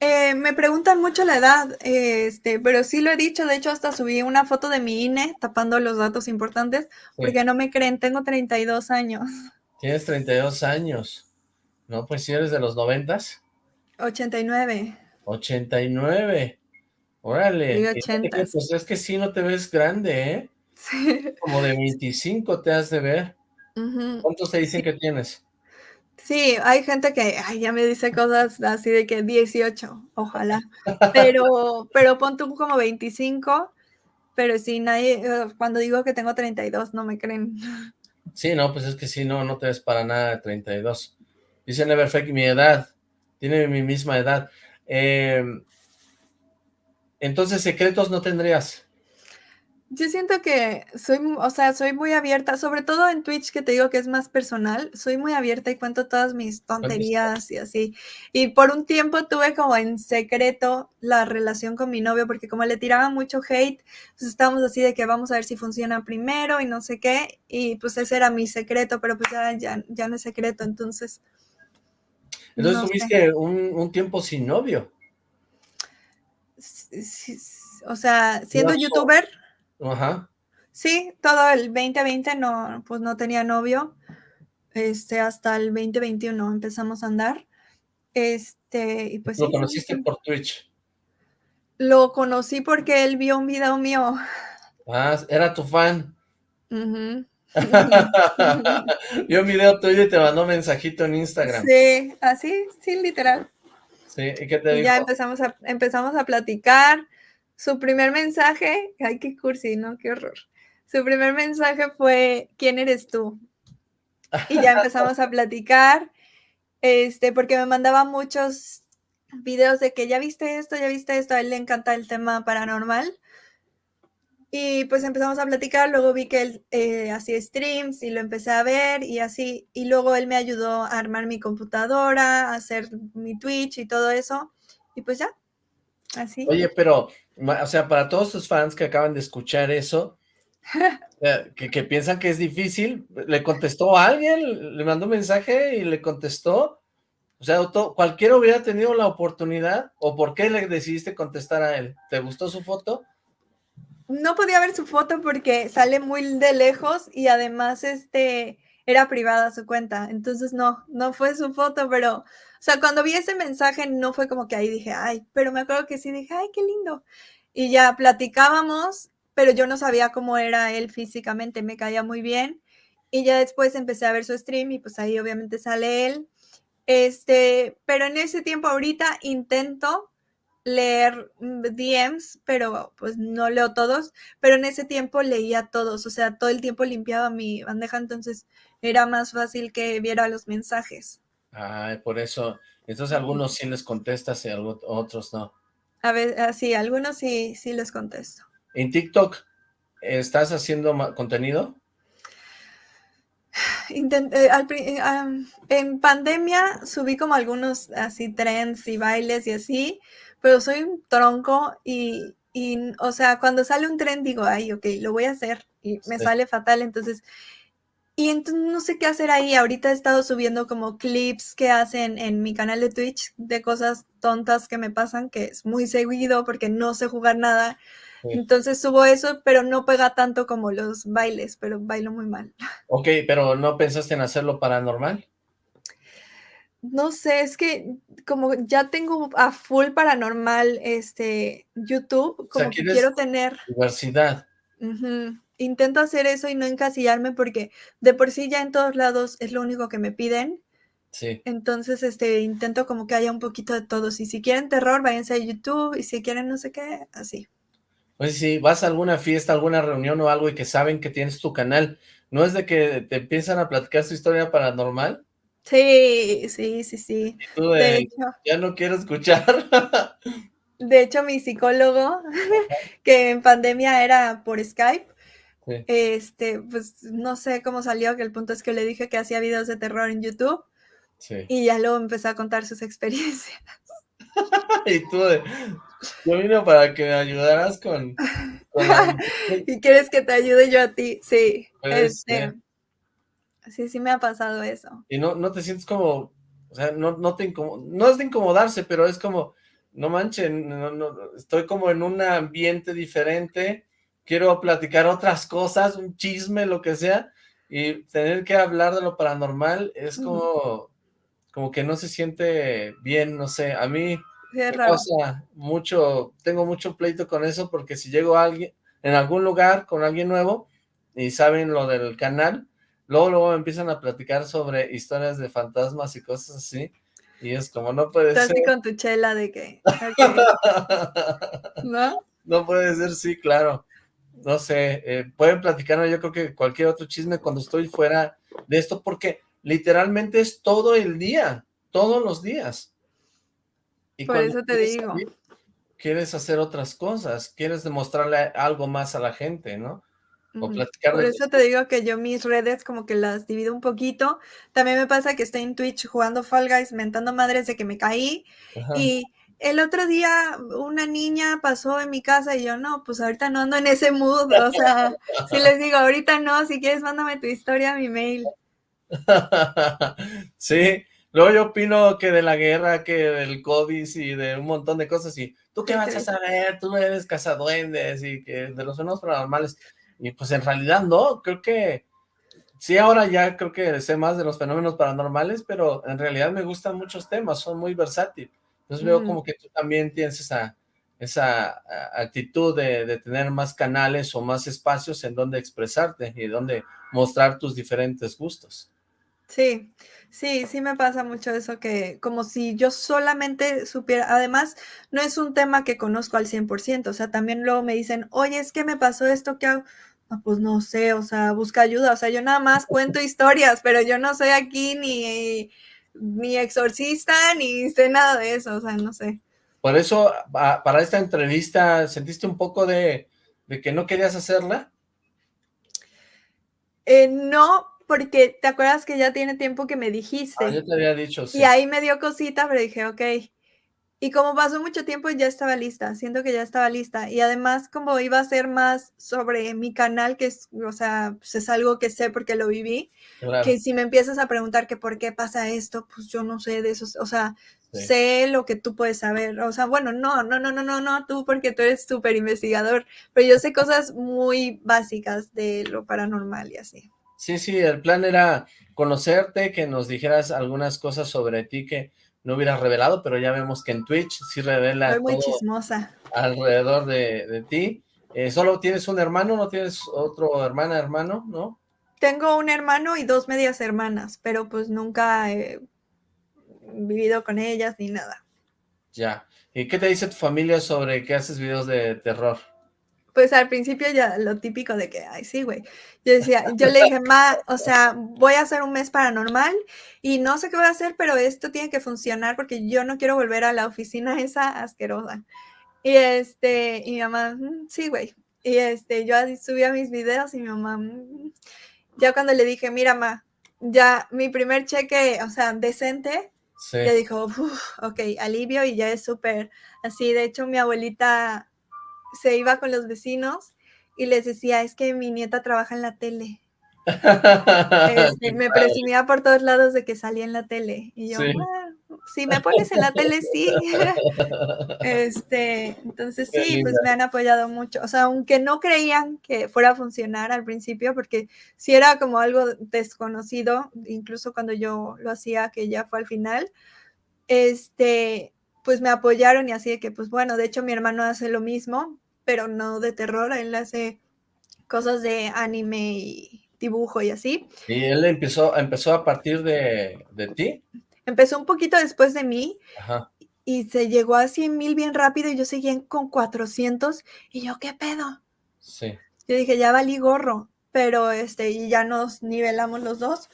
Eh, me preguntan mucho la edad, este, pero sí lo he dicho, de hecho hasta subí una foto de mi INE tapando los datos importantes, porque no me creen, tengo 32 años. Tienes 32 años, ¿no? Pues si eres de los noventas. 89. 89. Órale. Pues es que sí no te ves grande, ¿eh? Como de 25 te has de ver. ¿Cuántos te dicen que tienes? Sí, hay gente que ya me dice cosas así de que 18, ojalá. Pero, pero pon tú como 25, pero si nadie, cuando digo que tengo 32, no me creen. Sí, no, pues es que sí, no, no te ves para nada de 32. Dice Neverfake mi edad, tiene mi misma edad. Em, entonces, secretos no tendrías. Yo siento que soy, o sea, soy muy abierta, sobre todo en Twitch, que te digo que es más personal, soy muy abierta y cuento todas mis tonterías y así. Y por un tiempo tuve como en secreto la relación con mi novio, porque como le tiraba mucho hate, pues estábamos así de que vamos a ver si funciona primero y no sé qué, y pues ese era mi secreto, pero pues ya, ya, no es secreto, entonces... Entonces tuviste un, un, tiempo sin novio. o sea, siendo youtuber... Ajá. Sí, todo el 2020 no, pues no tenía novio. Este, hasta el 2021 empezamos a andar. Este, y pues. ¿Lo conociste por Twitch? Lo conocí porque él vio un video mío. Ah, era tu fan. vio un video tuyo y te mandó mensajito en Instagram. Sí, así, sí, literal. Sí, ¿y qué te dijo? Ya empezamos a, empezamos a platicar su primer mensaje, ay, qué cursi, ¿no? Qué horror. Su primer mensaje fue, ¿quién eres tú? Y ya empezamos a platicar, este, porque me mandaba muchos videos de que ya viste esto, ya viste esto, a él le encanta el tema paranormal. Y pues empezamos a platicar, luego vi que él eh, hacía streams y lo empecé a ver y así, y luego él me ayudó a armar mi computadora, a hacer mi Twitch y todo eso, y pues ya, así. Oye, pero o sea, para todos tus fans que acaban de escuchar eso, eh, que, piensan que es difícil, ¿le contestó a alguien? ¿Le mandó un mensaje y le contestó? O sea, ¿cualquiera hubiera tenido la oportunidad? ¿O por qué le decidiste contestar a él? ¿Te gustó su foto? No podía ver su foto porque sale muy de lejos y además este era privada su cuenta, entonces no, no fue su foto, pero o sea, cuando vi ese mensaje no fue como que ahí dije, ay, pero me acuerdo que sí dije, ay, qué lindo. Y ya platicábamos, pero yo no sabía cómo era él físicamente, me caía muy bien. Y ya después empecé a ver su stream y pues ahí obviamente sale él. Este, pero en ese tiempo ahorita intento leer DMs, pero pues no leo todos, pero en ese tiempo leía todos, o sea, todo el tiempo limpiaba mi bandeja, entonces era más fácil que viera los mensajes. Ah, por eso. Entonces algunos sí les contestas y otros no. A ver, ah, sí, algunos sí, sí les contesto. ¿En TikTok estás haciendo contenido? Intenté, eh, eh, en pandemia subí como algunos así trends y bailes y así, pero soy un tronco y, o sea, cuando sale un trend digo, ay, ok, lo voy a hacer y me sale fatal, entonces Y entonces no sé qué hacer ahí. Ahorita he estado subiendo como clips que hacen en mi canal de Twitch de cosas tontas que me pasan, que es muy seguido porque no sé jugar nada. Entonces subo eso, pero no pega tanto como los bailes, pero bailo muy mal. Ok, pero ¿no pensaste en hacerlo paranormal? No sé, es que como ya tengo a full paranormal este YouTube, como que quiero tener diversidad. Intento hacer eso y no encasillarme porque de por sí ya en todos lados es lo único que me piden. Sí. Entonces, este, intento como que haya un poquito de todos. Y si quieren terror, váyanse a YouTube. Y si quieren no sé qué, así. Pues si vas a alguna fiesta, alguna reunión o algo y que saben que tienes tu canal, ¿no es de que te empiezan a platicar su historia paranormal? Sí, sí, sí, sí. de, hecho, ya no quiero escuchar. de hecho, mi psicólogo, que en pandemia era por Skype, este, pues no sé cómo salió, que el punto es que le dije que hacía videos de terror en YouTube. Y ya luego empezó a contar sus experiencias. y tú de, yo vino para que me ayudaras con... ¿Y quieres que te ayude yo a ti? Sí. Este, sí, sí me ha pasado eso. Y no, no te sientes como, o sea, no, no te no es de incomodarse, pero es como, no manchen, no, estoy como en un ambiente diferente, quiero platicar otras cosas, un chisme, lo que sea, y tener que hablar de lo paranormal es como, como que no se siente bien, no sé, a mí me pasa mucho, tengo mucho pleito con eso, porque si llego a alguien, en algún lugar con alguien nuevo, y saben lo del canal, luego, luego empiezan a platicar sobre historias de fantasmas y cosas así, y es como, no puede Estás ser. con tu chela de que, ¿no? No puede ser, sí, claro no sé, eh, pueden platicarme yo creo que cualquier otro chisme cuando estoy fuera de esto, porque literalmente es todo el día, todos los días. Y Por eso te digo. quieres hacer otras cosas, quieres demostrarle algo más a la gente, ¿no? O platicar Por eso te digo que yo mis redes como que las divido un poquito. También me pasa que estoy en Twitch jugando Fall Guys, mentando madres de que me caí. Y el otro día una niña pasó en mi casa y yo, no, pues ahorita no ando en ese mood, o sea, si les digo, ahorita no, si quieres mándame tu historia a mi mail. sí, luego yo opino que de la guerra, que del COVID y de un montón de cosas, y tú qué vas a saber, tú eres cazaduendes y que de los fenómenos paranormales, y pues en realidad no, creo que, sí ahora ya creo que sé más de los fenómenos paranormales, pero en realidad me gustan muchos temas, son muy versátiles. Entonces veo mm. como que tú también tienes esa, esa actitud de, tener más canales o más espacios en donde expresarte y donde mostrar tus diferentes gustos. Sí, sí, sí me pasa mucho eso que como si yo solamente supiera, además no es un tema que conozco al 100%, o sea, también luego me dicen, oye, es que me pasó esto, ¿qué hago? pues no sé, o sea, busca ayuda, o sea, yo nada más cuento historias, pero yo no soy aquí ni ni exorcista, ni sé nada de eso, o sea, no sé. Por eso, para esta entrevista, ¿sentiste un poco de, que no querías hacerla? Eh, no, porque te acuerdas que ya tiene tiempo que me dijiste. Ah, yo te había dicho, sí. Y ahí me dio cosita, pero dije, ok, y como pasó mucho tiempo, ya estaba lista, siento que ya estaba lista. Y además, como iba a ser más sobre mi canal, que es, o sea, pues es algo que sé porque lo viví, que si me empiezas a preguntar que por qué pasa esto, pues yo no sé de eso, o sea, sé lo que tú puedes saber. O sea, bueno, no, no, no, no, no, no, tú porque tú eres súper investigador, pero yo sé cosas muy básicas de lo paranormal y así. Sí, sí, el plan era conocerte, que nos dijeras algunas cosas sobre ti que no hubieras revelado, pero ya vemos que en Twitch sí revela Soy muy chismosa. alrededor de, ti. Eh, ¿Solo tienes un hermano? ¿No tienes otro hermana, hermano? ¿No? Tengo un hermano y dos medias hermanas, pero pues nunca he vivido con ellas ni nada. Ya. ¿Y qué te dice tu familia sobre que haces videos de terror? Pues al principio ya lo típico de que, ay, sí, güey. Yo decía, yo le dije, ma, o sea, voy a hacer un mes paranormal y no sé qué voy a hacer, pero esto tiene que funcionar porque yo no quiero volver a la oficina esa asquerosa. Y este, y mi mamá, mm, sí, güey. Y este, yo subía mis videos y mi mamá, mm". ya cuando le dije, mira, ma, ya mi primer cheque, o sea, decente, le dijo, ok, alivio y ya es súper así. De hecho, mi abuelita se iba con los vecinos y les decía, es que mi nieta trabaja en la tele. Este, me presumía por todos lados de que salía en la tele. Y yo, si me pones en la tele, sí. este, entonces sí, pues me han apoyado mucho. O sea, aunque no creían que fuera a funcionar al principio, porque si era como algo desconocido, incluso cuando yo lo hacía, que ya fue al final, este, pues me apoyaron y así de que, pues bueno, de hecho mi hermano hace lo mismo, pero no de terror, él hace cosas de anime y dibujo y así. ¿Y él empezó, empezó a partir de, de ti? Empezó un poquito después de mí y se llegó a 100 mil bien rápido y yo seguía con 400 y yo, ¿qué pedo? Sí. Yo dije, ya valí gorro, pero este, y ya nos nivelamos los dos.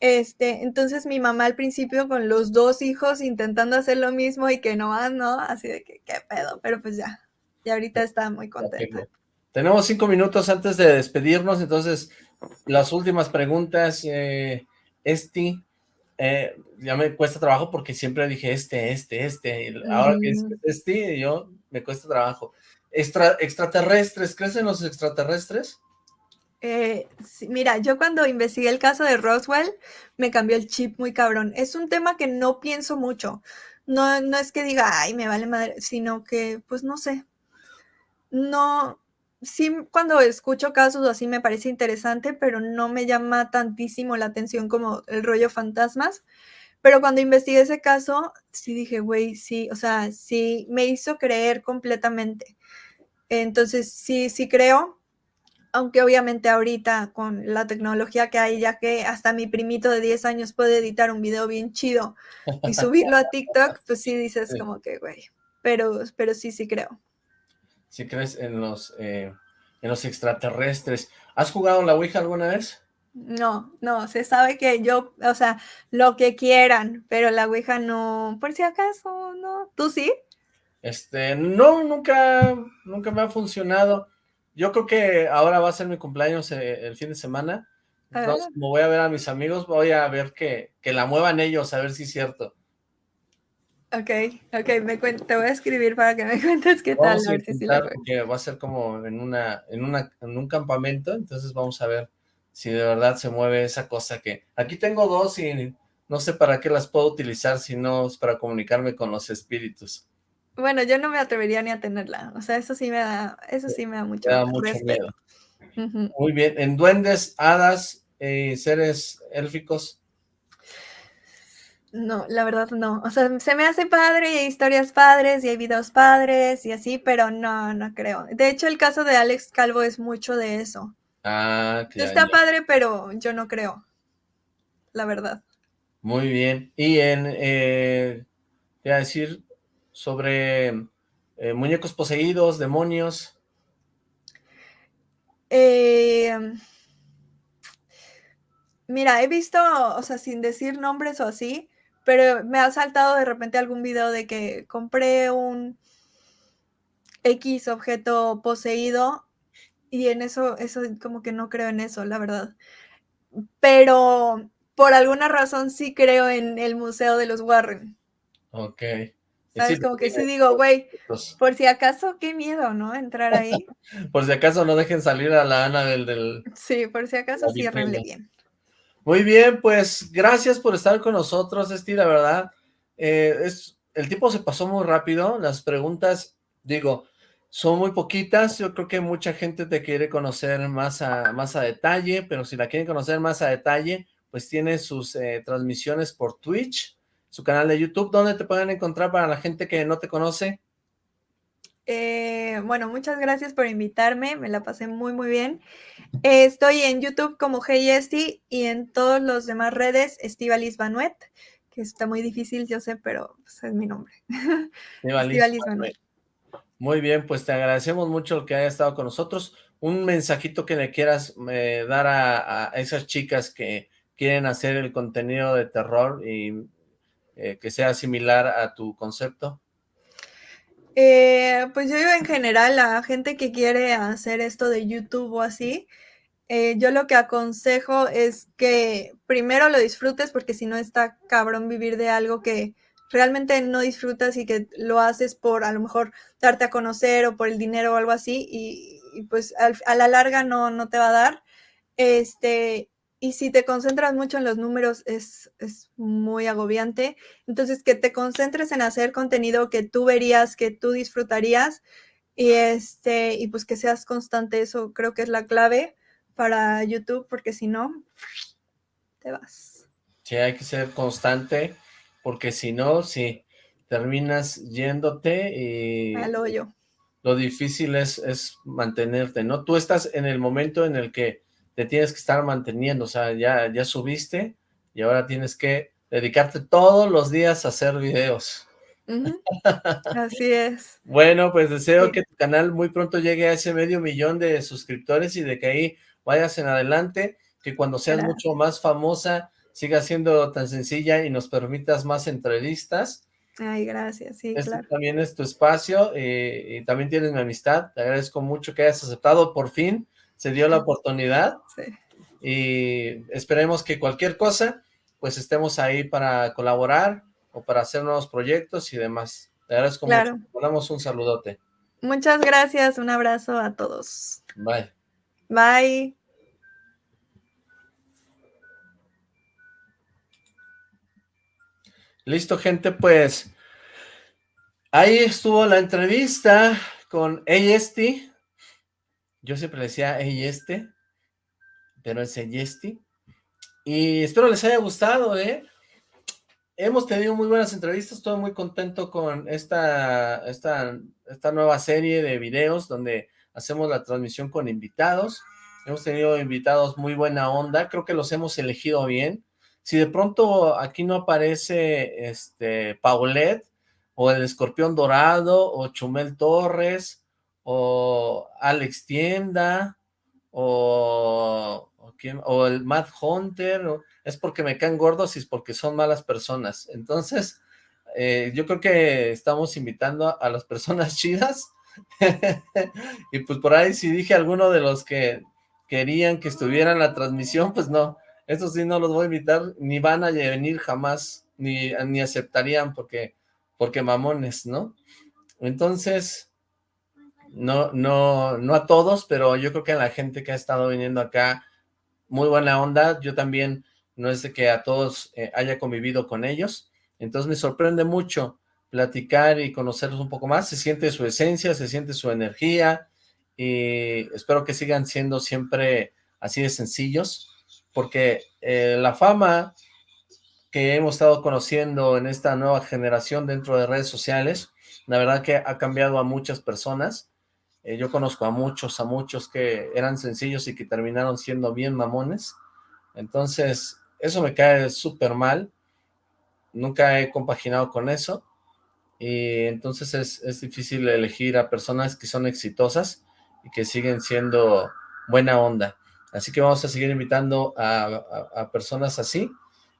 Este, entonces mi mamá al principio con los dos hijos intentando hacer lo mismo y que no ¿no? Así de que, ¿qué pedo? Pero pues ya, y ahorita está muy contenta. Tenemos cinco minutos antes de despedirnos, entonces las últimas preguntas, eh, Esti, eh, ya me cuesta trabajo porque siempre dije este, este, este, ahora que es este, yo me cuesta trabajo. Extra, ¿Extraterrestres? ¿Crees en los extraterrestres? Eh, mira, yo cuando investigué el caso de Roswell, me cambió el chip muy cabrón. Es un tema que no pienso mucho. No, no es que diga, ay, me vale madre, sino que, pues no sé. No, sí, cuando escucho casos así me parece interesante, pero no me llama tantísimo la atención como el rollo fantasmas. Pero cuando investigué ese caso, sí dije, güey, sí, o sea, sí, me hizo creer completamente. Entonces, sí, sí creo, aunque obviamente ahorita con la tecnología que hay, ya que hasta mi primito de 10 años puede editar un video bien chido y subirlo a TikTok, pues sí dices como que, güey, pero, pero sí, sí creo si crees en los, eh, en los extraterrestres. ¿Has jugado la Ouija alguna vez? No, no, se sabe que yo, o sea, lo que quieran, pero la Ouija no, por si acaso, no. ¿Tú sí? Este, no, nunca, nunca me ha funcionado. Yo creo que ahora va a ser mi cumpleaños eh, el fin de semana. Entonces, como voy a ver a mis amigos, voy a ver que, que la muevan ellos, a ver si es cierto. Ok, ok, me te voy a escribir para que me cuentes qué tal. A si porque va a ser como en una, en una, en un campamento, entonces vamos a ver si de verdad se mueve esa cosa que... Aquí tengo dos y no sé para qué las puedo utilizar si no es para comunicarme con los espíritus. Bueno, yo no me atrevería ni a tenerla, o sea, eso sí me da, eso sí me da mucho, miedo. Muy bien, en duendes, hadas, eh, seres élficos, no, la verdad no. O sea, se me hace padre y hay historias padres y hay videos padres y así, pero no, no creo. De hecho, el caso de Alex Calvo es mucho de eso. Ah, claro. Está padre, pero yo no creo. La verdad. Muy bien. Y en, eh, voy a decir, sobre eh, muñecos poseídos, demonios. Eh, mira, he visto, o sea, sin decir nombres o así, pero me ha saltado de repente algún video de que compré un X objeto poseído y en eso, eso como que no creo en eso, la verdad. Pero por alguna razón sí creo en el museo de los Warren. Ok. ¿Sabes? como que sí digo, güey, por si acaso, qué miedo, ¿no? Entrar ahí. por si acaso no dejen salir a la Ana del... del... Sí, por si acaso ciérrenle bien. Muy bien, pues gracias por estar con nosotros, Esti, la verdad. Eh, es, el tiempo se pasó muy rápido, las preguntas, digo, son muy poquitas, yo creo que mucha gente te quiere conocer más a, más a detalle, pero si la quieren conocer más a detalle, pues tiene sus eh, transmisiones por Twitch, su canal de YouTube, ¿dónde te pueden encontrar para la gente que no te conoce? Eh, bueno, muchas gracias por invitarme, me la pasé muy, muy bien. estoy en YouTube como Hey y en todas las demás redes Estivalis Banuet, que está muy difícil, yo sé, pero pues, es mi nombre. Estivalis Banuet. Muy bien, pues te agradecemos mucho que haya estado con nosotros. Un mensajito que le quieras eh, dar a, esas chicas que quieren hacer el contenido de terror y eh, que sea similar a tu concepto. Eh, pues yo digo en general a gente que quiere hacer esto de YouTube o así, eh, yo lo que aconsejo es que primero lo disfrutes porque si no está cabrón vivir de algo que realmente no disfrutas y que lo haces por a lo mejor darte a conocer o por el dinero o algo así y, pues a la larga no, no te va a dar. Este, y si te concentras mucho en los números es, es, muy agobiante. Entonces, que te concentres en hacer contenido que tú verías, que tú disfrutarías y, este, y pues que seas constante. Eso creo que es la clave para YouTube, porque si no, te vas. Sí, hay que ser constante, porque si no, sí, terminas yéndote y... Al hoyo. Lo difícil es, es mantenerte, ¿no? Tú estás en el momento en el que te tienes que estar manteniendo, o sea, ya, ya subiste y ahora tienes que dedicarte todos los días a hacer videos. Así es. Bueno, pues deseo que tu canal muy pronto llegue a ese medio millón de suscriptores y de que ahí vayas en adelante, que cuando seas mucho más famosa siga siendo tan sencilla y nos permitas más entrevistas. Ay, gracias, sí, este también es tu espacio eh, y también tienes mi amistad, te agradezco mucho que hayas aceptado por fin se dio la oportunidad. Y esperemos que cualquier cosa, pues estemos ahí para colaborar o para hacer nuevos proyectos y demás. Te agradezco mucho. Te damos un saludote. Muchas gracias. Un abrazo a todos. Bye. Bye. Listo, gente, pues ahí estuvo la entrevista con AST, yo siempre decía hey este, pero es Eyesti. Y espero les haya gustado, ¿eh? Hemos tenido muy buenas entrevistas, estoy muy contento con esta, esta, esta nueva serie de videos donde hacemos la transmisión con invitados. Hemos tenido invitados muy buena onda, creo que los hemos elegido bien. Si de pronto aquí no aparece este Paulette, o el Escorpión Dorado, o Chumel Torres, o Alex Tienda, o, o, el Matt Hunter, es porque me caen gordos y es porque son malas personas. Entonces, eh, yo creo que estamos invitando a las personas chidas, y pues por ahí si dije alguno de los que querían que estuvieran en la transmisión, pues no, estos sí no los voy a invitar, ni van a venir jamás, ni, ni aceptarían porque, porque mamones, ¿no? Entonces, no, no, no a todos, pero yo creo que a la gente que ha estado viniendo acá, muy buena onda, yo también no es de que a todos eh, haya convivido con ellos, entonces me sorprende mucho platicar y conocerlos un poco más, se siente su esencia, se siente su energía, y espero que sigan siendo siempre así de sencillos, porque eh, la fama que hemos estado conociendo en esta nueva generación dentro de redes sociales, la verdad que ha cambiado a muchas personas, eh, yo conozco a muchos, a muchos que eran sencillos y que terminaron siendo bien mamones. Entonces, eso me cae súper mal. Nunca he compaginado con eso. Y entonces es, difícil elegir a personas que son exitosas y que siguen siendo buena onda. Así que vamos a seguir invitando a personas así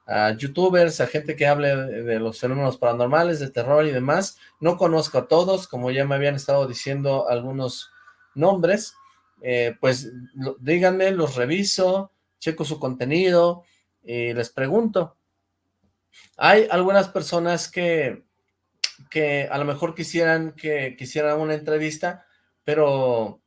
a youtubers, a gente que hable de, los fenómenos paranormales, de terror y demás. No conozco a todos, como ya me habían estado diciendo algunos nombres, eh, pues díganme, los reviso, checo su contenido y les pregunto. Hay algunas personas que, que a lo mejor quisieran que quisieran una entrevista, pero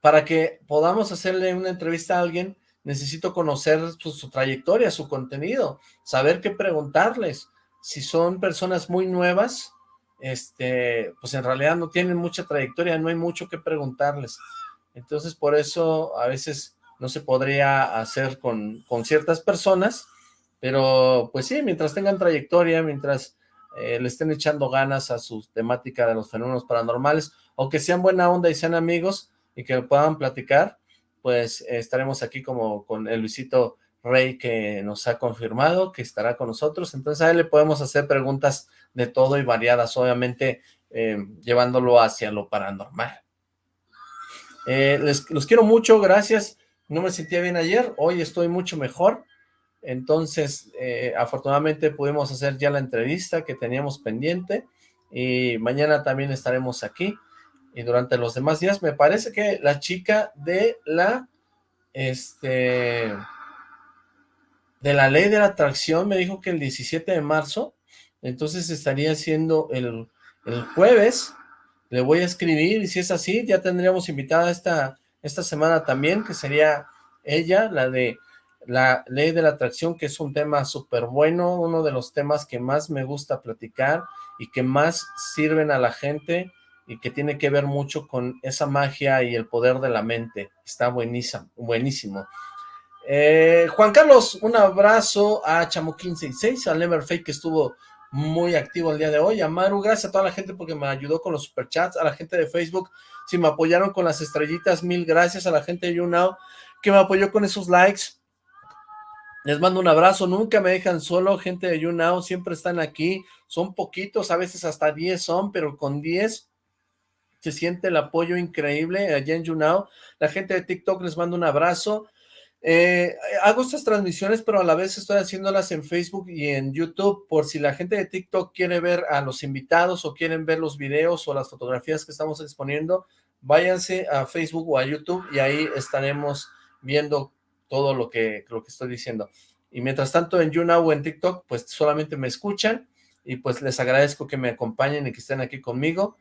para que podamos hacerle una entrevista a alguien, necesito conocer su, trayectoria, su contenido, saber qué preguntarles. Si son personas muy nuevas, este, pues en realidad no tienen mucha trayectoria, no hay mucho que preguntarles. Entonces, por eso a veces no se podría hacer con, con ciertas personas, pero pues sí, mientras tengan trayectoria, mientras eh, le estén echando ganas a su temática de los fenómenos paranormales, o que sean buena onda y sean amigos y que puedan platicar, pues estaremos aquí como con el Luisito Rey que nos ha confirmado que estará con nosotros, entonces a él le podemos hacer preguntas de todo y variadas, obviamente eh, llevándolo hacia lo paranormal. Eh, les, los quiero mucho, gracias, no me sentía bien ayer, hoy estoy mucho mejor, entonces eh, afortunadamente pudimos hacer ya la entrevista que teníamos pendiente, y mañana también estaremos aquí, y durante los demás días, me parece que la chica de la, este, de la ley de la atracción me dijo que el 17 de marzo, entonces estaría siendo el, el jueves, le voy a escribir, y si es así, ya tendríamos invitada esta, esta semana también, que sería ella, la de la ley de la atracción, que es un tema súper bueno, uno de los temas que más me gusta platicar y que más sirven a la gente y que tiene que ver mucho con esa magia y el poder de la mente. Está buenísimo, buenísimo. Eh, Juan Carlos, un abrazo a Chamo156, a Leverfake que estuvo muy activo el día de hoy, a Maru, gracias a toda la gente porque me ayudó con los superchats, a la gente de Facebook, si me apoyaron con las estrellitas, mil gracias a la gente de YouNow que me apoyó con esos likes, les mando un abrazo, nunca me dejan solo, gente de YouNow, siempre están aquí, son poquitos, a veces hasta 10 son, pero con 10 se siente el apoyo increíble allá en YouNow, la gente de TikTok les mando un abrazo, eh, hago estas transmisiones, pero a la vez estoy haciéndolas en Facebook y en YouTube, por si la gente de TikTok quiere ver a los invitados o quieren ver los videos o las fotografías que estamos exponiendo, váyanse a Facebook o a YouTube y ahí estaremos viendo todo lo que, lo que estoy diciendo. Y mientras tanto en YouNow o en TikTok, pues solamente me escuchan y pues les agradezco que me acompañen y que estén aquí conmigo.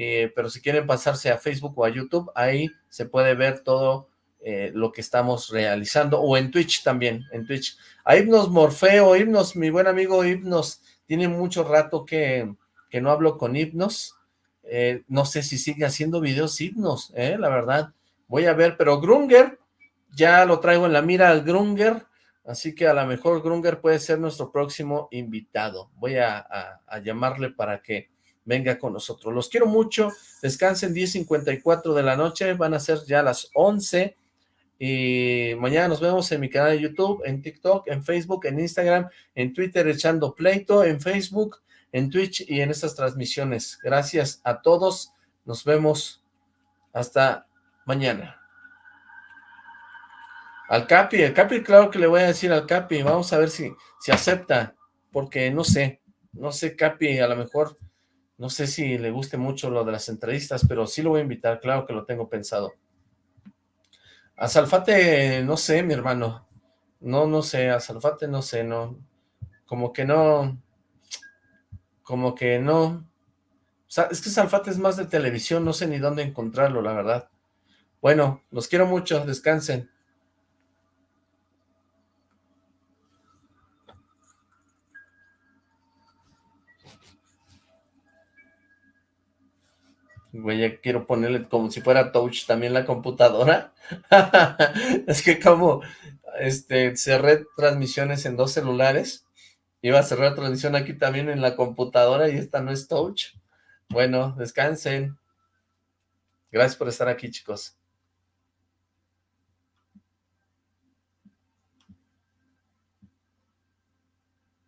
Eh, pero si quieren pasarse a Facebook o a YouTube, ahí se puede ver todo eh, lo que estamos realizando, o en Twitch también, en Twitch. A Hipnos Morfeo, Hipnos, mi buen amigo Hipnos, tiene mucho rato que, que no hablo con Hipnos, eh, no sé si sigue haciendo videos Hipnos, la verdad, voy a ver, pero Grunger, ya lo traigo en la mira al Grunger, así que a lo mejor Grunger puede ser nuestro próximo invitado, voy a llamarle para que venga con nosotros. Los quiero mucho, descansen 10.54 de la noche, van a ser ya las 11 y mañana nos vemos en mi canal de YouTube, en TikTok, en Facebook, en Instagram, en Twitter echando pleito, en Facebook, en Twitch y en estas transmisiones. Gracias a todos, nos vemos. Hasta mañana. Al Capi, el Capi claro que le voy a decir al Capi, vamos a ver si, si acepta, porque no sé, no sé Capi, a lo mejor, no sé si le guste mucho lo de las entrevistas, pero sí lo voy a invitar, claro que lo tengo pensado. A Salfate, no sé, mi hermano. No, no sé, a Salfate no sé, no. Como que no. Como que no. O sea, es que Salfate es más de televisión, no sé ni dónde encontrarlo, la verdad. Bueno, los quiero mucho, descansen. Güey, ya quiero ponerle como si fuera touch también la computadora. es que como este, cerré transmisiones en dos celulares, iba a cerrar transmisión aquí también en la computadora y esta no es touch. Bueno, descansen. Gracias por estar aquí, chicos.